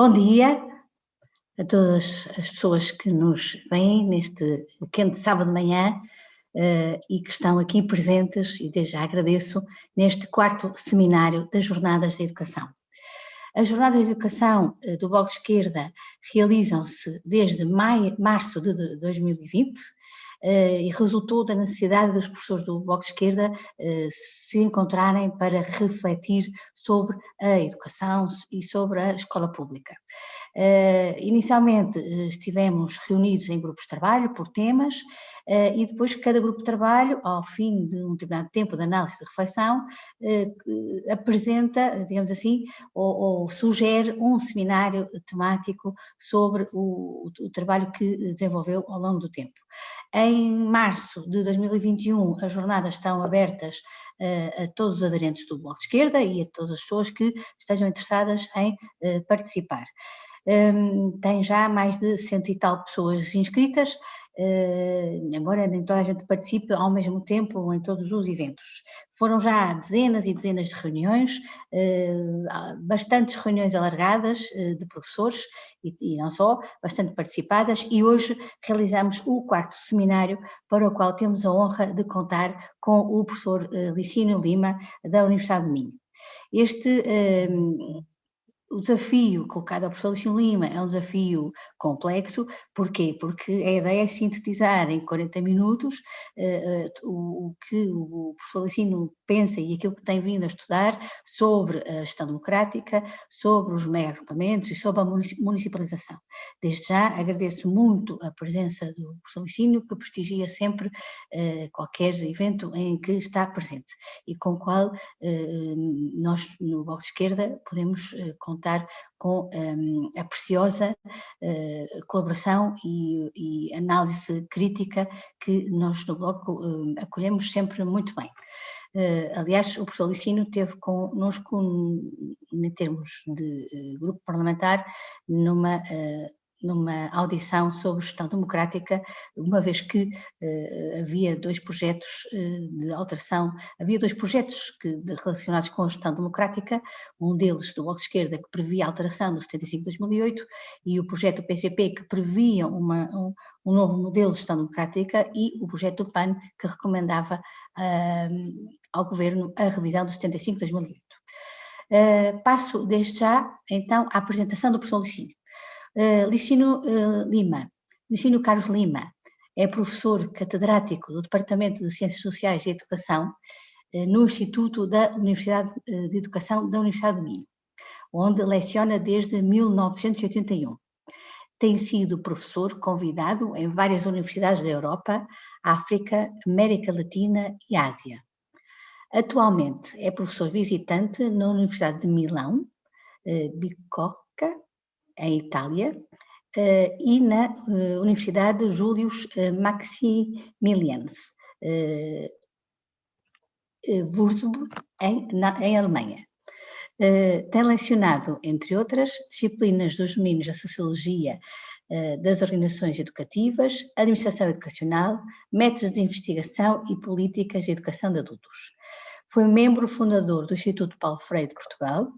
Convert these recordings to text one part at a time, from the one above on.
Bom dia a todas as pessoas que nos vêm neste quente sábado de manhã uh, e que estão aqui presentes, e desde já agradeço, neste quarto seminário das Jornadas da Educação. As Jornadas de Educação uh, do Bloco de Esquerda realizam-se desde maio, março de 2020 eh, e resultou da necessidade dos professores do Bloco de Esquerda eh, se encontrarem para refletir sobre a educação e sobre a escola pública. Uh, inicialmente uh, estivemos reunidos em grupos de trabalho por temas uh, e depois cada grupo de trabalho, ao fim de um determinado tempo de análise e de reflexão, apresenta, digamos assim, ou, ou, sugere um seminário temático sobre o, o, trabalho que desenvolveu ao longo do tempo. Em março de 2021 as jornadas estão abertas a todos os aderentes do Bloco de Esquerda e a todas as pessoas que estejam interessadas em participar um, tem já mais de cento e tal pessoas inscritas, uh, embora nem toda a gente participe ao mesmo tempo em todos os eventos. Foram já dezenas e dezenas de reuniões, uh, bastantes reuniões alargadas uh, de professores e, e, não só, bastante participadas e hoje realizamos o quarto seminário para o qual temos a honra de contar com o professor Licínio Lima da Universidade do Minho. Este o desafio colocado ao professor Luciano Lima é um desafio complexo, porquê? Porque a ideia é sintetizar em 40 minutos uh, uh, o, o, que o professor Luciano pensa e aquilo que tem vindo a estudar sobre a gestão democrática, sobre os mega-agrupamentos e sobre a municipalização. Desde já agradeço muito a presença do professor Licínio, que prestigia sempre uh, qualquer evento em que está presente e com o qual nós no Bloco de Esquerda podemos contar contar com um, a preciosa uh, colaboração e, e, análise crítica que nós no Bloco uh, acolhemos sempre muito bem. Uh, aliás, o professor Licínio teve connosco, em termos de grupo parlamentar, numa numa audição sobre gestão democrática, uma vez que uh, havia dois projetos uh, de alteração, havia dois projetos que, de, relacionados com a gestão democrática, um deles do Bloco de Esquerda que previa a alteração no 75-2008 e o projeto do PCP que previa uma, um, um, novo modelo de gestão democrática e o projeto do PAN que recomendava uh, ao Governo a revisão do 75-2008. passo desde já, então, à apresentação do professor Licínio. Uh, Licínio uh, Lima, Licínio Carlos Lima, é professor catedrático do Departamento de Ciências Sociais e Educação uh, no Instituto da Universidade de Educação da Universidade do Minho, onde leciona desde 1981. Tem sido professor convidado em várias universidades da Europa, África, América Latina e Ásia. Atualmente é professor visitante na Universidade de Milão, Bicocca, em Itália, uh, e na uh, Universidade Julius uh, Maximilians, Würzburg, em, na, em Alemanha. tem lecionado, entre outras, disciplinas dos domínios da Sociologia, das organizações educativas, administração educacional, métodos de investigação e políticas de educação de adultos. Foi membro fundador do Instituto Paulo Freire de Portugal,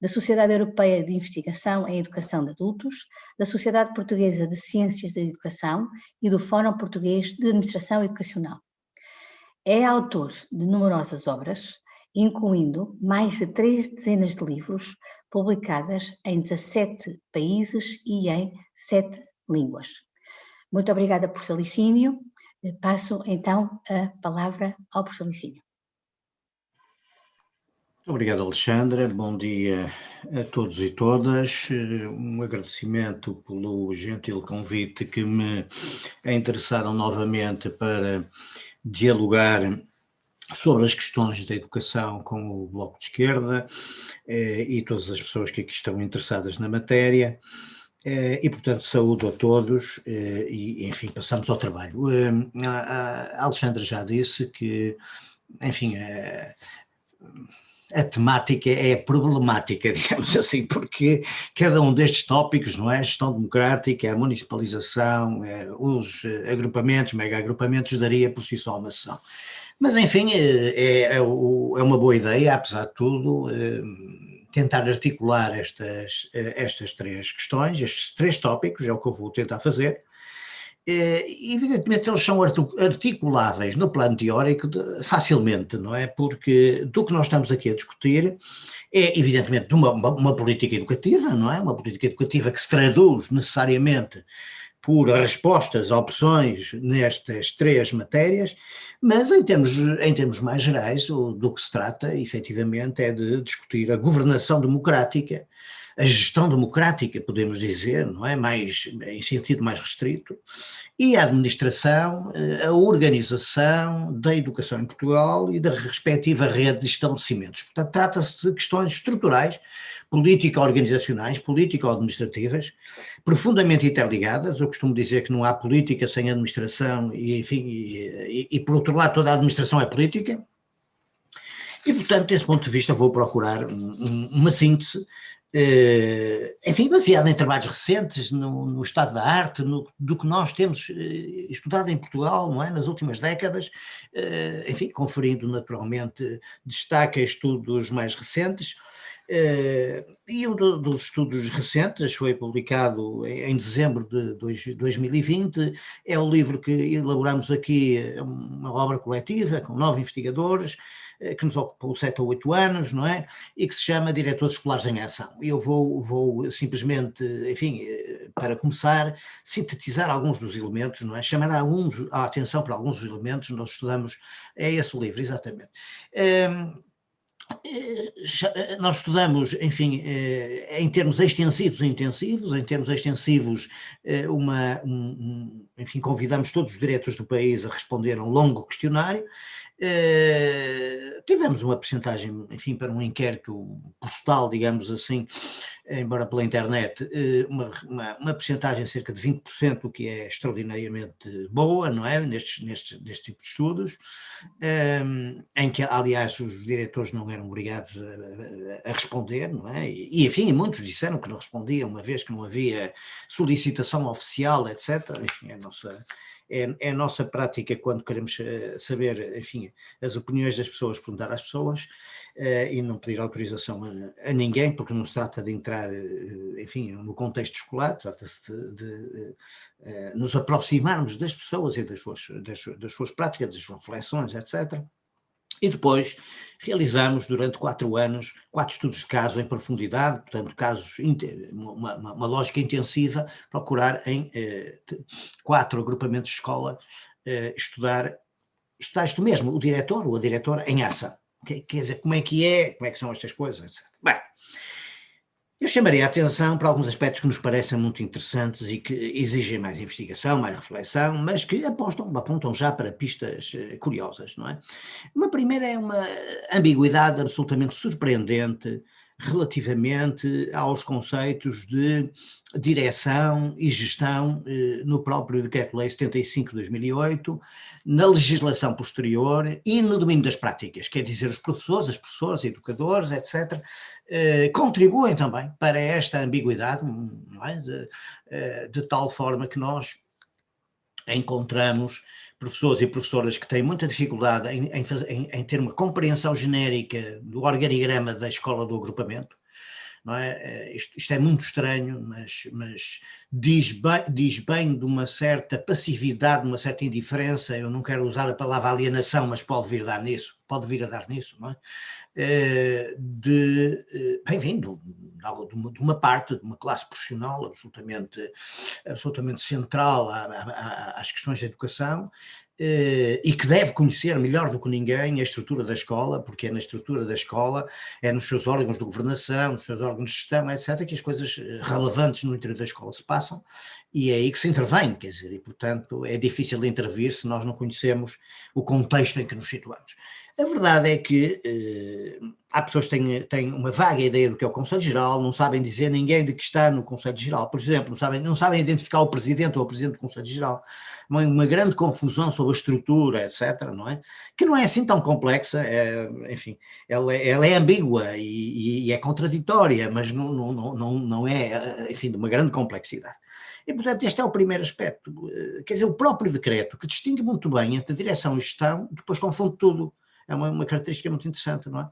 da Sociedade Europeia de Investigação em Educação de Adultos, da Sociedade Portuguesa de Ciências da Educação e do Fórum Português de Administração Educacional. É autor de numerosas obras, incluindo mais de três dezenas de livros publicadas em 17 países e em sete línguas. Muito obrigada por licínio. Passo então a palavra ao professor Licínio. Muito obrigado, Alexandra. Bom dia a todos e todas. Um agradecimento pelo gentil convite que me interessaram novamente para dialogar sobre as questões da educação com o Bloco de Esquerda eh, e todas as pessoas que aqui estão interessadas na matéria. Eh, e, portanto, saúdo a todos eh, e, enfim, passamos ao trabalho. A Alexandra já disse que, enfim, a temática é problemática, digamos assim, porque cada um destes tópicos, não é? Gestão democrática, a municipalização, é, os eh, agrupamentos, mega-agrupamentos, daria por si só uma sessão. Mas, enfim, é, é, é uma boa ideia, apesar de tudo, tentar articular estas, estas três questões, estes três tópicos, é o que eu vou tentar fazer, evidentemente eles são articuláveis no plano teórico facilmente, não é? Porque do que nós estamos aqui a discutir é evidentemente de uma, uma política educativa, não é? Uma política educativa que se traduz necessariamente por respostas, opções nestas três matérias, mas em termos, em termos mais gerais, o, do que se trata, efetivamente, é de discutir a governação democrática, a gestão democrática, podemos dizer, não é? Mais, em sentido mais restrito, e a administração, eh, a organização da educação em Portugal e da respectiva rede de estabelecimentos. Portanto, trata-se de questões estruturais, político-organizacionais, político-administrativas, profundamente interligadas. Eu costumo dizer que não há política sem administração e, enfim, e, e, e por outro lado toda a administração é política. E, portanto, desse ponto de vista, vou procurar um, uma síntese enfim, baseado em trabalhos recentes, no, no estado da arte, no, do que nós temos eh, estudado em Portugal, não é, nas últimas décadas, eh, enfim, conferindo naturalmente destaque a estudos mais recentes, e um dos estudos recentes foi publicado em dezembro de 2020, é o livro que elaboramos aqui, uma obra coletiva com nove investigadores, eh, que nos ocupou sete ou oito anos, não é? E que se chama Diretores Escolares em Ação. Eu vou, vou simplesmente, enfim, eh, para começar, sintetizar alguns dos elementos, não é? Chamar alguns, a atenção para alguns dos elementos, nós estudamos, é esse o livro, exatamente. Um, eh, nós estudamos, enfim, em termos extensivos e intensivos, em termos extensivos, uma, um, enfim, convidamos todos os diretores do país a responder a um longo questionário, Uh, tivemos uma percentagem, enfim, para um inquérito postal, digamos assim, embora pela internet, uh, uma, uma, uma percentagem cerca de 20%, o que é extraordinariamente boa, não é, nestes, nestes, neste tipo de estudos, um, em que, aliás, os diretores não eram obrigados a, a, responder, não é, e, enfim, muitos disseram que não respondiam, uma vez que não havia solicitação oficial, etc., enfim, a nossa é, é, a nossa prática quando queremos eh, saber, enfim, as opiniões das pessoas, perguntar às pessoas uh, e não pedir autorização a, a, ninguém, porque não se trata de entrar, uh, enfim, no contexto escolar, trata-se de, de uh, nos aproximarmos das pessoas e das suas, das, das suas práticas, das suas reflexões, etc. E depois realizamos durante quatro anos, quatro estudos de caso em profundidade, portanto casos, uma, uma, uma lógica intensiva, procurar em eh, quatro agrupamentos de escola eh, estudar, estudar isto mesmo, o diretor ou a diretora em ação. Quer dizer, como é que é, como é que são estas coisas, etc. Bem, eu chamaria a atenção para alguns aspectos que nos parecem muito interessantes e que exigem mais investigação, mais reflexão, mas que apostam, apontam já para pistas eh, curiosas, não é? Uma primeira é uma ambiguidade absolutamente surpreendente relativamente aos conceitos de direção e gestão eh, no próprio Decreto-Lei 75 de 2008, na legislação posterior e no domínio das práticas, quer dizer, os professores, as professoras, educadores, etc., eh, contribuem também para esta ambiguidade, é? de, eh, de tal forma que nós encontramos professores e professoras que têm muita dificuldade em, em, fazer, em, em ter uma compreensão genérica do organigrama da escola do agrupamento, é? Eh, isto, isto, é muito estranho, mas, mas diz, bem, diz bem de uma certa passividade, de uma certa indiferença, eu não quero usar a palavra alienação, mas pode vir a dar nisso, pode vir a dar nisso, não é? Eh, de, eh, bem vindo de uma, de uma parte, de uma classe profissional absolutamente, absolutamente central às questões da educação, eh, e que deve conhecer melhor do que ninguém a estrutura da escola, porque é na estrutura da escola, é nos seus órgãos de governação, nos seus órgãos de gestão, etc., que as coisas relevantes no interior da escola se passam, e é aí que se intervém, quer dizer, e portanto é difícil intervir se nós não conhecemos o contexto em que nos situamos. A verdade é que eh, há pessoas que têm, têm, uma vaga ideia do que é o Conselho Geral, não sabem dizer ninguém de que está no Conselho Geral, por exemplo, não sabem, não sabem identificar o Presidente ou o Presidente do Conselho Geral, uma, uma grande confusão sobre a estrutura, etc., não é? Que não é assim tão complexa, é, enfim, ela, ela, é ambígua e, e, é contraditória, mas não, não, não, não é, enfim, de uma grande complexidade. E, portanto, este é o primeiro aspecto, eh, quer dizer, o próprio decreto, que distingue muito bem entre direção e gestão, depois confunde tudo, é uma, uma característica muito interessante, não é?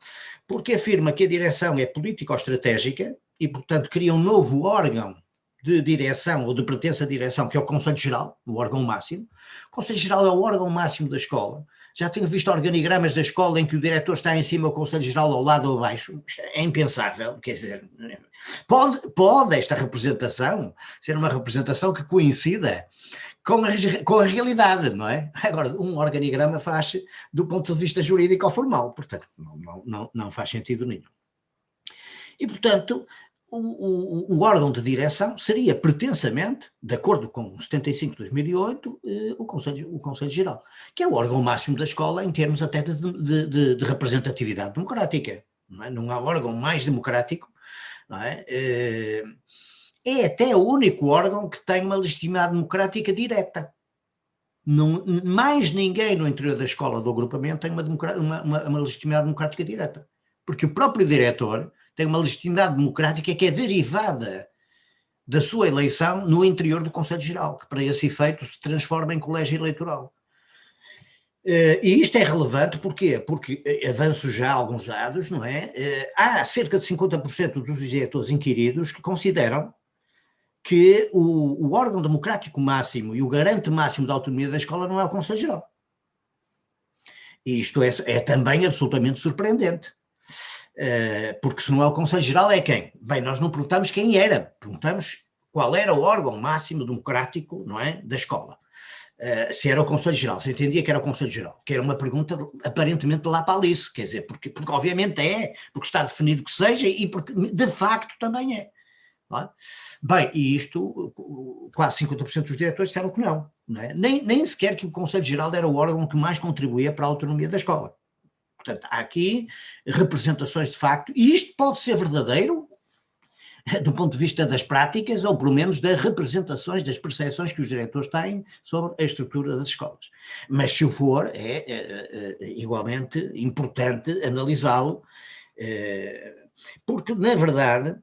Porque afirma que a direção é político-estratégica e, portanto, cria um novo órgão de direção ou de pertença à direção, que é o Conselho Geral, o órgão máximo. O Conselho Geral é o órgão máximo da escola. Já tenho visto organigramas da escola em que o diretor está em cima, o Conselho Geral ao lado ou abaixo. É impensável, quer dizer, pode, pode esta representação ser uma representação que coincida com a, com a realidade, não é? Agora, um organigrama faz do ponto de vista jurídico ou formal, portanto, não, não, não faz sentido nenhum. E, portanto, o, o, o, órgão de direção seria pretensamente, de acordo com 75 de 2008, eh, o, Conselho, o Conselho Geral, que é o órgão máximo da escola em termos até de, de, de, de representatividade democrática. Não, é? não, há órgão mais democrático, não é? Eh, é até o único órgão que tem uma legitimidade democrática direta. Não, mais ninguém no interior da escola do agrupamento tem uma, uma, uma, uma legitimidade democrática direta. Porque o próprio diretor tem uma legitimidade democrática que é derivada da sua eleição no interior do Conselho Geral, que para esse efeito se transforma em colégio eleitoral. Eh, e isto é relevante porquê? porque, eh, avanço já alguns dados, não é? Eh, há cerca de 50% dos diretores inquiridos que consideram que o, o, órgão democrático máximo e o garante máximo da autonomia da escola não é o Conselho Geral. E isto é, é também absolutamente surpreendente. Eh, porque se não é o Conselho Geral é quem? Bem, nós não perguntamos quem era, perguntamos qual era o órgão máximo democrático, não é, da escola. Uh, se era o Conselho Geral, se entendia que era o Conselho Geral, que era uma pergunta aparentemente lá para Alice, quer dizer, porque, porque obviamente é, porque está definido que seja e porque de facto também é. É? Bem, e isto, quase 50% dos diretores disseram que não, não é? nem, nem sequer que o Conselho Geral era o órgão que mais contribuía para a autonomia da escola. Portanto, há aqui representações de facto, e isto pode ser verdadeiro do ponto de vista das práticas, ou pelo menos das representações, das percepções que os diretores têm sobre a estrutura das escolas. Mas se o for, é, é, é, é igualmente importante analisá-lo, é, porque, na verdade,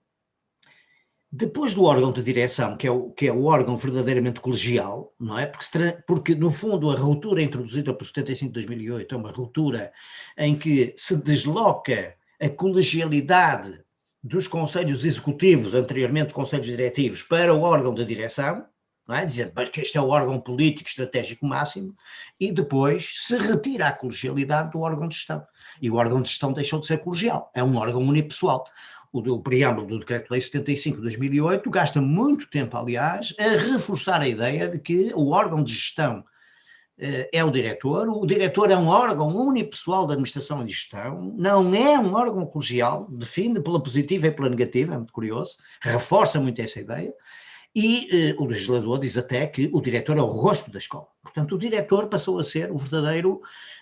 depois do órgão de direção, que é o, que é o órgão verdadeiramente colegial, não é? Porque, porque, no fundo, a ruptura introduzida por 75 de 2008 é uma ruptura em que se desloca a colegialidade dos conselhos executivos, anteriormente conselhos diretivos, para o órgão de direção, não é? dizendo que este é o órgão político estratégico máximo, e depois se retira a colegialidade do órgão de gestão. E o órgão de gestão deixou de ser colegial, é um órgão unipessoal o, o preâmbulo do Decreto-Lei 75 de 2008 gasta muito tempo, aliás, a reforçar a ideia de que o órgão de gestão eh, é o diretor, o diretor é um órgão unipessoal da administração e gestão, não é um órgão colegial, define pela positiva e pela negativa, é muito curioso, reforça muito essa ideia, e eh, o legislador diz até que o diretor é o rosto da escola. Portanto, o diretor passou a ser o verdadeiro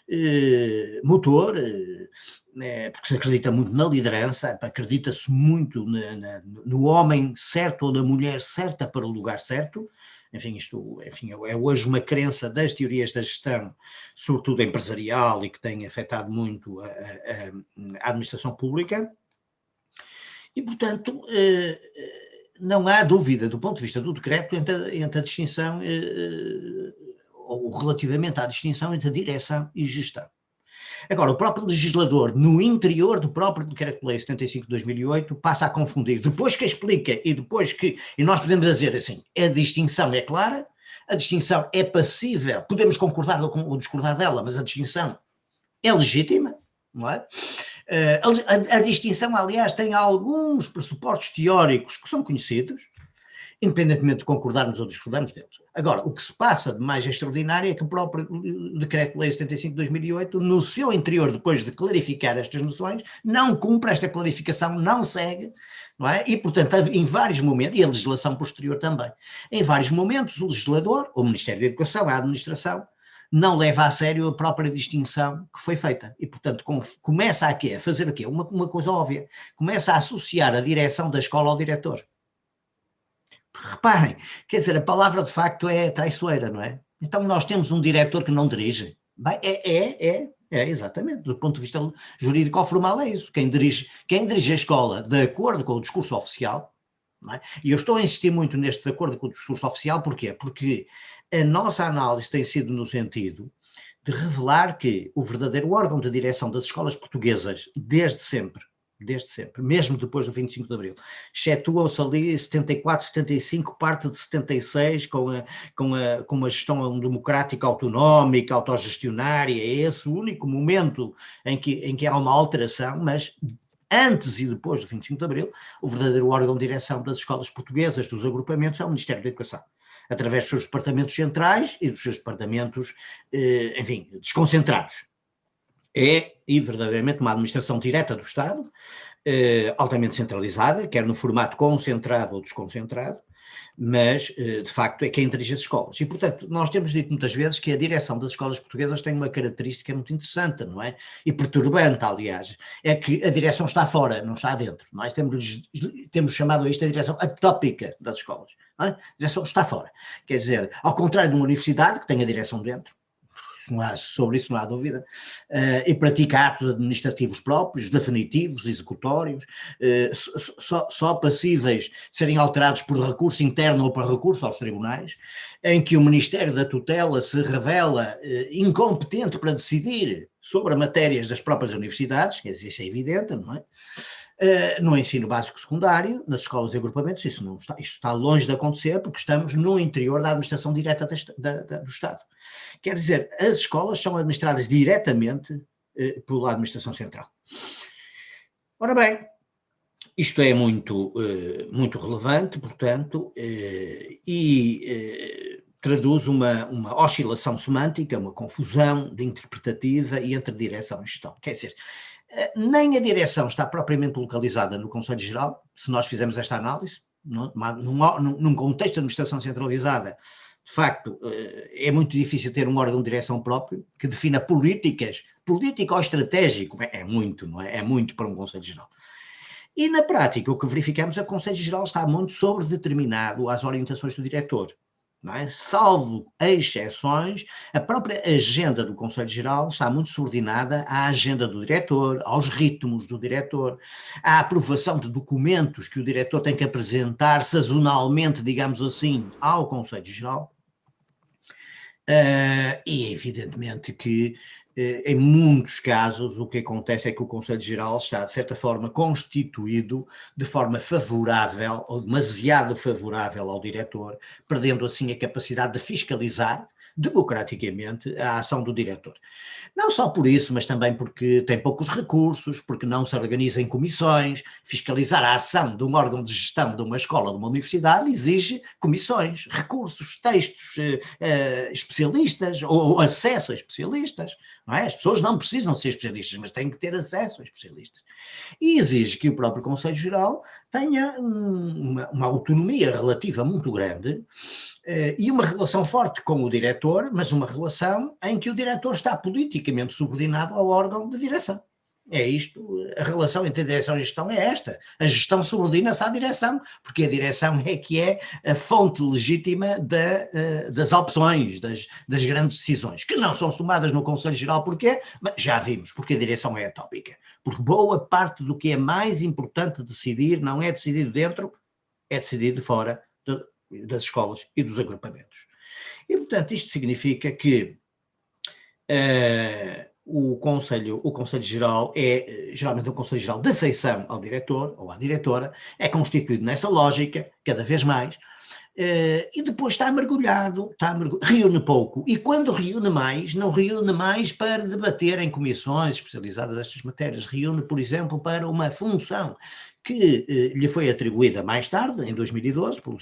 eh, motor, eh, né, porque se acredita muito na liderança, acredita-se muito na, na, no homem certo ou na mulher certa para o lugar certo, enfim, isto enfim, é hoje uma crença das teorias da gestão, sobretudo empresarial e que tem afetado muito a, a, a administração pública, e portanto eh, não há dúvida do ponto de vista do decreto entre, entre a distinção, ou relativamente à distinção entre a direção e gestão. Agora, o próprio legislador, no interior do próprio Decreto-Lei 75 de 2008, passa a confundir, depois que explica e depois que, e nós podemos dizer assim, a distinção é clara, a distinção é passível, podemos concordar ou discordar dela, mas a distinção é legítima, não é? Eh, a, a, distinção, aliás, tem alguns pressupostos teóricos que são conhecidos, independentemente de concordarmos ou discordarmos deles. Agora, o que se passa de mais extraordinário é que o próprio Decreto-Lei 75 de 2008, no seu interior, depois de clarificar estas noções, não cumpre esta clarificação, não segue, não é? E, portanto, em vários momentos, e a legislação posterior também, em vários momentos o legislador, o Ministério da Educação, a administração, não leva a sério a própria distinção que foi feita. E, portanto, com, começa a, quê? a fazer o quê? Uma, uma coisa óbvia. Começa a associar a direção da escola ao diretor. Reparem, quer dizer, a palavra de facto é traiçoeira, não é? Então nós temos um diretor que não dirige. Bem, é, é, é, é, exatamente. Do ponto de vista jurídico formal é isso. Quem dirige, quem dirige a escola de acordo com o discurso oficial, é? e eu estou a insistir muito neste acordo com o discurso oficial, porquê? Porque a nossa análise tem sido no sentido de revelar que o verdadeiro órgão de direção das escolas portuguesas, desde sempre, desde sempre, mesmo depois do 25 de Abril. Excetuam-se ali 74, 75, parte de 76, com a, com a, com uma gestão democrática autonómica, autogestionária, é esse o único momento em que, em que há uma alteração, mas antes e depois do 25 de Abril, o verdadeiro órgão de direção das escolas portuguesas, dos agrupamentos, é o Ministério da Educação. Através dos seus departamentos centrais e dos seus departamentos, eh, enfim, desconcentrados. É, e verdadeiramente, uma administração direta do Estado, eh, altamente centralizada, quer no formato concentrado ou desconcentrado, mas, eh, de facto, é quem dirige as escolas. E, portanto, nós temos dito muitas vezes que a direção das escolas portuguesas tem uma característica muito interessante, não é? E perturbante, aliás, é que a direção está fora, não está dentro. Nós temos, temos chamado isto a direção atópica das escolas. É? A direção está fora. Quer dizer, ao contrário de uma universidade que tem a direção dentro, não há, sobre isso não há dúvida, uh, e pratica atos administrativos próprios, definitivos, executórios, uh, só, só, passíveis de serem alterados por recurso interno ou por recurso aos tribunais, em que o Ministério da Tutela se revela uh, incompetente para decidir sobre matérias das próprias universidades, quer dizer, isso é evidente, não é? Uh, no ensino básico secundário, nas escolas e agrupamentos, isso, não está, isso está longe de acontecer porque estamos no interior da administração direta da, da, do Estado. Quer dizer, as escolas são administradas diretamente uh, pela administração central. Ora bem, isto é muito, uh, muito relevante, portanto, e traduz uma, uma oscilação semântica, uma confusão de interpretativa e entre direção e gestão. Quer dizer, eh, nem a direção está propriamente localizada no Conselho Geral, se nós fizermos esta análise, num, num contexto de administração centralizada, de facto, eh, é muito difícil ter um órgão de direção próprio que defina políticas, político ou estratégico, é, é muito, não é? É muito para um Conselho Geral. E na prática, o que verificamos é que o Conselho Geral está muito sobredeterminado às orientações do diretor é? salvo exceções, a própria agenda do Conselho Geral está muito subordinada à agenda do diretor, aos ritmos do diretor, à aprovação de documentos que o diretor tem que apresentar sazonalmente, digamos assim, ao Conselho Geral. Uh, e evidentemente que em muitos casos, o que acontece é que o Conselho Geral está, de certa forma, constituído de forma favorável, ou demasiado favorável ao diretor, perdendo assim a capacidade de fiscalizar democraticamente a ação do diretor. Não só por isso, mas também porque tem poucos recursos, porque não se organiza em comissões, fiscalizar a ação de um órgão de gestão de uma escola, de uma universidade, exige comissões, recursos, textos, eh, eh, especialistas, ou, acesso a especialistas, é? As pessoas não precisam ser especialistas, mas têm que ter acesso a especialistas. E exige que o próprio Conselho Geral tenha uma, uma autonomia relativa muito grande eh, e uma relação forte com o diretor, mas uma relação em que o diretor está politicamente subordinado ao órgão de direção. É isto, a relação entre a direção e a gestão é esta. A gestão subordina-se à direção, porque a direção é que é a fonte legítima da, eh, das opções, das, das, grandes decisões, que não são tomadas no Conselho Geral, porquê? Mas já vimos, porque a direção é atópica. Porque boa parte do que é mais importante decidir não é decidido dentro, é decidido fora das escolas e dos agrupamentos. E, portanto, isto significa que uh, o Conselho, o Conselho Geral é, geralmente, um Conselho Geral de afeição ao diretor ou à diretora, é constituído nessa lógica, cada vez mais, uh, e depois está mergulhado, está mergulhado, reúne pouco, e quando reúne mais, não reúne mais para debater em comissões especializadas estas matérias, reúne, por exemplo, para uma função que eh, lhe foi atribuída mais tarde, em 2012, pelo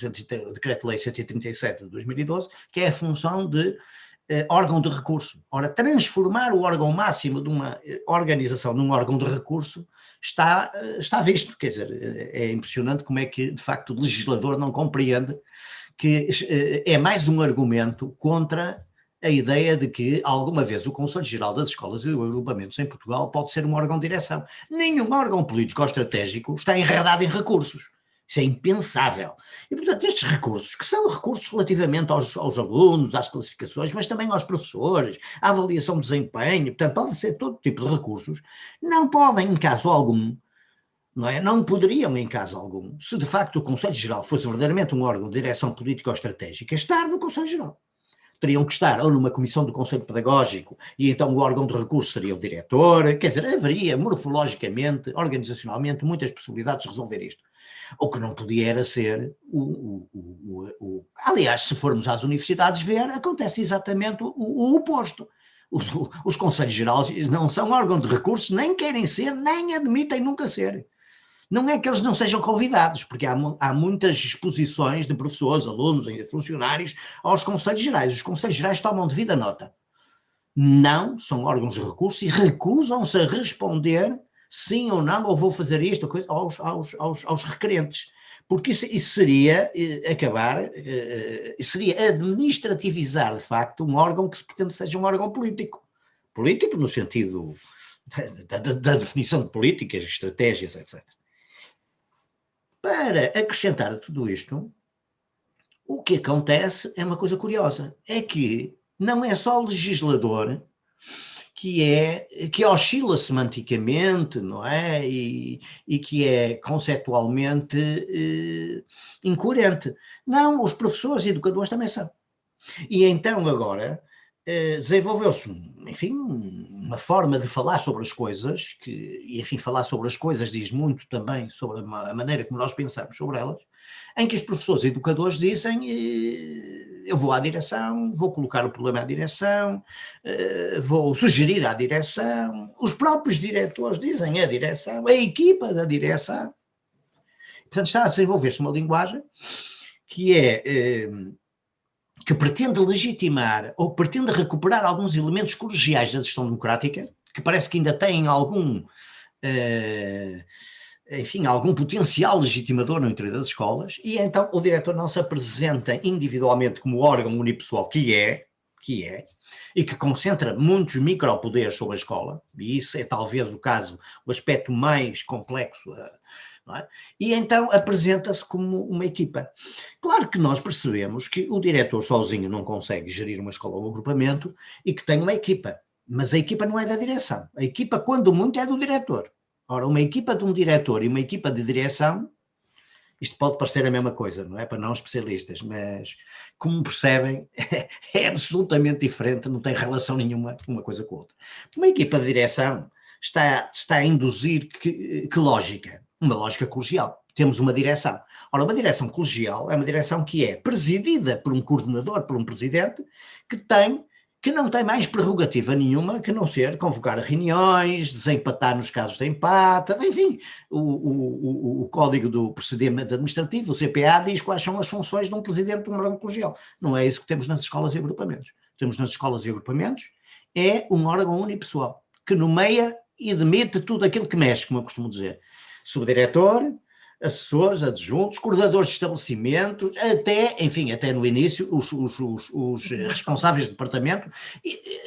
Decreto-Lei 137 de 2012, que é a função de eh, órgão de recurso. Ora, transformar o órgão máximo de uma eh, organização num órgão de recurso está, eh, está visto, quer dizer, é impressionante como é que, de facto, o legislador não compreende que é mais um argumento contra a ideia de que alguma vez o Conselho Geral das Escolas e Agrupamentos em Portugal pode ser um órgão de direção. Nenhum órgão político ou estratégico está enredado em recursos. Isso é impensável. E, portanto, estes recursos, que são recursos relativamente aos, aos, alunos, às classificações, mas também aos professores, à avaliação de desempenho, portanto, podem ser todo tipo de recursos, não podem, em caso algum, não é? Não poderiam, em caso algum, se de facto o Conselho Geral fosse verdadeiramente um órgão de direção política ou estratégica, estar no Conselho Geral. teriam que estar ou numa comissão do Conselho Pedagógico e então o órgão de recurso seria o diretor, quer dizer, haveria morfologicamente, organizacionalmente, muitas possibilidades de resolver isto. O que não podia era ser o, o, o, aliás, se formos às universidades ver, acontece exatamente o, oposto. Os, os Conselhos Gerais não são órgão de recursos, nem querem ser, nem admitem nunca ser. Não é que eles não sejam convidados, porque há, há muitas exposições de professores, alunos, ainda funcionários aos Conselhos Gerais. Os Conselhos Gerais tomam devida nota. Não são órgãos de recurso e recusam-se a responder sim ou não, ou vou fazer isto, aos, aos, aos, aos requerentes. Porque isso, isso seria eh, acabar, eh, seria administrativizar de facto um órgão que se pretende seja um órgão político. Político no sentido da, da, da definição de políticas, estratégias, etc. Para acrescentar a tudo isto, o que acontece é uma coisa curiosa, é que não é só o legislador que é que oscila semanticamente, não é? E, e que é conceptualmente eh, incoerente. Não, os professores e educadores também são. E então agora eh, desenvolveu-se, enfim, uma forma de falar sobre as coisas, que, e enfim, falar sobre as coisas diz muito também sobre a maneira como nós pensamos sobre elas, em que os professores e educadores dizem eh, eu vou à direção, vou colocar o problema à direção, eh, vou sugerir à direção, os próprios diretores dizem à direção, a equipa da direção. Portanto, está a desenvolver-se uma linguagem que é que pretende legitimar ou pretende recuperar alguns elementos colegiais da gestão democrática, que parece que ainda têm algum, uh, enfim, algum potencial legitimador no interior das escolas, e então o diretor não se apresenta individualmente como órgão unipessoal que é, que é, e que concentra muitos micropoderes sobre a escola, e isso é talvez o caso, o aspecto mais complexo uh, é? E então apresenta-se como uma equipa. Claro que nós percebemos que o diretor sozinho não consegue gerir uma escola ou um agrupamento e que tem uma equipa, mas a equipa não é da direção. A equipa, quando muito, é do diretor. Ora, uma equipa de um diretor e uma equipa de direção, isto pode parecer a mesma coisa, não é? Para não especialistas, mas como percebem, é absolutamente diferente, não tem relação nenhuma uma coisa com a outra. Uma equipa de direção está, está a induzir que, que lógica? uma lógica colegial. Temos uma direção. Ora, uma direção colegial é uma direção que é presidida por um coordenador, por um presidente, que tem que não tem mais prerrogativa nenhuma que não ser convocar reuniões, desempatar nos casos de empate, enfim, o, o, o, o Código do Procedimento Administrativo, o CPA, diz quais são as funções de um presidente de um órgão colegial. Não é isso que temos nas escolas e agrupamentos. Temos nas escolas e agrupamentos é um órgão unipessoal, que nomeia e demite tudo aquilo que mexe, como eu costumo dizer subdiretor, assessores, adjuntos, coordenadores de estabelecimentos, até, enfim, até no início, os, os, os, os responsáveis de departamento,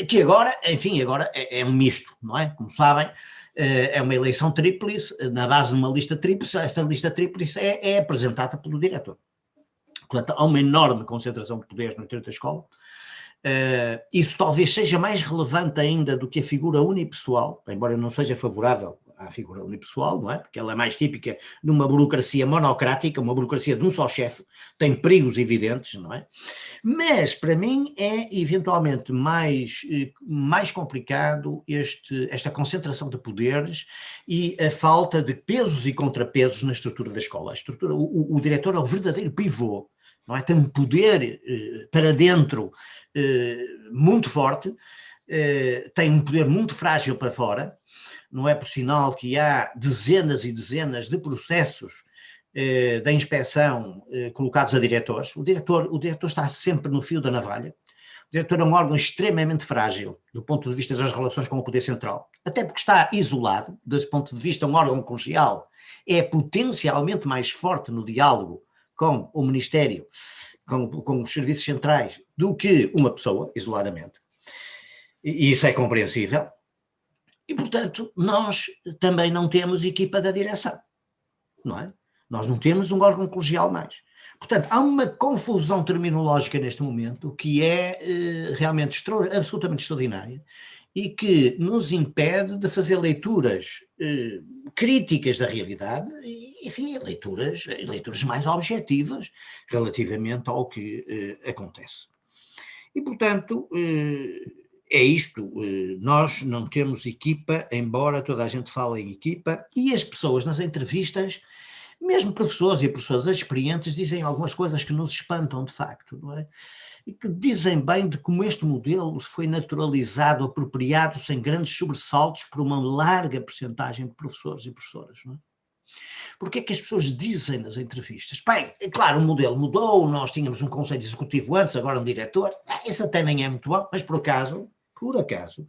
que agora, enfim, agora é, é, um misto, não é? Como sabem, eh, é uma eleição tríplice, na base de uma lista tríplice, esta lista tríplice é, é apresentada pelo diretor. Portanto, há uma enorme concentração de poderes no interior da escola, Uh, isso talvez seja mais relevante ainda do que a figura unipessoal, embora eu não seja favorável à figura unipessoal, não é? Porque ela é mais típica numa burocracia monocrática, uma burocracia de um só chefe, tem perigos evidentes, não é? Mas, para mim, é eventualmente mais, eh, mais complicado este, esta concentração de poderes e a falta de pesos e contrapesos na estrutura da escola. A estrutura, o, o diretor é o verdadeiro pivô, não é? Tem um poder eh, para dentro eh, muito forte, eh, tem um poder muito frágil para fora, não é por sinal que há dezenas e dezenas de processos eh, da inspeção eh, colocados a diretores. O diretor, o diretor está sempre no fio da navalha. O diretor é um órgão extremamente frágil do ponto de vista das relações com o poder central, até porque está isolado, desse ponto de vista um órgão colegial é potencialmente mais forte no diálogo com o Ministério, com, com os serviços centrais, do que uma pessoa, isoladamente. E isso é compreensível. E, portanto, nós também não temos equipa da direção, não é? Nós não temos um órgão colegial mais. Portanto, há uma confusão terminológica neste momento que é eh, realmente absolutamente extraordinária e que nos impede de fazer leituras eh, críticas da realidade e, enfim, leituras, leituras mais objetivas relativamente ao que eh, acontece. E, portanto, eh, é isto, eh, nós não temos equipa, embora toda a gente fale em equipa, e as pessoas nas entrevistas, mesmo professores e professoras experientes, dizem algumas coisas que nos espantam de facto, não é? E que dizem bem de como este modelo foi naturalizado, apropriado, sem grandes sobressaltos, por uma larga porcentagem de professores e professoras, não é? Porque é que as pessoas dizem nas entrevistas? Bem, é claro, o modelo mudou, nós tínhamos um conselho executivo antes, agora um diretor, isso até nem é muito bom, mas por acaso, por acaso,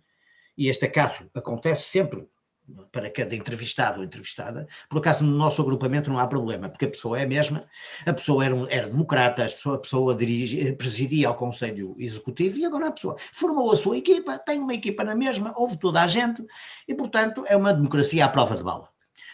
e este acaso acontece sempre para cada entrevistado ou entrevistada, por acaso no nosso agrupamento não há problema, porque a pessoa é a mesma, a pessoa era, era democrata, a pessoa, a pessoa dirige, presidia ao Conselho Executivo e agora a pessoa formou a sua equipa, tem uma equipa na mesma, houve toda a gente e, portanto, é uma democracia à prova de bala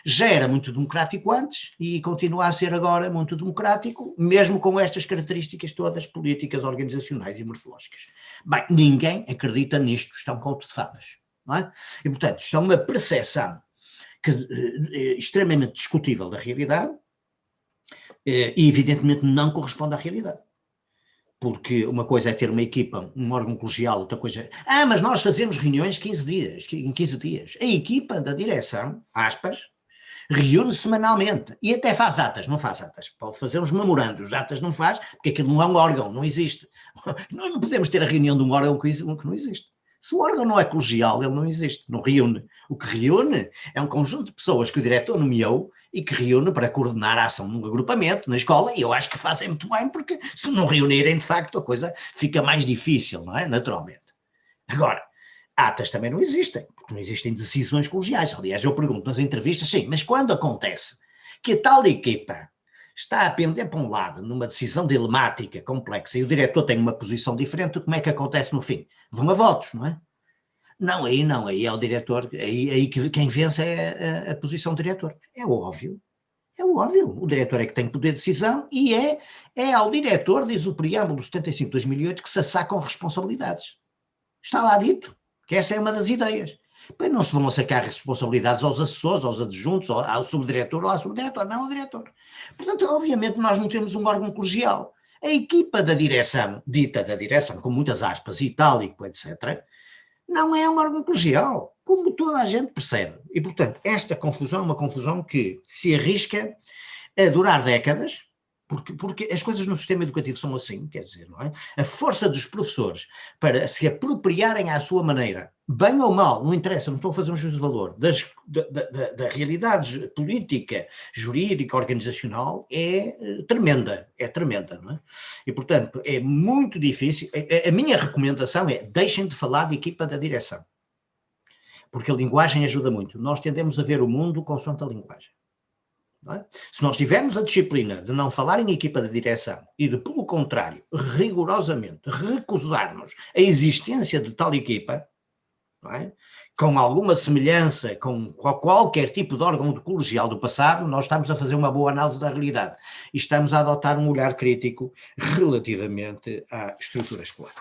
já era muito democrático antes e continua a ser agora muito democrático, mesmo com estas características todas políticas, organizacionais e morfológicas. Bem, ninguém acredita nisto, estão conto de fadas. Não é? E, portanto, isto é uma percepção que, eh, extremamente discutível da realidade eh, e, evidentemente, não corresponde à realidade porque uma coisa é ter uma equipa, um órgão colegial, outra coisa é, ah, mas nós fazemos reuniões 15 dias, em 15 dias. A equipa da direção, aspas, reúne semanalmente e até faz atas, não faz atas, pode fazer uns memorandos, atas não faz, porque aquilo não é um órgão, não existe. Nós não podemos ter a reunião de um órgão que não existe. Se o órgão não é colegial, ele não existe, não reúne. O que reúne é um conjunto de pessoas que o diretor nomeou e que reúne para coordenar a ação num agrupamento, na escola, e eu acho que fazem muito bem, porque se não reunirem, de facto, a coisa fica mais difícil, não é? Naturalmente. Agora, atas também não existem, porque não existem decisões colegiais. Aliás, eu pergunto nas entrevistas, sim, mas quando acontece que a tal equipa está a pender para um lado numa decisão dilemática, complexa, e o diretor tem uma posição diferente, como é que acontece no fim? Vão a votos, não é? Não, aí não, aí é o diretor, aí, aí quem vence é a, a posição do diretor. É óbvio, é óbvio, o diretor é que tem poder de decisão e é, é ao diretor, diz o preâmbulo 75 de 2008, que se assacam responsabilidades. Está lá dito que essa é uma das ideias. Bem, não se vão sacar responsabilidades aos assessores, aos adjuntos, ao subdiretor ou ao subdiretor, não ao diretor. Portanto, obviamente nós não temos um órgão colegial. A equipa da direção, dita da direção, com muitas aspas, itálico, etc., não é um órgão colegial, como toda a gente percebe. E, portanto, esta confusão é uma confusão que se arrisca a durar décadas, porque, porque as coisas no sistema educativo são assim, quer dizer, não é? A força dos professores para se apropriarem à sua maneira, bem ou mal, não interessa, não estou a fazer um juízo de valor, das, da, da, da realidade política, jurídica, organizacional, é eh, tremenda, é tremenda, não é? E, portanto, é muito difícil, a, a minha recomendação é, deixem de falar de equipa da direção, porque a linguagem ajuda muito. Nós tendemos a ver o mundo consoante a linguagem. É? Se nós tivermos a disciplina de não falar em equipa de direção e de, pelo contrário, rigorosamente recusarmos a existência de tal equipa, é? com alguma semelhança com qualquer tipo de órgão de colegial do passado, nós estamos a fazer uma boa análise da realidade e estamos a adotar um olhar crítico relativamente à estrutura escolar.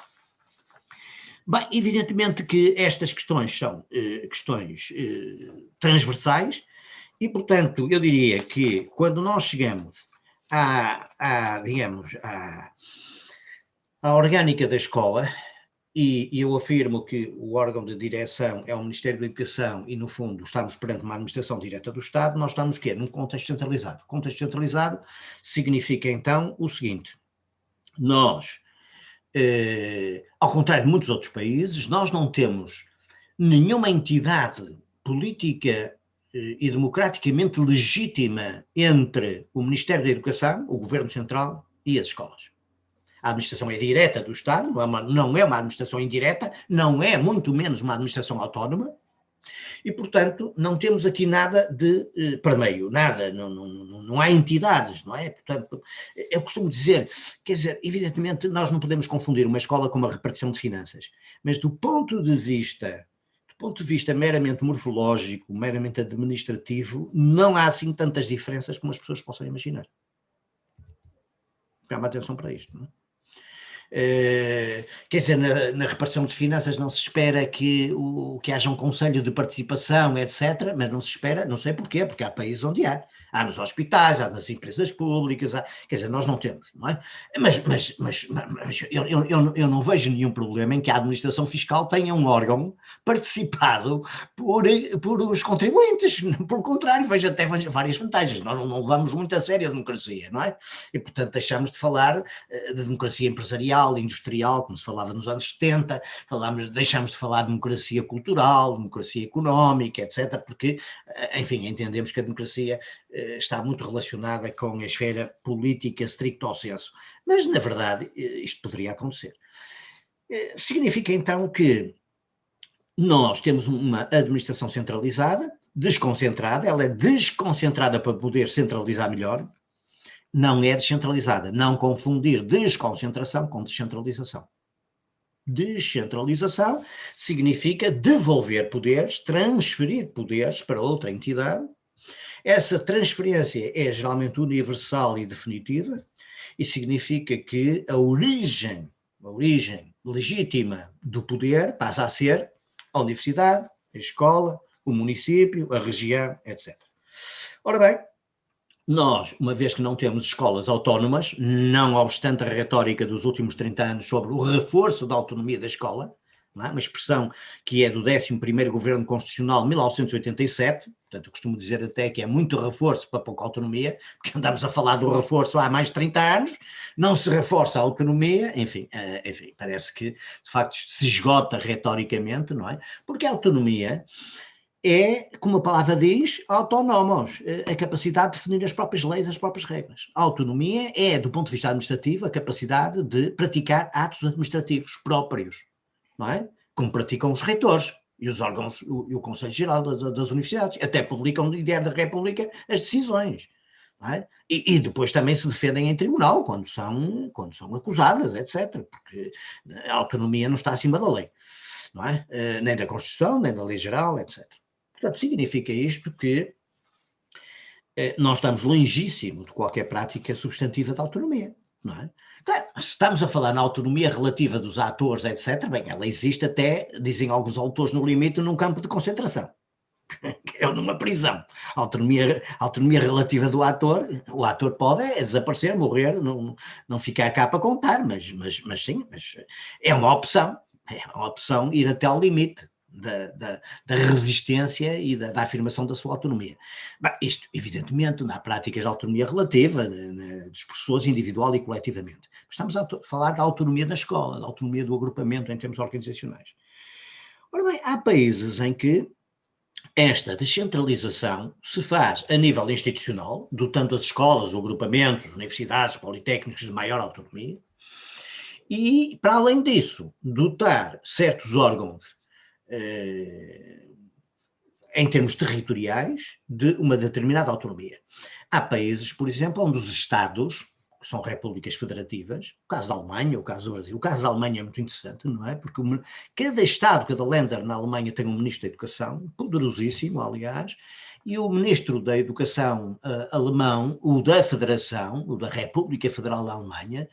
Bem, evidentemente que estas questões são eh, questões eh, transversais, e, portanto, eu diria que quando nós chegamos à, à digamos, à, à orgânica da escola, e, e, eu afirmo que o órgão de direção é o Ministério da Educação e, no fundo, estamos perante uma administração direta do Estado, nós estamos quê? Num contexto centralizado. Contexto centralizado significa, então, o seguinte, nós, eh, ao contrário de muitos outros países, nós não temos nenhuma entidade política e democraticamente legítima entre o Ministério da Educação, o Governo Central e as escolas. A administração é direta do Estado, não é uma, é administração indireta, não é muito menos uma administração autónoma, e, portanto, não temos aqui nada de eh, nada, não, não, não há entidades, não é? Portanto, eu costumo dizer, quer dizer, evidentemente nós não podemos confundir uma escola com uma repartição de finanças, mas do ponto de vista ponto de vista meramente morfológico, meramente administrativo, não há assim tantas diferenças como as pessoas possam imaginar. Chama atenção para isto. Não é? Uh, quer dizer, na, na, repartição de finanças não se espera que, o, que haja um conselho de participação, etc., mas não se espera, não sei porquê, porque há países onde há há nos hospitais, há nas empresas públicas, há, quer dizer, nós não temos, não é? Mas, mas, mas, mas eu, eu, eu, não vejo nenhum problema em que a administração fiscal tenha um órgão participado por, por os contribuintes, pelo contrário, vejo até várias vantagens, nós não, não levamos muito a sério a democracia, não é? E portanto deixamos de falar eh, de democracia empresarial, industrial, como se falava nos anos 70, falamos, deixamos de falar de democracia cultural, democracia económica, etc., porque, enfim, entendemos que a democracia eh, eh, está muito relacionada com a esfera política stricto senso. Mas, na verdade, eh, isto poderia acontecer. Eh, significa então que nós temos uma administração centralizada, desconcentrada, ela é desconcentrada para poder centralizar melhor, não é descentralizada. Não confundir desconcentração com descentralização. Descentralização significa devolver poderes, transferir poderes para outra entidade, essa transferência é geralmente universal e definitiva e significa que a origem, a origem legítima do poder passa a ser a universidade, a escola, o município, a região, etc. Ora bem, nós, uma vez que não temos escolas autónomas, não obstante a retórica dos últimos 30 anos sobre o reforço da autonomia da escola, é? uma expressão que é do 11º Governo Constitucional de 1987, portanto costumo dizer até que é muito reforço para pouca autonomia, porque andamos a falar do reforço há mais de 30 anos, não se reforça a autonomia, enfim, uh, enfim parece que de facto se esgota retoricamente, não é? Porque a autonomia é, como a palavra diz, autónomos, eh, a capacidade de definir as próprias leis, as próprias regras. A autonomia é, do ponto de vista administrativo, a capacidade de praticar atos administrativos próprios não é? Como praticam os reitores e os órgãos, o, e o Conselho Geral das Universidades, até publicam no Diário da República as decisões. É? E, e, depois também se defendem em tribunal, quando são, quando são acusadas, etc., porque a autonomia não está acima da lei, não é? Uh, nem da Constituição, nem da lei geral, etc. Portanto, significa isto que uh, nós estamos longíssimo de qualquer prática substantiva da autonomia, não é? Se estamos a falar na autonomia relativa dos atores, etc., bem, ela existe até, dizem alguns autores, no limite, num campo de concentração, que é numa prisão. A autonomia, autonomia relativa do ator, o ator pode desaparecer, morrer, não, não ficar cá para contar, mas, mas, mas sim, mas é uma opção, é uma opção ir até ao limite da, da, da resistência e da, da, afirmação da sua autonomia. Bem, isto, evidentemente, na prática de autonomia relativa, das pessoas individual e coletivamente. Estamos a falar da autonomia da escola, da autonomia do agrupamento em termos organizacionais. Ora bem, há países em que esta descentralização se faz a nível institucional, dotando as escolas, os agrupamentos, universidades, politécnicos de maior autonomia, e, para além disso, dotar certos órgãos em termos territoriais, de uma determinada autonomia. Há países, por exemplo, onde os Estados, que são repúblicas federativas, o caso da Alemanha, o caso do Brasil, o caso da Alemanha é muito interessante, não é? Porque cada Estado, cada Länder na Alemanha tem um ministro da Educação, poderosíssimo, aliás, e o ministro da Educação uh, alemão, o da Federação, o da República Federal da Alemanha,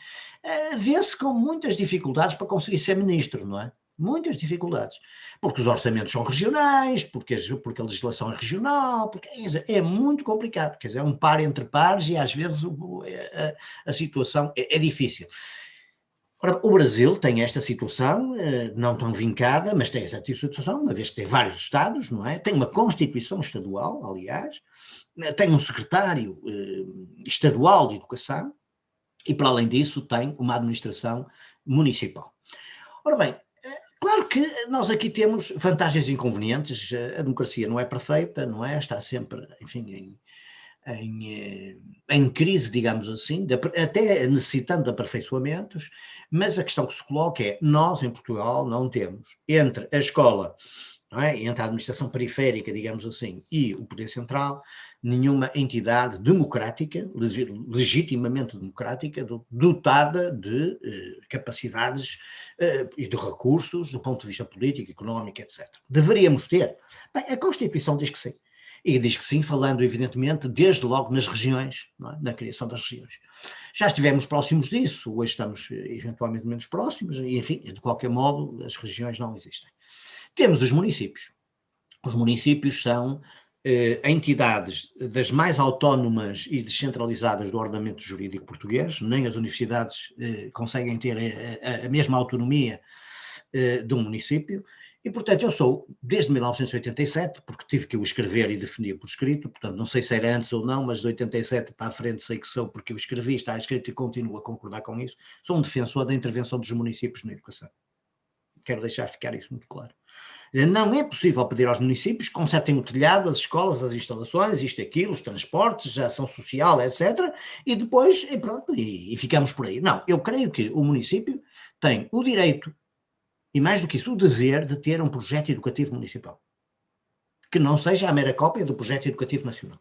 uh, vê-se com muitas dificuldades para conseguir ser ministro, não é? Muitas dificuldades, porque os orçamentos são regionais, porque, porque a legislação é regional, porque é, muito complicado, quer dizer, é um par entre pares e às vezes é, a, a, situação é, é, difícil. Ora, o Brasil tem esta situação, eh, não tão vincada, mas tem essa situação, uma vez que tem vários estados, não é? Tem uma constituição estadual, aliás, eh, tem um secretário eh, estadual de educação e, para além disso, tem uma administração municipal. Ora bem, Claro que nós aqui temos vantagens e inconvenientes, a democracia não é perfeita, não é? Está sempre, enfim, em, em, eh, em crise, digamos assim, de, até necessitando de aperfeiçoamentos, mas a questão que se coloca é, nós em Portugal não temos, entre a escola, é? entre a administração periférica, digamos assim, e o poder central, nenhuma entidade democrática, legitimamente democrática, dotada de eh, capacidades eh, e de recursos do ponto de vista político, económico, etc. Deveríamos ter. Bem, a Constituição diz que sim. E diz que sim, falando evidentemente desde logo nas regiões, é? na criação das regiões. Já estivemos próximos disso, hoje estamos eh, eventualmente menos próximos, e enfim, de qualquer modo, as regiões não existem. Temos os municípios. Os municípios são eh, entidades das mais autónomas e descentralizadas do ordenamento jurídico português, nem as universidades eh, conseguem ter a, a, a mesma autonomia eh, um município, e, portanto, eu sou, desde 1987, porque tive que o escrever e definir por escrito, portanto, não sei se era antes ou não, mas de 87 para a frente sei que sou, porque eu escrevi, está escrito e continuo a concordar com isso, sou um defensor da intervenção dos municípios na educação. Quero deixar ficar isso muito claro. Não é possível pedir aos municípios que consertem o telhado, as escolas, as instalações, isto aquilo, os transportes, a ação social, etc. E depois, e pronto, e, e ficamos por aí. Não, eu creio que o município tem o direito e mais do que isso, o dever de ter um projeto educativo municipal, que não seja a mera cópia do projeto educativo nacional.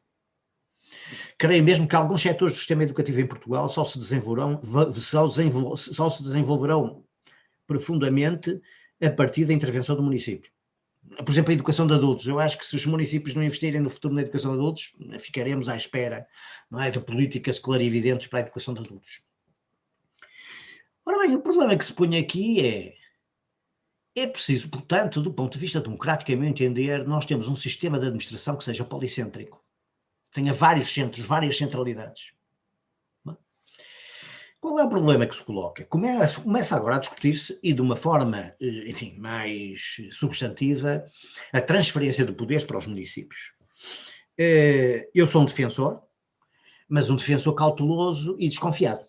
Creio mesmo que alguns setores do sistema educativo em Portugal só se desenvolverão, só, só se desenvolverão profundamente a partir da intervenção do município. Por exemplo, a educação de adultos. Eu acho que se os municípios não investirem no futuro na educação de adultos, ficaremos à espera não é, de políticas clarividentes para a educação de adultos. Ora bem, o problema que se põe aqui é é preciso, portanto, do ponto de vista democrático, a meu entender, nós temos um sistema de administração que seja policêntrico, tenha vários centros, várias centralidades. Qual é o problema que se coloca? Começa agora a discutir-se, e de uma forma, eh, enfim, mais substantiva, a transferência de poderes para os municípios. Eh, eu sou um defensor, mas um defensor cauteloso e desconfiado.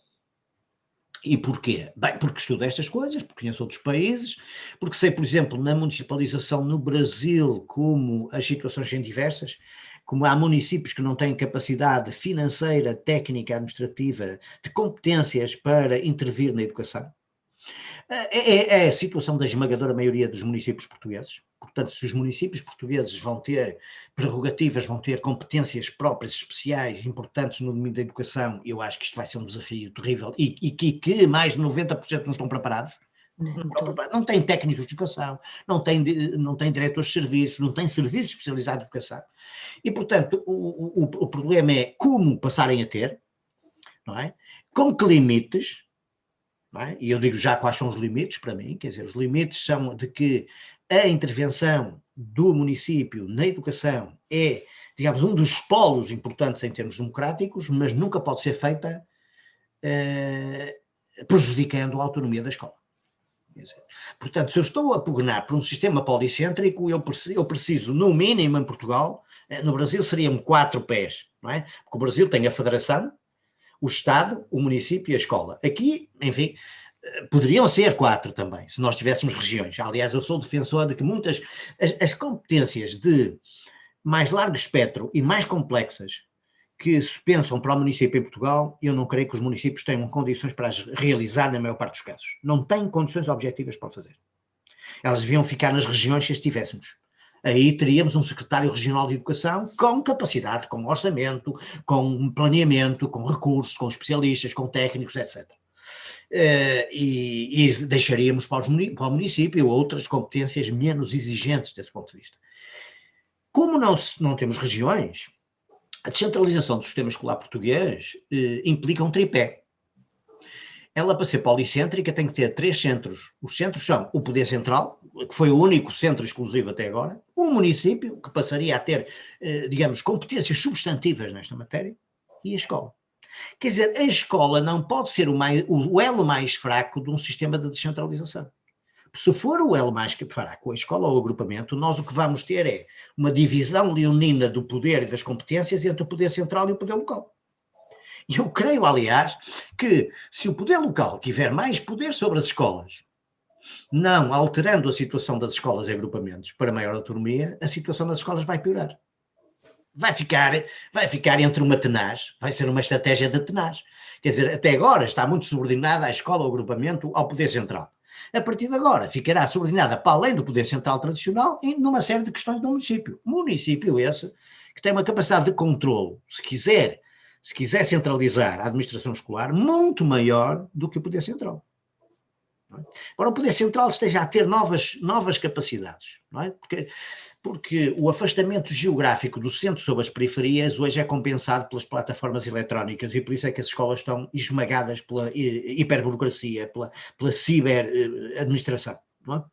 E porquê? Bem, porque estudo estas coisas, porque conheço outros países, porque sei, por exemplo, na municipalização no Brasil, como as situações são diversas, como há municípios que não têm capacidade financeira, técnica, administrativa, de competências para intervir na educação. É, é, é a situação da esmagadora maioria dos municípios portugueses. Portanto, se os municípios portugueses vão ter prerrogativas, vão ter competências próprias, especiais, importantes no domínio da educação, eu acho que isto vai ser um desafio terrível e, e que, que, mais de 90% não estão preparados. Não têm técnicos de educação, não têm, não têm diretores de serviços, não têm serviços especializados de educação. E, portanto, o, o, o problema é como passarem a ter, não é? com que limites, é? e eu digo já quais são os limites para mim, quer dizer, os limites são de que a intervenção do município na educação é, digamos, um dos polos importantes em termos democráticos, mas nunca pode ser feita eh, prejudicando a autonomia da escola. Portanto, se eu estou a pugnar por um sistema policêntrico, eu eu preciso, no mínimo em Portugal, eh, no Brasil seriam quatro pés, não é? Porque o Brasil tem a federação, o Estado, o município e a escola. Aqui, enfim, poderiam ser quatro também, se nós tivéssemos regiões. Aliás, eu sou defensor de que muitas, as, as competências de mais largo espectro e mais complexas que se pensam para o município em Portugal, eu não creio que os municípios tenham condições para as realizar na maior parte dos casos. Não têm condições objetivas para fazer. Elas deviam ficar nas regiões se as tivéssemos. Aí teríamos um secretário regional de educação com capacidade, com orçamento, com planeamento, com recursos, com especialistas, com técnicos, etc. Uh, e, e, deixaríamos para, para, o município outras competências menos exigentes desse ponto de vista. Como não, não temos regiões, a descentralização do sistema escolar português uh, implica um tripé. Ela, para ser policêntrica, tem que ter três centros. Os centros são o poder central, que foi o único centro exclusivo até agora, o município, que passaria a ter, uh, digamos, competências substantivas nesta matéria, e a escola. Quer dizer, a escola não pode ser o, mais, o elo mais fraco de um sistema de descentralização. Se for o elo mais fraco, a escola ou o agrupamento, nós o que vamos ter é uma divisão leonina do poder e das competências entre o poder central e o poder local. E eu creio, aliás, que se o poder local tiver mais poder sobre as escolas, não alterando a situação das escolas e agrupamentos para maior autonomia, a situação das escolas vai piorar vai ficar, vai ficar entre uma tenaz, vai ser uma estratégia de tenaz. Quer dizer, até agora está muito subordinada à escola, ao agrupamento, ao poder central. A partir de agora ficará subordinada para além do poder central tradicional em numa série de questões do município. Município esse que tem uma capacidade de controle, se quiser, se quiser centralizar a administração escolar, muito maior do que o poder central. É? Agora o Poder Central esteja a ter novas, novas capacidades, não é? Porque, porque o afastamento geográfico do centro sobre as periferias hoje é compensado pelas plataformas eletrónicas e por isso é que as escolas estão esmagadas pela hiperburocracia, pela, pela ciberadministração, não é?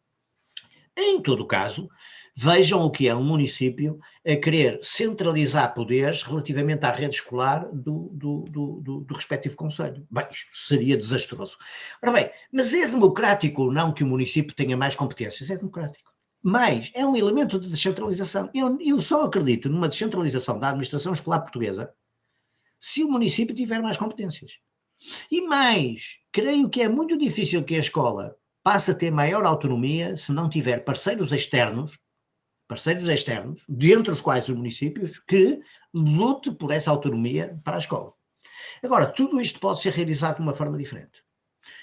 Em todo caso, vejam o que é um município a querer centralizar poderes relativamente à rede escolar do, do, do, do, respectivo conselho. Bem, isto seria desastroso. Ora bem, mas é democrático ou não que o município tenha mais competências? É democrático. Mas é um elemento de descentralização. Eu, eu só acredito numa descentralização da administração escolar portuguesa se o município tiver mais competências. E mais, creio que é muito difícil que a escola passa a ter maior autonomia se não tiver parceiros externos, parceiros externos, dentre os quais os municípios, que lute por essa autonomia para a escola. Agora, tudo isto pode ser realizado de uma forma diferente.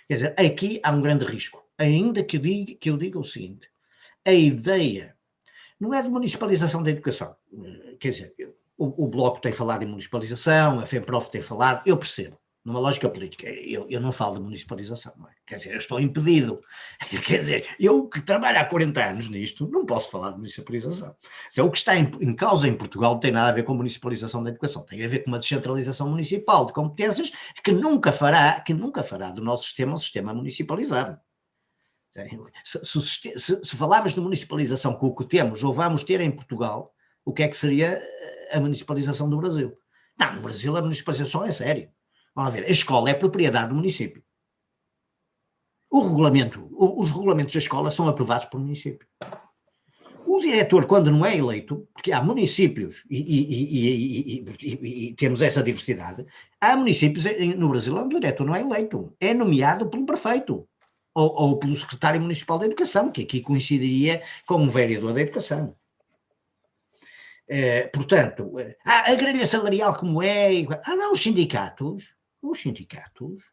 Quer dizer, aqui há um grande risco, ainda que eu diga, que eu diga o seguinte, a ideia não é de municipalização da educação, quer dizer, o, o Bloco tem falado em municipalização, a FEMPROF tem falado, eu percebo, numa lógica política, eu, eu não falo de municipalização, não é? quer dizer, eu estou impedido, quer dizer, eu que trabalho há 40 anos nisto, não posso falar de municipalização. Dizer, o que está em, em, causa em Portugal não tem nada a ver com municipalização da educação, tem a ver com uma descentralização municipal de competências que nunca fará, que nunca fará do nosso sistema um sistema municipalizado. Se, se, se, falarmos de municipalização com o que temos ou vamos ter em Portugal, o que é que seria a municipalização do Brasil? Não, no Brasil a municipalização é sério. Vamos ver, a escola é propriedade do município. O regulamento, os regulamentos da escola são aprovados pelo município. O diretor, quando não é eleito, porque há municípios, e, e, e, e, temos essa diversidade, há municípios no Brasil onde o diretor não é eleito, é nomeado pelo prefeito, ou, ou pelo secretário municipal da educação, que aqui coincidiria com um vereador da educação. É, portanto, ah, a grelha salarial como é, ah não, os sindicatos, os sindicatos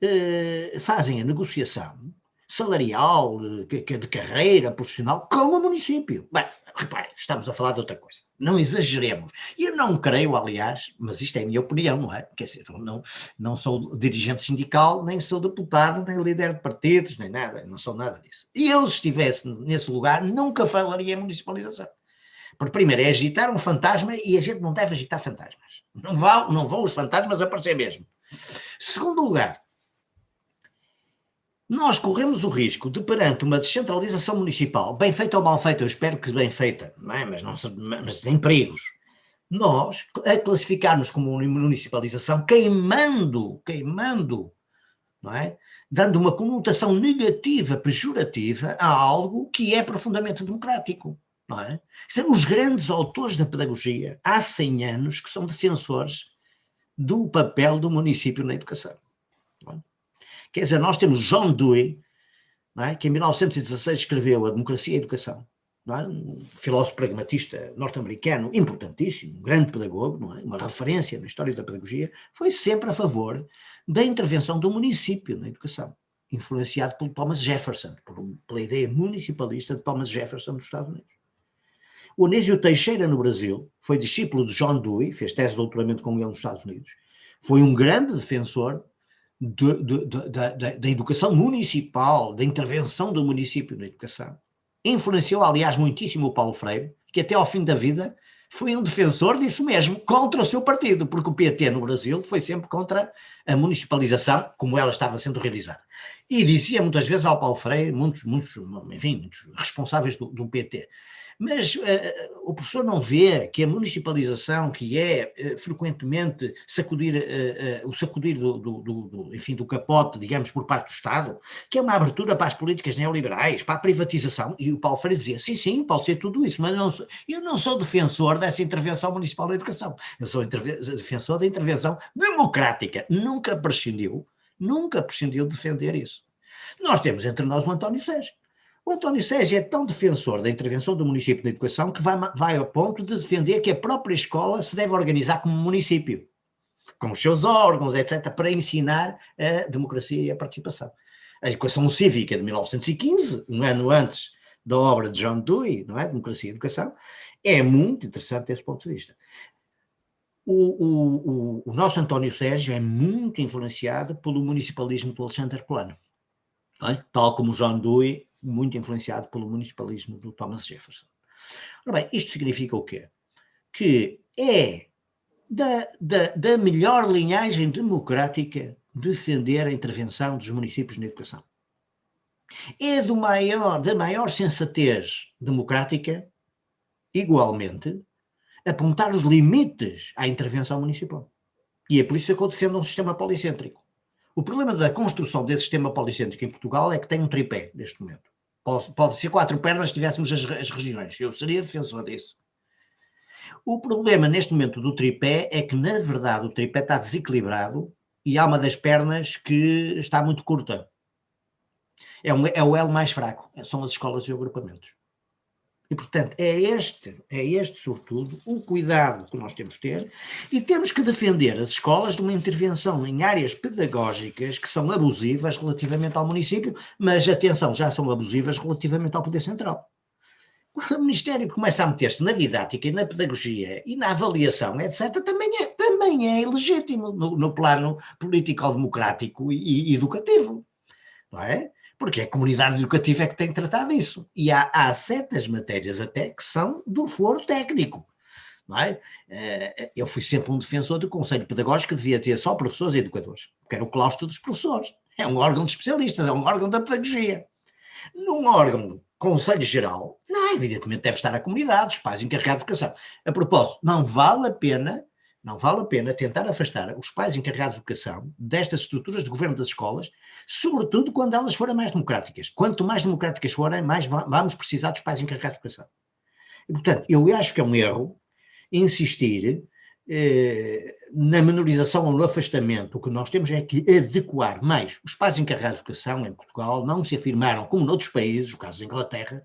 eh, fazem a negociação salarial, de, de, carreira profissional, com o município. Bem, reparem, estamos a falar de outra coisa. Não exageremos. Eu não creio, aliás, mas isto é a minha opinião, não é? Quer dizer, não, não sou dirigente sindical, nem sou deputado, nem líder de partidos, nem nada, não sou nada disso. E eu, se estivesse nesse lugar, nunca falaria em municipalização. Porque primeiro é agitar um fantasma e a gente não deve agitar fantasmas. Não vão, não vão os fantasmas aparecer mesmo. Segundo lugar, nós corremos o risco de, perante uma descentralização municipal, bem feita ou mal feita, eu espero que bem feita, não é? mas, não, mas tem perigos, nós a classificarmos como municipalização, queimando, queimando, não é? dando uma conotação negativa, pejorativa a algo que é profundamente democrático. Não é? Os grandes autores da pedagogia, há 100 anos, que são defensores do papel do município na educação. Quer dizer, nós temos John Dewey, é? que em 1916 escreveu A Democracia e a Educação, é? um filósofo pragmatista norte-americano importantíssimo, um grande pedagogo, é? uma referência na história da pedagogia, foi sempre a favor da intervenção do município na educação, influenciado por Thomas Jefferson, pela ideia municipalista de Thomas Jefferson dos Estados Unidos. O Anísio Teixeira, no Brasil, foi discípulo de John Dewey, fez tese de doutoramento com ele nos Estados Unidos, foi um grande defensor da educação municipal, da intervenção do município na educação. Influenciou, aliás, muitíssimo o Paulo Freire, que até ao fim da vida foi um defensor disso mesmo, contra o seu partido, porque o PT no Brasil foi sempre contra a municipalização como ela estava sendo realizada. E dizia muitas vezes ao Paulo Freire, muitos, muitos, enfim, muitos responsáveis do, do PT, mas uh, o professor não vê que a municipalização, que é uh, frequentemente sacudir, uh, o sacudir do, do, do, enfim, do capote, digamos, por parte do Estado, que é uma abertura para as políticas neoliberais, para a privatização, e o Paulo Freire dizia, sim, sim, pode ser tudo isso, mas não sou, eu não sou defensor dessa intervenção municipal da educação, eu sou defensor da intervenção democrática, nunca prescindiu, nunca prescindiu de defender isso. Nós temos entre nós o António Sérgio, o António Sérgio é tão defensor da intervenção do município na educação que vai, vai ao ponto de defender que a própria escola se deve organizar como município, com os seus órgãos, etc., para ensinar a democracia e a participação. A educação cívica de 1915, um ano antes da obra de John Dewey, não é? Democracia e Educação, é muito interessante desse ponto de vista. O, o, o, o nosso António Sérgio é muito influenciado pelo municipalismo do Alexandre Plano é? tal como John Dewey, muito influenciado pelo municipalismo do Thomas Jefferson. Ora bem, isto significa o quê? Que é da, da, da melhor linhagem democrática defender a intervenção dos municípios na educação. É do maior, da maior sensatez democrática, igualmente, apontar os limites à intervenção municipal. E é por isso que eu defendo um sistema policêntrico. O problema da construção desse sistema policêntrico em Portugal é que tem um tripé, neste momento. Pode, pode ser quatro pernas se tivéssemos as, as regiões. Eu seria defensor disso. O problema neste momento do tripé é que, na verdade, o tripé está desequilibrado e há uma das pernas que está muito curta. É, um, é o elo mais fraco, são as escolas e agrupamentos. E, portanto, é este, é este, sobretudo, o cuidado que nós temos de ter e temos que defender as escolas de uma intervenção em áreas pedagógicas que são abusivas relativamente ao município, mas, atenção, já são abusivas relativamente ao Poder Central. Quando o Ministério começa a meter-se na didática e na pedagogia e na avaliação, etc., também é, também é ilegítimo no, no plano político-democrático e, e educativo. Não é? Porque a comunidade educativa é que tem tratado isso. E há, há certas matérias até que são do foro técnico. Não é? Eh, eu fui sempre um defensor do Conselho Pedagógico que devia ter só professores e educadores, porque era o claustro dos professores. É um órgão de especialistas, é um órgão da pedagogia. Num órgão Conselho Geral, não, evidentemente deve estar a comunidade, os pais encarregados de educação. A propósito, não vale a pena não vale a pena tentar afastar os pais encarregados de educação destas estruturas de governo das escolas, sobretudo quando elas forem mais democráticas. Quanto mais democráticas forem, mais vamos precisar dos pais encarregados de educação. E, portanto, eu acho que é um erro insistir eh, na menorização ou no afastamento, o que nós temos é que adequar mais. Os pais encarregados de educação em Portugal não se afirmaram, como noutros países, o caso da Inglaterra,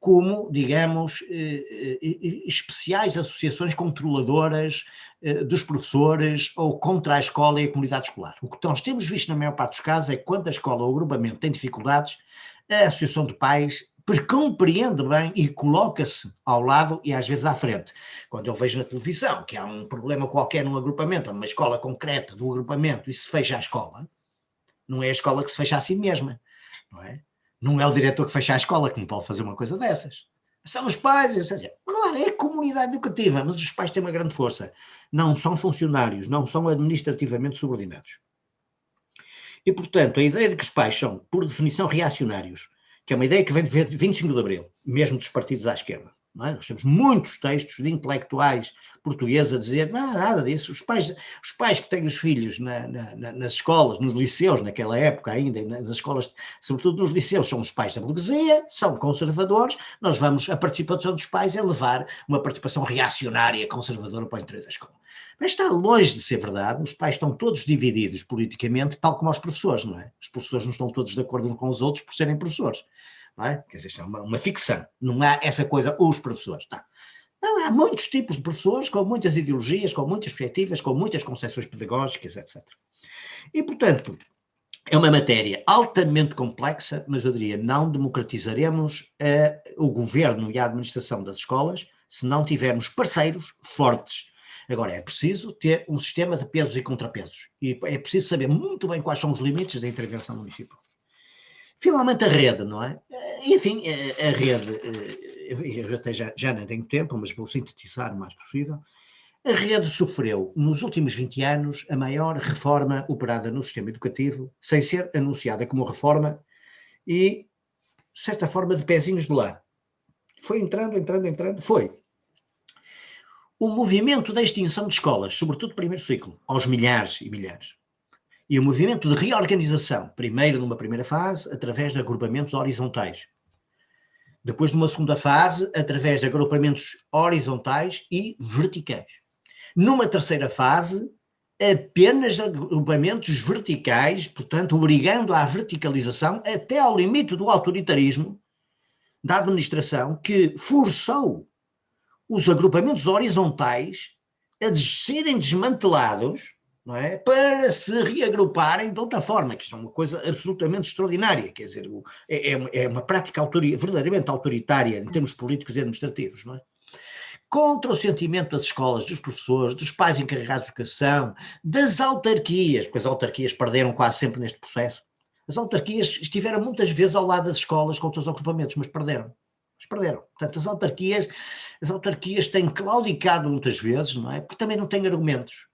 como, digamos, eh, eh, especiais associações controladoras dos professores ou contra a escola e a comunidade escolar. O que nós temos visto na maior parte dos casos é que quando a escola ou o agrupamento tem dificuldades, a associação de pais compreende bem e coloca-se ao lado e às vezes à frente. Quando eu vejo na televisão que há um problema qualquer num agrupamento, numa escola concreta do agrupamento e se fecha a escola, não é a escola que se fecha a si mesma, não é? Não é o diretor que fecha a escola que não pode fazer uma coisa dessas. São os pais, ou seja, claro, é a comunidade educativa, mas os pais têm uma grande força. Não são funcionários, não são administrativamente subordinados. E, portanto, a ideia de que os pais são, por definição, reacionários, que é uma ideia que vem de 25 de Abril, mesmo dos partidos à esquerda. É? Nós temos muitos textos de intelectuais portugueses a dizer não, nada disso. Os pais, os pais que têm os filhos na, na, nas escolas, nos liceus, naquela época ainda, nas escolas, sobretudo nos liceus, são os pais da burguesia, são conservadores. Nós vamos, a participação dos pais é levar uma participação reacionária, conservadora para o interior da escola. Mas está longe de ser verdade, os pais estão todos divididos politicamente, tal como os professores, não é? Os professores não estão todos de acordo uns com os outros por serem professores não é? Quer dizer, é uma, uma ficção, não há essa coisa, os professores, tá? Não, há muitos tipos de professores, com muitas ideologias, com muitas perspectivas, com muitas concepções pedagógicas, etc. E, portanto, é uma matéria altamente complexa, mas eu diria, não democratizaremos uh, o governo e a administração das escolas se não tivermos parceiros fortes. Agora, é preciso ter um sistema de pesos e contrapesos. E é preciso saber muito bem quais são os limites da intervenção municipal. Finalmente a rede, não é? Eh, enfim, eh, a rede, eh, eu até já, já não tenho tempo, mas vou sintetizar o mais possível. A rede sofreu, nos últimos 20 anos, a maior reforma operada no sistema educativo, sem ser anunciada como reforma e, de certa forma, de pezinhos de lá. Foi entrando, entrando, entrando, foi. O movimento da extinção de escolas, sobretudo primeiro ciclo, aos milhares e milhares, e o movimento de reorganização, primeiro numa primeira fase, através de agrupamentos horizontais. Depois numa segunda fase, através de agrupamentos horizontais e verticais. Numa terceira fase, apenas agrupamentos verticais, portanto, obrigando à verticalização até ao limite do autoritarismo da administração que forçou os agrupamentos horizontais a serem desmantelados não é? para se reagruparem de outra forma, que isto é uma coisa absolutamente extraordinária, quer dizer, é, é, é uma prática autori verdadeiramente autoritária em termos políticos e administrativos, não é? Contra o sentimento das escolas, dos professores, dos pais encarregados de educação, das autarquias, porque as autarquias perderam quase sempre neste processo, As autarquias estiveram muitas vezes ao lado das escolas com os agrupamentos, mas perderam. Mas perderam. Portanto, as autarquias, as autarquias têm claudicado muitas vezes, não é? Porque também não têm argumentos.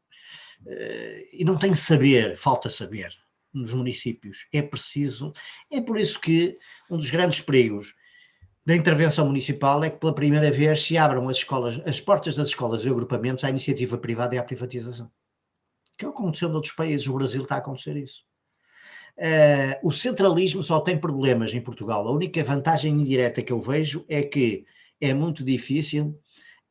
Uh, e não têm saber, falta saber nos municípios. É preciso, é por isso que um dos grandes perigos da intervenção municipal é que pela primeira vez se abram as escolas, as portas das escolas e agrupamentos à iniciativa privada e à privatização. Que é aconteceu noutros países, o Brasil está a acontecer isso. Uh, o centralismo só tem problemas em Portugal. A única vantagem indireta que eu vejo é que é muito difícil,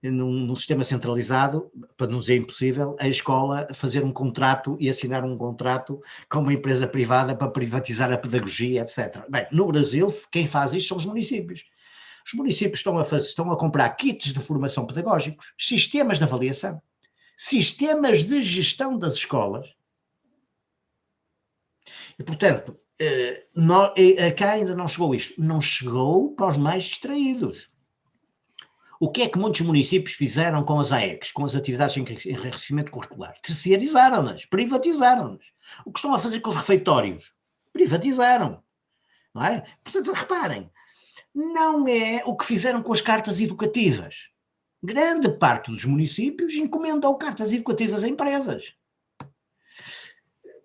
num, num, sistema centralizado, para não dizer impossível, a escola fazer um contrato e assinar um contrato com uma empresa privada para privatizar a pedagogia, etc. Bem, no Brasil, quem faz isto são os municípios. Os municípios estão a, fazer, estão a comprar kits de formação pedagógicos, sistemas de avaliação, sistemas de gestão das escolas, e, portanto, eh, não, eh, cá ainda não chegou isto. Não chegou para os mais distraídos. O que é que muitos municípios fizeram com as AECs, com as atividades de enriquecimento curricular? Terceirizaram-nas, privatizaram-nas. O que estão a fazer com os refeitórios? Privatizaram. Não é? Portanto, reparem, não é o que fizeram com as cartas educativas. Grande parte dos municípios encomendou cartas educativas a empresas.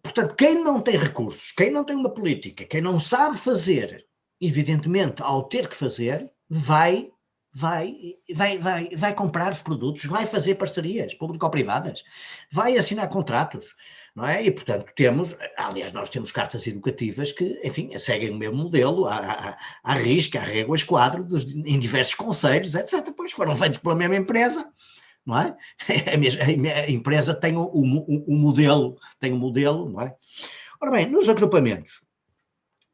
Portanto, quem não tem recursos, quem não tem uma política, quem não sabe fazer, evidentemente, ao ter que fazer, vai vai, vai, vai, vai comprar os produtos, vai fazer parcerias público-privadas, vai assinar contratos, não é? E, portanto, temos, aliás, nós temos cartas educativas que, enfim, seguem o mesmo modelo, à, à, risca, à régua, esquadro, dos, em diversos conselhos, etc. Depois foram feitos pela mesma empresa, não é? A, empresa tem o, modelo, tem o modelo, não é? Ora bem, nos agrupamentos,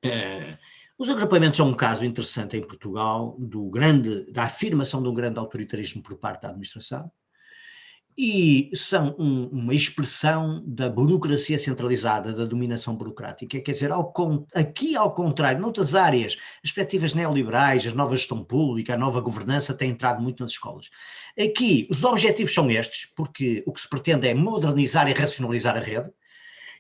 eh, os agrupamentos são um caso interessante em Portugal do grande, da afirmação de um grande autoritarismo por parte da administração, e são um, uma expressão da burocracia centralizada, da dominação burocrática, quer dizer, ao, aqui ao contrário, noutras áreas, as perspectivas neoliberais, a nova gestão pública, a nova governança têm entrado muito nas escolas. Aqui os objetivos são estes, porque o que se pretende é modernizar e racionalizar a rede,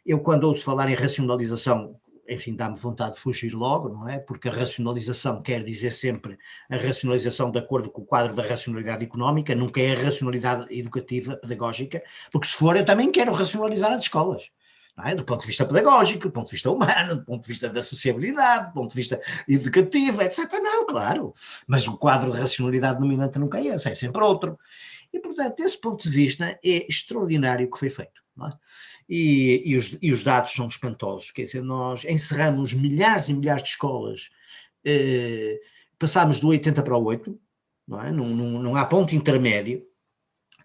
eu quando ouço falar em racionalização enfim, dá-me vontade de fugir logo, não é? Porque a racionalização quer dizer sempre a racionalização de acordo com o quadro da racionalidade económica, nunca é a racionalidade educativa, pedagógica, porque se for eu também quero racionalizar as escolas. É? do ponto de vista pedagógico, do ponto de vista humano, do ponto de vista da sociabilidade, do ponto de vista educativo, etc. Não, claro. Mas o quadro de racionalidade dominante nunca é esse, é sempre outro. E, portanto, desse ponto de vista, é extraordinário o que foi feito. É? E, e, os, e, os, dados são espantosos, quer dizer, nós encerramos milhares e milhares de escolas, eh, passámos do 80 para o 8, não, é? não, não, não há ponto intermédio,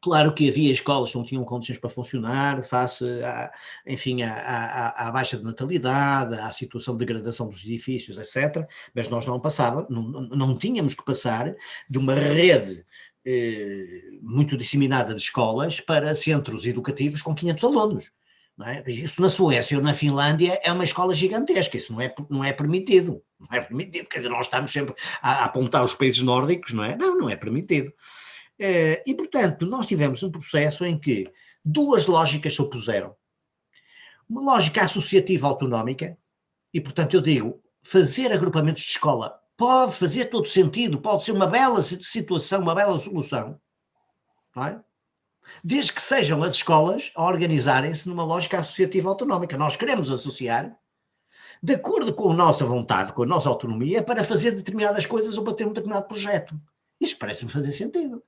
Claro que havia escolas que não tinham condições para funcionar, face, a, enfim, à, à, à, baixa de natalidade, à situação de degradação dos edifícios, etc. Mas nós não passávamos, não, não tínhamos que passar de uma rede muito disseminada de escolas para centros educativos com 500 alunos. É? Isso na Suécia ou na Finlândia é uma escola gigantesca, isso não é, não é permitido. Não é permitido, quer dizer, nós estamos sempre a, a apontar os países nórdicos, não é? Não, não é permitido. Eh, e, portanto, nós tivemos um processo em que duas lógicas se opuseram. Uma lógica associativa autonómica, e, portanto, eu digo, fazer agrupamentos de escola pode fazer todo sentido, pode ser uma bela situação, uma bela solução, não é? desde que sejam as escolas a organizarem-se numa lógica associativa autonómica. Nós queremos associar, de acordo com a nossa vontade, com a nossa autonomia, para fazer determinadas coisas ou para ter um determinado projeto. Isso parece-me fazer sentido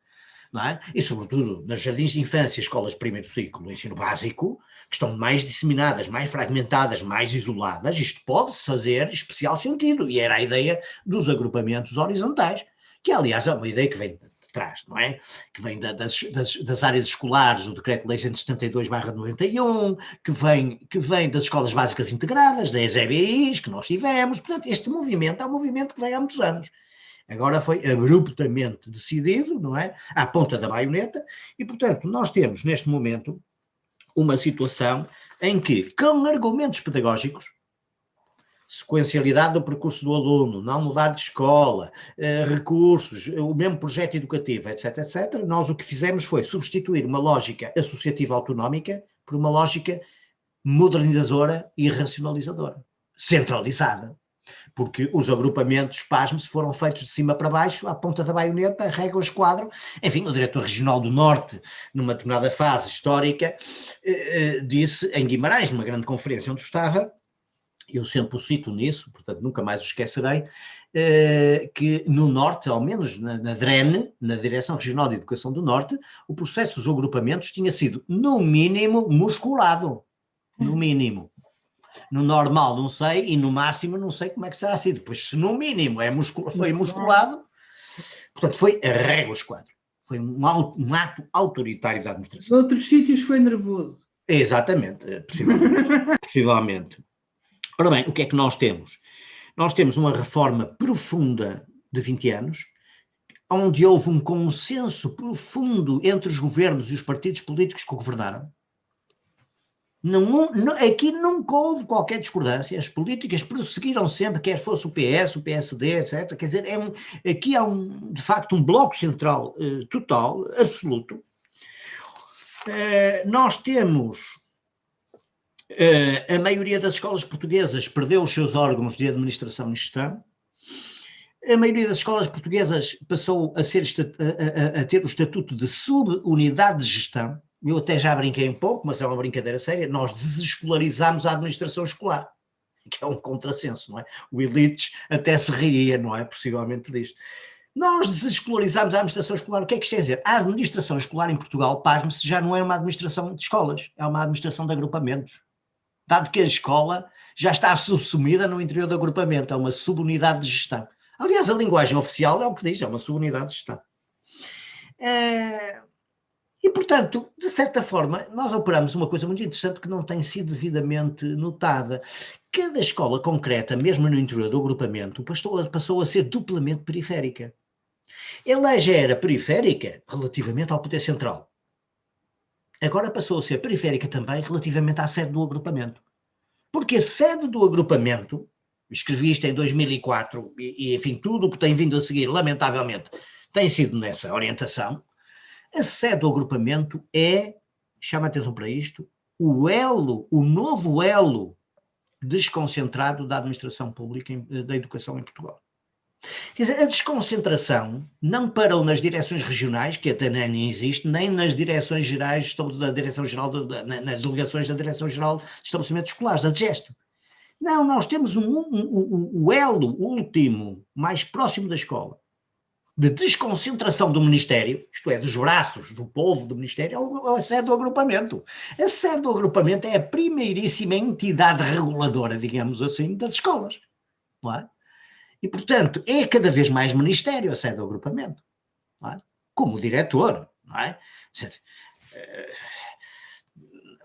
é? E sobretudo nas jardins de infância, escolas de primeiro ciclo, ensino básico, que estão mais disseminadas, mais fragmentadas, mais isoladas, isto pode fazer especial sentido, e era a ideia dos agrupamentos horizontais, que aliás é uma ideia que vem de trás, não é? Que vem da, das, das, das, áreas escolares, o decreto-lei 172 91, que vem, que vem das escolas básicas integradas, das EBIs, que nós tivemos, portanto este movimento é um movimento que vem há muitos anos. Agora foi abruptamente decidido, não é? À ponta da baioneta, e portanto nós temos neste momento uma situação em que, com argumentos pedagógicos, sequencialidade do percurso do aluno, não mudar de escola, eh, recursos, o mesmo projeto educativo, etc, etc, nós o que fizemos foi substituir uma lógica associativa autonómica por uma lógica modernizadora e racionalizadora centralizada, porque os agrupamentos, pasme-se, foram feitos de cima para baixo, à ponta da baioneta, régua esquadro. Enfim, o diretor regional do Norte, numa determinada fase histórica, eh, eh, disse em Guimarães, numa grande conferência onde estava, eu sempre o cito nisso, portanto nunca mais o esquecerei, eh, que no Norte, ao menos na, na DREN, na Direção Regional de Educação do Norte, o processo dos agrupamentos tinha sido, no mínimo, musculado. No mínimo no normal não sei, e no máximo não sei como é que será sido. Pois se no mínimo é muscul foi musculado, portanto foi a régua esquadro. Foi um, um, ato autoritário da administração. Outros sítios foi nervoso. Exatamente, eh, possivelmente. possivelmente. Ora bem, o que é que nós temos? Nós temos uma reforma profunda de 20 anos, onde houve um consenso profundo entre os governos e os partidos políticos que governaram, não, não, aqui nunca houve qualquer discordância, as políticas prosseguiram sempre, quer fosse o PS, o PSD, etc. Quer dizer, é um, aqui há um, de facto um bloco central uh, total, absoluto. Uh, nós temos, uh, a maioria das escolas portuguesas perdeu os seus órgãos de administração e gestão, a maioria das escolas portuguesas passou a, ser, a, a, a ter o estatuto de subunidade de gestão, eu até já brinquei um pouco, mas é uma brincadeira séria, nós desescolarizámos a administração escolar, que é um contrassenso, não é? O Elites até se riria, não é? Possivelmente disto. Nós desescolarizámos a administração escolar, o que é que isto quer dizer? A administração escolar em Portugal, pasme-se, já não é uma administração de escolas, é uma administração de agrupamentos. Dado que a escola já está subsumida no interior do agrupamento, é uma subunidade de gestão. Aliás, a linguagem oficial é o que diz, é uma subunidade de gestão. É, e, portanto, de certa forma, nós operamos uma coisa muito interessante que não tem sido devidamente notada. Cada escola concreta, mesmo no interior do agrupamento, passou, passou a ser duplamente periférica. Ela já era periférica relativamente ao poder central. Agora passou a ser periférica também relativamente à sede do agrupamento. Porque a sede do agrupamento, escrevi isto em 2004, e, e enfim, tudo o que tem vindo a seguir, lamentavelmente, tem sido nessa orientação, a sede do agrupamento é, chama a atenção para isto, o elo, o novo elo desconcentrado da administração pública eh, da educação em Portugal. Quer dizer, a desconcentração não parou nas direções regionais, que até nem existe, nem nas direções gerais, da Direção-Geral, nas delegações da Direção-Geral de Estabelecimentos Escolares, a DGEST. Não, nós temos um, um, um, o elo último, mais próximo da escola, de desconcentração do Ministério, isto é, dos braços do povo do Ministério, é a sede do agrupamento. A sede do agrupamento é a primeiríssima entidade reguladora, digamos assim, das escolas. Não é? E, portanto, é cada vez mais Ministério a sede do agrupamento. É? Como diretor. Não é? Eh,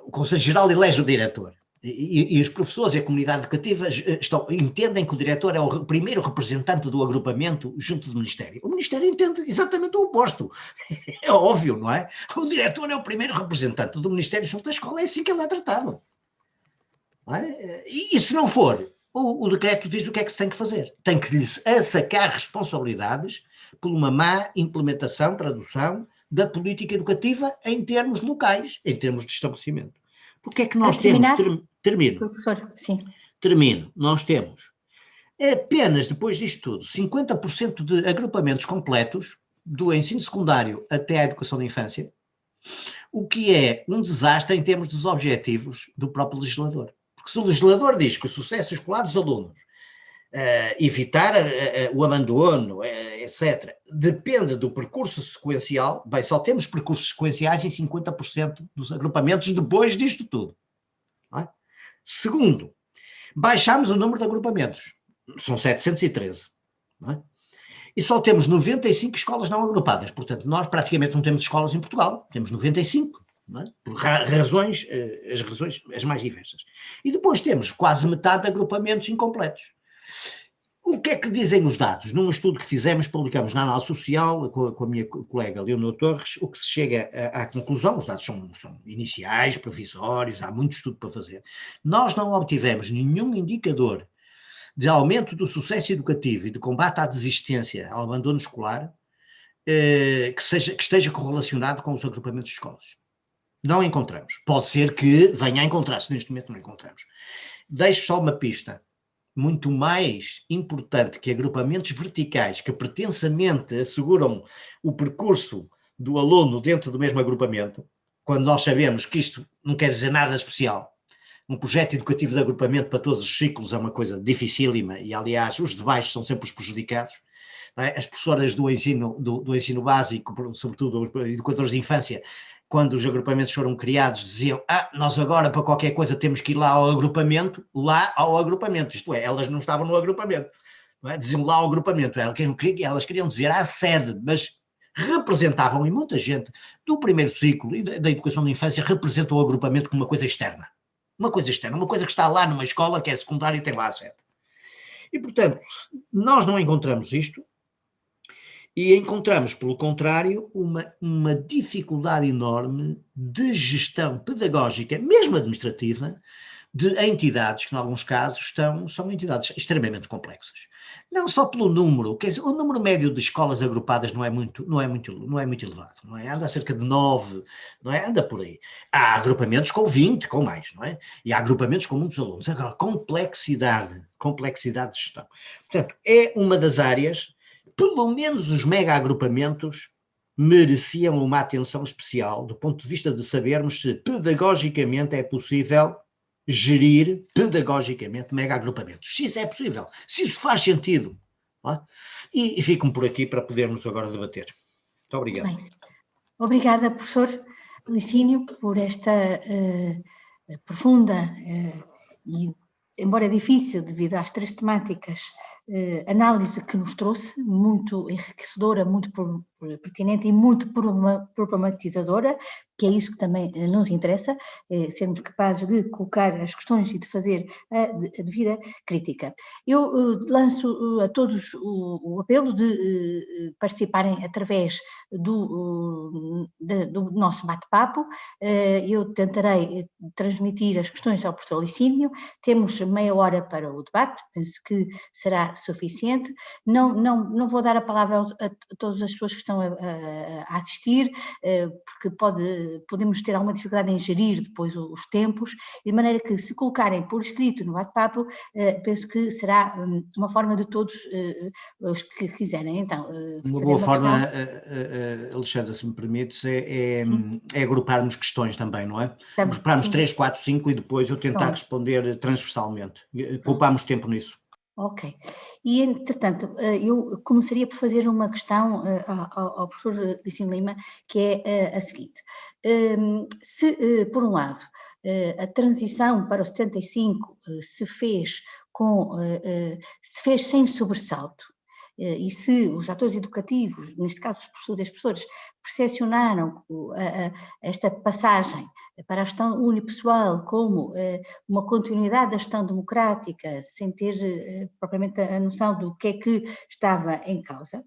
o Conselho Geral elege o diretor. E, e, os professores e a comunidade educativa eh, estão, entendem que o diretor é o primeiro representante do agrupamento junto do Ministério. O Ministério entende exatamente o oposto. É óbvio, não é? O diretor é o primeiro representante do Ministério junto da escola, é assim que ele é tratado. É? E, e, se não for, o, o, decreto diz o que é que se tem que fazer. Tem que lhes assacar responsabilidades por uma má implementação, tradução da política educativa em termos locais, em termos de estabelecimento. Porque é que nós temos, termino, Professor, sim. termino, nós temos apenas depois disto tudo, 50% de agrupamentos completos do ensino secundário até à educação da infância, o que é um desastre em termos dos objetivos do próprio legislador. Porque se o legislador diz que o sucesso escolar dos alunos Uh, evitar uh, uh, o abandono, etc., depende do percurso sequencial. Bem, só temos percursos sequenciais em 50% dos agrupamentos depois disto tudo. Segundo, baixamos o número de agrupamentos, são 713. É? E só temos 95 escolas não agrupadas, portanto, nós praticamente não temos escolas em Portugal, temos 95. É? Por razões, as razões as mais diversas. E depois temos quase metade de agrupamentos incompletos. O que é que dizem os dados? Num estudo que fizemos, publicamos na análise social, com a, com a minha colega Leonor Torres, o que se chega à, conclusão, os dados são, são, iniciais, provisórios, há muito estudo para fazer, nós não obtivemos nenhum indicador de aumento do sucesso educativo e de combate à desistência, ao abandono escolar, eh, que, seja, que esteja correlacionado com os agrupamentos de escolas. Não encontramos. Pode ser que venha a encontrar-se, neste momento não encontramos. Deixo só uma pista muito mais importante que agrupamentos verticais que pretensamente asseguram o percurso do aluno dentro do mesmo agrupamento, quando nós sabemos que isto não quer dizer nada especial. Um projeto educativo de agrupamento para todos os ciclos é uma coisa dificílima e, aliás, os de baixo são sempre os prejudicados. É? As professoras do ensino, do, do ensino básico, sobretudo educadores de infância, quando os agrupamentos foram criados, diziam, ah, nós agora para qualquer coisa temos que ir lá ao agrupamento, lá ao agrupamento, isto é, elas não estavam no agrupamento, é? diziam lá ao agrupamento, elas queriam dizer à sede, mas representavam, e muita gente do primeiro ciclo e da educação da infância representam o agrupamento como uma coisa externa. Uma coisa externa, uma coisa que está lá numa escola que é secundária e tem lá a sede. E, portanto, nós não encontramos isto e encontramos, pelo contrário, uma, uma dificuldade enorme de gestão pedagógica, mesmo administrativa, de entidades que, em alguns casos, estão, são entidades extremamente complexas. Não só pelo número, quer dizer, o número médio de escolas agrupadas não é muito, não é muito, não é muito elevado, não é? Anda cerca de nove, não é? Anda por aí. Há agrupamentos com 20, com mais, não é? E há agrupamentos com muitos alunos. Agora, complexidade, complexidade de gestão. Portanto, é uma das áreas, pelo menos os mega agrupamentos mereciam uma atenção especial do ponto de vista de sabermos se pedagogicamente é possível gerir pedagogicamente mega agrupamentos. Se isso é possível, se isso faz sentido. É? E, e fico por aqui para podermos agora debater. Muito obrigado. Obrigada, professor Licínio, por esta uh, profunda uh, e, embora difícil devido às três temáticas, análise que nos trouxe, muito enriquecedora, muito pertinente e muito problematizadora, que é isso que também eh, nos interessa, é sermos capazes de colocar as questões e de fazer a, devida crítica. Eu lanço a todos o, apelo de participarem através do, do nosso bate-papo, eu tentarei transmitir as questões ao professor Licínio, temos meia hora para o debate, penso que será suficiente, não, não, não vou dar a palavra aos, a, todas as pessoas que estão a, a, assistir, porque pode podemos ter alguma dificuldade em gerir depois os tempos, de maneira que se colocarem por escrito no bate-papo, eh, penso que será hum, uma forma de todos eh, os que quiserem. Então, eh, uma boa uma forma, questão... Alexandra, se me permites, é, é, é, agruparmos questões também, não é? Agruparmos três, quatro, cinco e depois eu tentar Pronto. responder transversalmente. Poupamos tempo nisso. Ok. E, entretanto, eh, eu começaria por fazer uma questão eh, ao, professor Licínio Lima, que é eh, a seguinte. Ehm, se, por um lado, a transição para o 75 se fez com, se fez sem sobressalto, e se os atores educativos, neste caso os professores e as professoras, percepcionaram esta passagem para a gestão unipessoal como eh, uma continuidade da gestão democrática, sem ter eh, propriamente a noção do que é que estava em causa.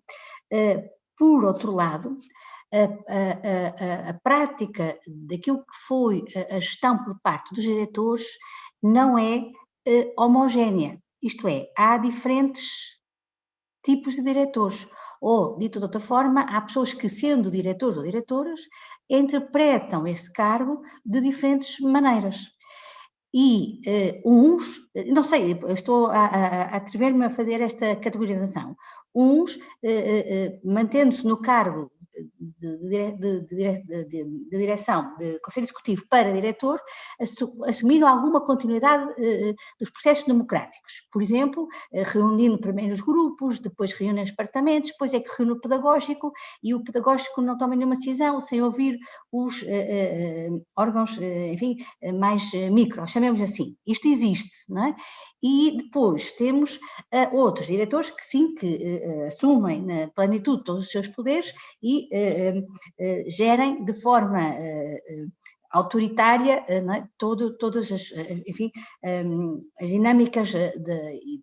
Eh, por outro lado, a, a, a, a, prática daquilo que foi a gestão por parte dos diretores não é homogénea, isto é, há diferentes tipos de diretores. Ou, dito de outra forma, há pessoas que, sendo diretores ou diretoras, interpretam este cargo de diferentes maneiras. E uh, uns, não sei, estou a, a, a atrever-me a fazer esta categorização. Uns, uh, uh, mantendo-se no cargo de, de, de, direção, de conselho executivo para diretor, assumiram alguma continuidade eh, dos processos democráticos. Por exemplo, eh, reunindo primeiro os grupos, depois reúnem os departamentos, depois é que reúne o pedagógico e o pedagógico não toma nenhuma decisão sem ouvir os eh, órgãos, enfim, mais micro, chamemos assim. Isto existe, não é? E depois temos uh, outros diretores que sim, que uh, assumem na plenitude todos os seus poderes e uh, gerem de forma autoritária é? Todo, todas as, enfim, um, as dinâmicas de,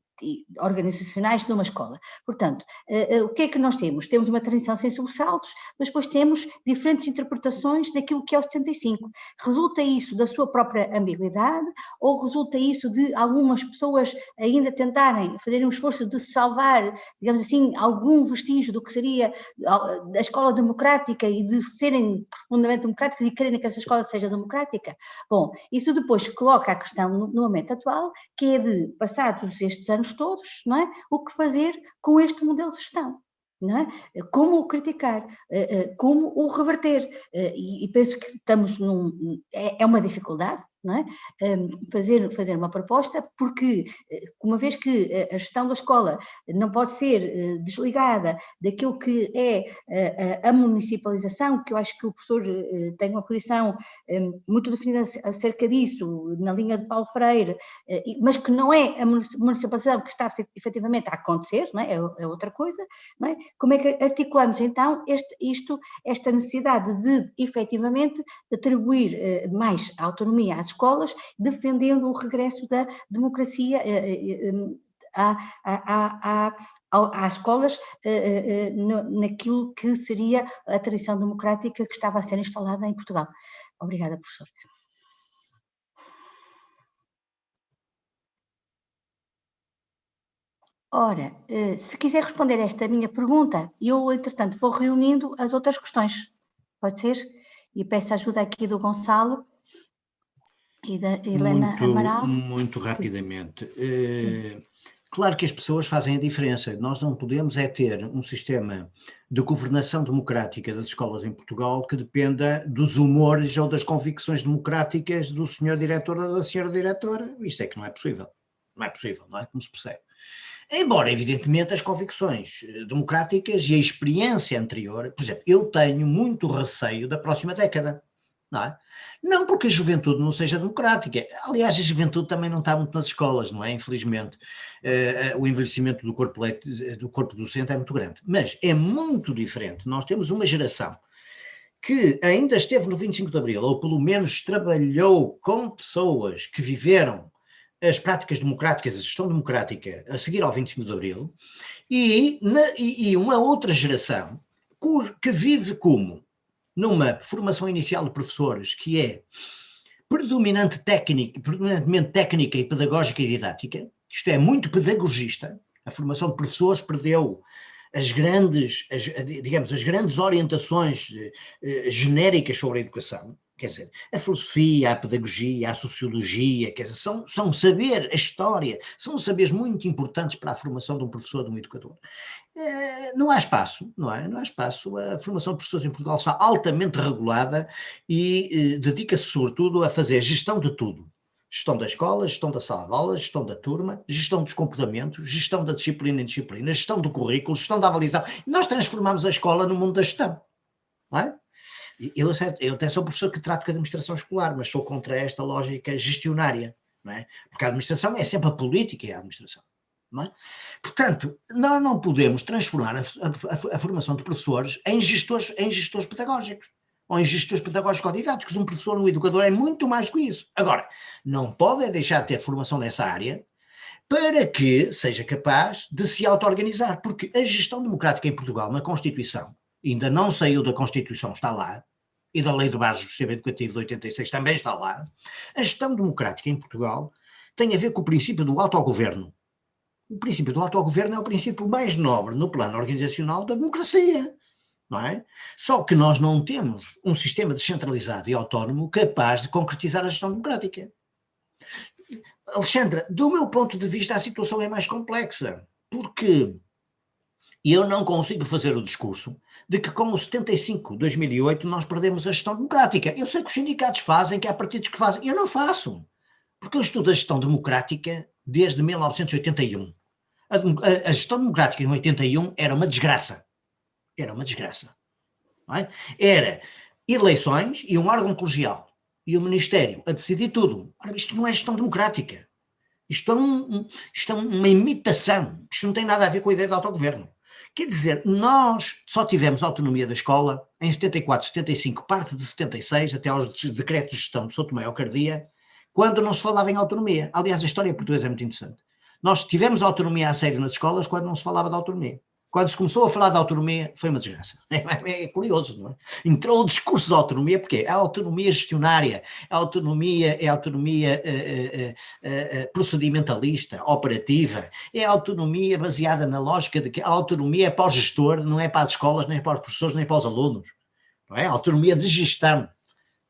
organizacionais de uma escola. Portanto, uh, uh, o que é que nós temos? Temos uma transição sem sobressaltos, mas depois temos diferentes interpretações daquilo que é o 75. Resulta isso da sua própria ambiguidade ou resulta isso de algumas pessoas ainda tentarem, fazerem um esforço de salvar, digamos assim, algum vestígio do que seria a escola democrática e de serem profundamente democráticas e quererem que essa escola seja democrática? Bom, isso depois coloca a questão no momento atual, que é de, passados estes anos todos, não é? o que fazer com este modelo de gestão. É? Como o criticar, eh, eh, como o reverter, eh, e penso que estamos num. É, é uma dificuldade, é? fazer, fazer uma proposta, porque eh, uma vez que eh, a gestão da escola não pode ser eh, desligada daquilo que é a, municipalização, que eu acho que o professor tem uma posição muito definida acerca disso, na linha de Paulo Freire, mas que não é a municipalização que está efetivamente a acontecer, é? é? é? outra coisa, é? como é que articulamos então este, isto, esta necessidade de efetivamente atribuir mais autonomia às escolas, defendendo o regresso da democracia eh, eh, às escolas eh, naquilo que seria a tradição democrática que estava a ser instalada em Portugal. Obrigada, professor. Ora, se quiser responder esta minha pergunta, eu, entretanto, vou reunindo as outras questões. Pode ser? E peço ajuda aqui do Gonçalo e da Helena muito, Amaral? Muito rapidamente. Uh, claro que as pessoas fazem a diferença. Nós não podemos é ter um sistema de governação democrática das escolas em Portugal que dependa dos humores ou das convicções democráticas do senhor diretor ou da senhora diretora. Isto é que não é possível. Não é possível, não é? Como se percebe. Embora, evidentemente, as convicções eh, democráticas e a experiência anterior, por exemplo, eu tenho muito receio da próxima década não é? Não porque a juventude não seja democrática, aliás a juventude também não está muito nas escolas, não é? Infelizmente, uh, o envelhecimento do corpo, do corpo docente é muito grande, mas é muito diferente, nós temos uma geração que ainda esteve no 25 de Abril, ou pelo menos trabalhou com pessoas que viveram as práticas democráticas, a gestão democrática a seguir ao 25 de Abril, e, na, e, e uma outra geração que vive como numa formação inicial de professores que é predominante técnica, predominantemente técnica e pedagógica e didática, isto é, muito pedagogista, a formação de professores perdeu as grandes, as, digamos, as grandes orientações eh, genéricas sobre a educação, quer dizer, a filosofia, a pedagogia, a sociologia, quer dizer, são, são saber, a história, são saberes muito importantes para a formação de um professor, de um educador. Eh, não há espaço, não é? Não há espaço. A formação de professores em Portugal está altamente regulada e eh, dedica-se sobretudo a fazer gestão de tudo. Gestão da escola, gestão da sala de aula, gestão da turma, gestão dos comportamentos, gestão da disciplina e disciplina, gestão do currículo, gestão da avaliação. Nós transformamos a escola no mundo da gestão, não é? Eu, eu até sou professor que trato com a administração escolar, mas sou contra esta lógica gestionária, não é? Porque a administração é sempre a política e a administração. É? Portanto, nós não podemos transformar a, a, a, formação de professores em gestores, em gestores pedagógicos ou em gestores pedagógico-didáticos. Um professor, um educador é muito mais que isso. Agora, não pode deixar de ter formação nessa área para que seja capaz de se auto-organizar, porque a gestão democrática em Portugal, na Constituição, ainda não saiu da Constituição, está lá, e da Lei de Bases do Sistema Educativo de 86 também está lá, a gestão democrática em Portugal tem a ver com o princípio do autogoverno. O princípio do autogoverno é o princípio mais nobre no plano organizacional da democracia. Não é? Só que nós não temos um sistema descentralizado e autónomo capaz de concretizar a gestão democrática. Alexandra, do meu ponto de vista a situação é mais complexa, porque eu não consigo fazer o discurso de que com o 75 2008 nós perdemos a gestão democrática. Eu sei que os sindicatos fazem, que há partidos que fazem, eu não faço, porque eu estudo a gestão democrática desde 1981. A, a, a gestão democrática em 81 era uma desgraça. Era uma desgraça. É? Era eleições e um órgão colegial e o Ministério a decidir tudo. Ora, isto não é gestão democrática. Isto é, um, isto é uma imitação. Isto não tem nada a ver com a ideia de autogoverno. Quer dizer, nós só tivemos autonomia da escola em 74, 75, parte de 76, até aos decretos de gestão de Souto Tomé Cardia, quando não se falava em autonomia. Aliás, a história portuguesa é muito interessante. Nós tivemos autonomia a sério nas escolas quando não se falava de autonomia. Quando se começou a falar de autonomia, foi uma desgraça. É, é curioso, não é? Entrou o discurso de autonomia, porque é a autonomia gestionária, a autonomia é a autonomia uh, uh, procedimentalista, operativa, é a autonomia baseada na lógica de que a autonomia é para o gestor, não é para as escolas, nem para os professores, nem para os alunos. Não é? A autonomia de gestão,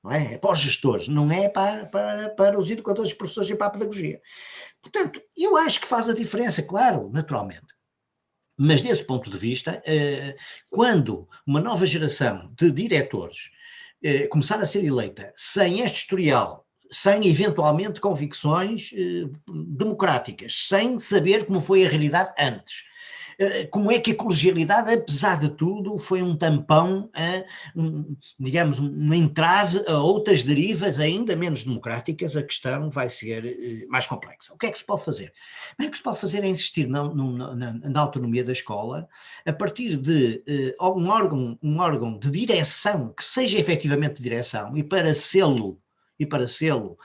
não é? É para os gestores, não é para, para, para os educadores, professores e para a pedagogia. Portanto, eu acho que faz a diferença, claro, naturalmente. Mas desse ponto de vista, eh, quando uma nova geração de diretores eh, começar a ser eleita sem este historial, sem eventualmente convicções eh, democráticas, sem saber como foi a realidade antes, como é que a colegialidade, apesar de tudo, foi um tampão, a, um, digamos, uma entrave a outras derivas ainda menos democráticas, a questão vai ser eh, mais complexa. O que é que se pode fazer? O que se pode fazer é insistir na, na, na autonomia da escola, a partir de uh, um, órgão, um órgão de direção, que seja efetivamente direção, e para sê-lo, e para sê-lo,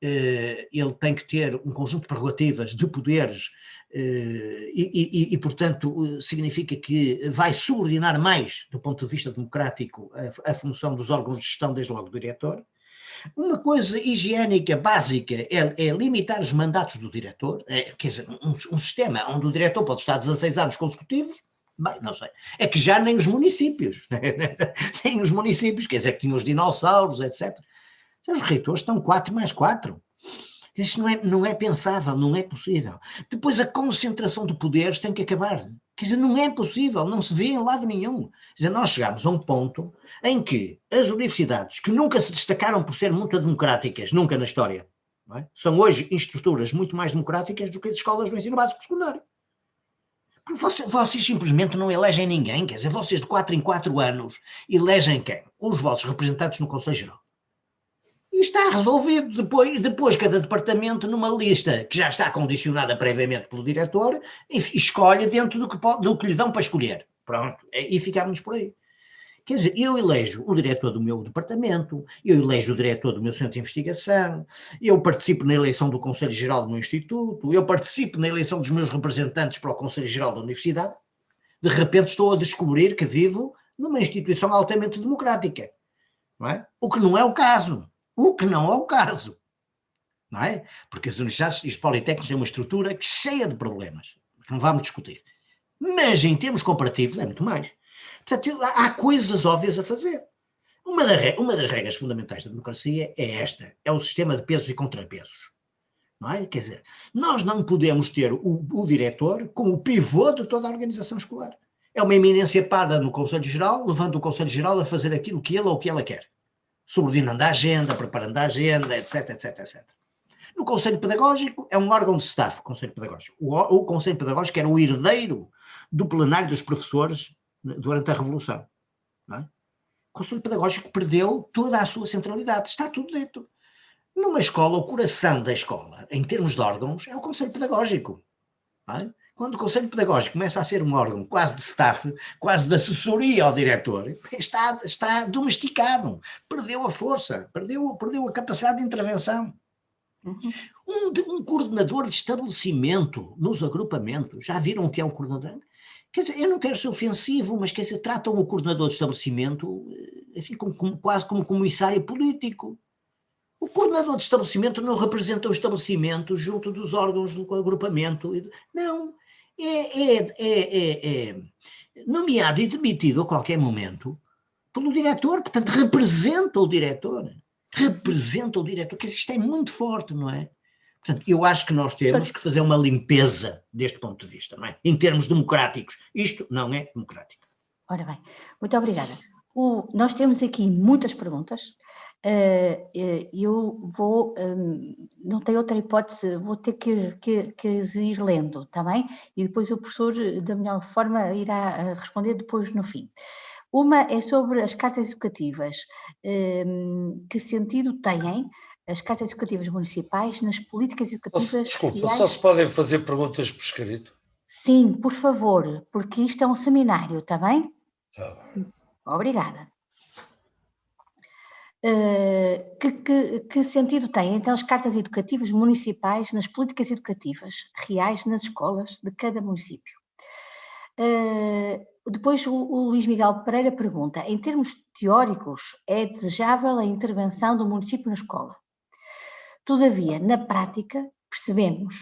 ele tem que ter um conjunto de prerrogativas, de poderes eh, e, e, e, portanto, significa que vai subordinar mais, do ponto de vista democrático, a, a, função dos órgãos de gestão, desde logo do diretor. Uma coisa higiênica básica é, é limitar os mandatos do diretor, é, quer dizer, um, um, sistema onde o diretor pode estar 16 anos consecutivos, bem, não sei, é que já nem os municípios, nem os municípios, quer dizer, que tinham os dinossauros, etc. Os reitores estão 4 mais 4. Isso não é, não é pensável, não é possível. Depois a concentração de poderes tem que acabar. Quer dizer, não é possível, não se vê em lado nenhum. Quer dizer, nós chegamos a um ponto em que as universidades, que nunca se destacaram por ser muito democráticas, nunca na história, é? são hoje estruturas muito mais democráticas do que as escolas do ensino básico secundário. Porque vocês, vocês, simplesmente não elegem ninguém, quer dizer, vocês de 4 em 4 anos elegem quem? Os vossos representantes no Conselho Geral. Está resolvido. Depois, depois, cada departamento, numa lista que já está condicionada previamente pelo diretor, escolhe dentro do que, pode, do que lhe dão para escolher. Pronto, e ficamos por aí. Quer dizer, eu elejo o diretor do meu departamento, eu elejo o diretor do meu centro de investigação, eu participo na eleição do Conselho Geral do meu instituto, eu participo na eleição dos meus representantes para o Conselho Geral da Universidade. De repente estou a descobrir que vivo numa instituição altamente democrática. É? O que não é o caso. O que não é o caso. Não é? Porque as universidades e os politécnicos têm uma estrutura cheia de problemas, que não vamos discutir. Mas em termos comparativos é muito mais. Portanto, há coisas óbvias a fazer. Uma, uma das regras fundamentais da democracia é esta, é o sistema de pesos e contrapesos. Não é? Quer dizer, nós não podemos ter o, o diretor como o pivô de toda a organização escolar. É uma eminência parda no Conselho Geral, levando o Conselho Geral a fazer aquilo que ele ou que ela quer subordinando a agenda, preparando a agenda, etc, etc, etc. No Conselho Pedagógico é um órgão de staff, Conselho Pedagógico. O, o Conselho Pedagógico era o herdeiro do plenário dos professores durante a Revolução. É? O Conselho Pedagógico perdeu toda a sua centralidade, está tudo dentro. Numa escola, o coração da escola, em termos de órgãos, é o Conselho Pedagógico. É? Quando o Conselho Pedagógico começa a ser um órgão quase de staff, quase de assessoria ao diretor, está, está domesticado, perdeu a força, perdeu, perdeu a capacidade de intervenção. Uhum. Um, um, coordenador de estabelecimento nos agrupamentos, já viram o que é um coordenador? Quer dizer, eu não quero ser ofensivo, mas quer dizer, tratam o coordenador de estabelecimento eh, enfim, como, como, quase como comissário político. O coordenador de estabelecimento não representa o estabelecimento junto dos órgãos do agrupamento. Não, é, é, é, é, nomeado e demitido a qualquer momento pelo diretor, portanto representa o diretor, representa o diretor, que isto é muito forte, não é? Portanto, eu acho que nós temos que fazer uma limpeza deste ponto de vista, não é? Em termos democráticos. Isto não é democrático. Ora bem, muito obrigada. O, nós temos aqui muitas perguntas. Uh, eu vou, um, não tenho outra hipótese, vou ter que, que, que, ir lendo, está bem? E depois o professor, da melhor forma, irá responder depois no fim. Uma é sobre as cartas educativas. Um, que sentido têm as cartas educativas municipais nas políticas educativas? Desculpa, só se podem fazer perguntas por escrito? Sim, por favor, porque isto é um seminário, está bem? Está bem. Obrigada. Uh, que, que, que, sentido têm então as cartas educativas municipais nas políticas educativas reais nas escolas de cada município? Uh, depois o, o, Luís Miguel Pereira pergunta, em termos teóricos é desejável a intervenção do município na escola? Todavia, na prática, percebemos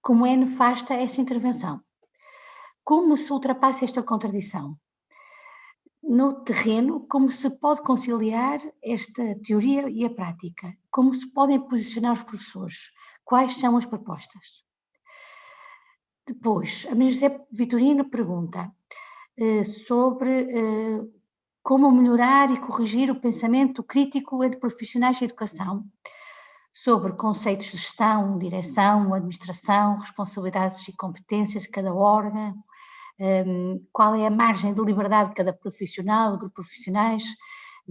como é nefasta essa intervenção. Como se ultrapassa esta contradição? No terreno, como se pode conciliar esta teoria e a prática? Como se podem posicionar os professores? Quais são as propostas? Depois, a Maria José Vitorino pergunta eh, sobre eh, como melhorar e corrigir o pensamento crítico entre profissionais de educação, sobre conceitos de gestão, direção, administração, responsabilidades e competências de cada órgão, um, qual é a margem de liberdade de cada profissional, grupo de profissionais,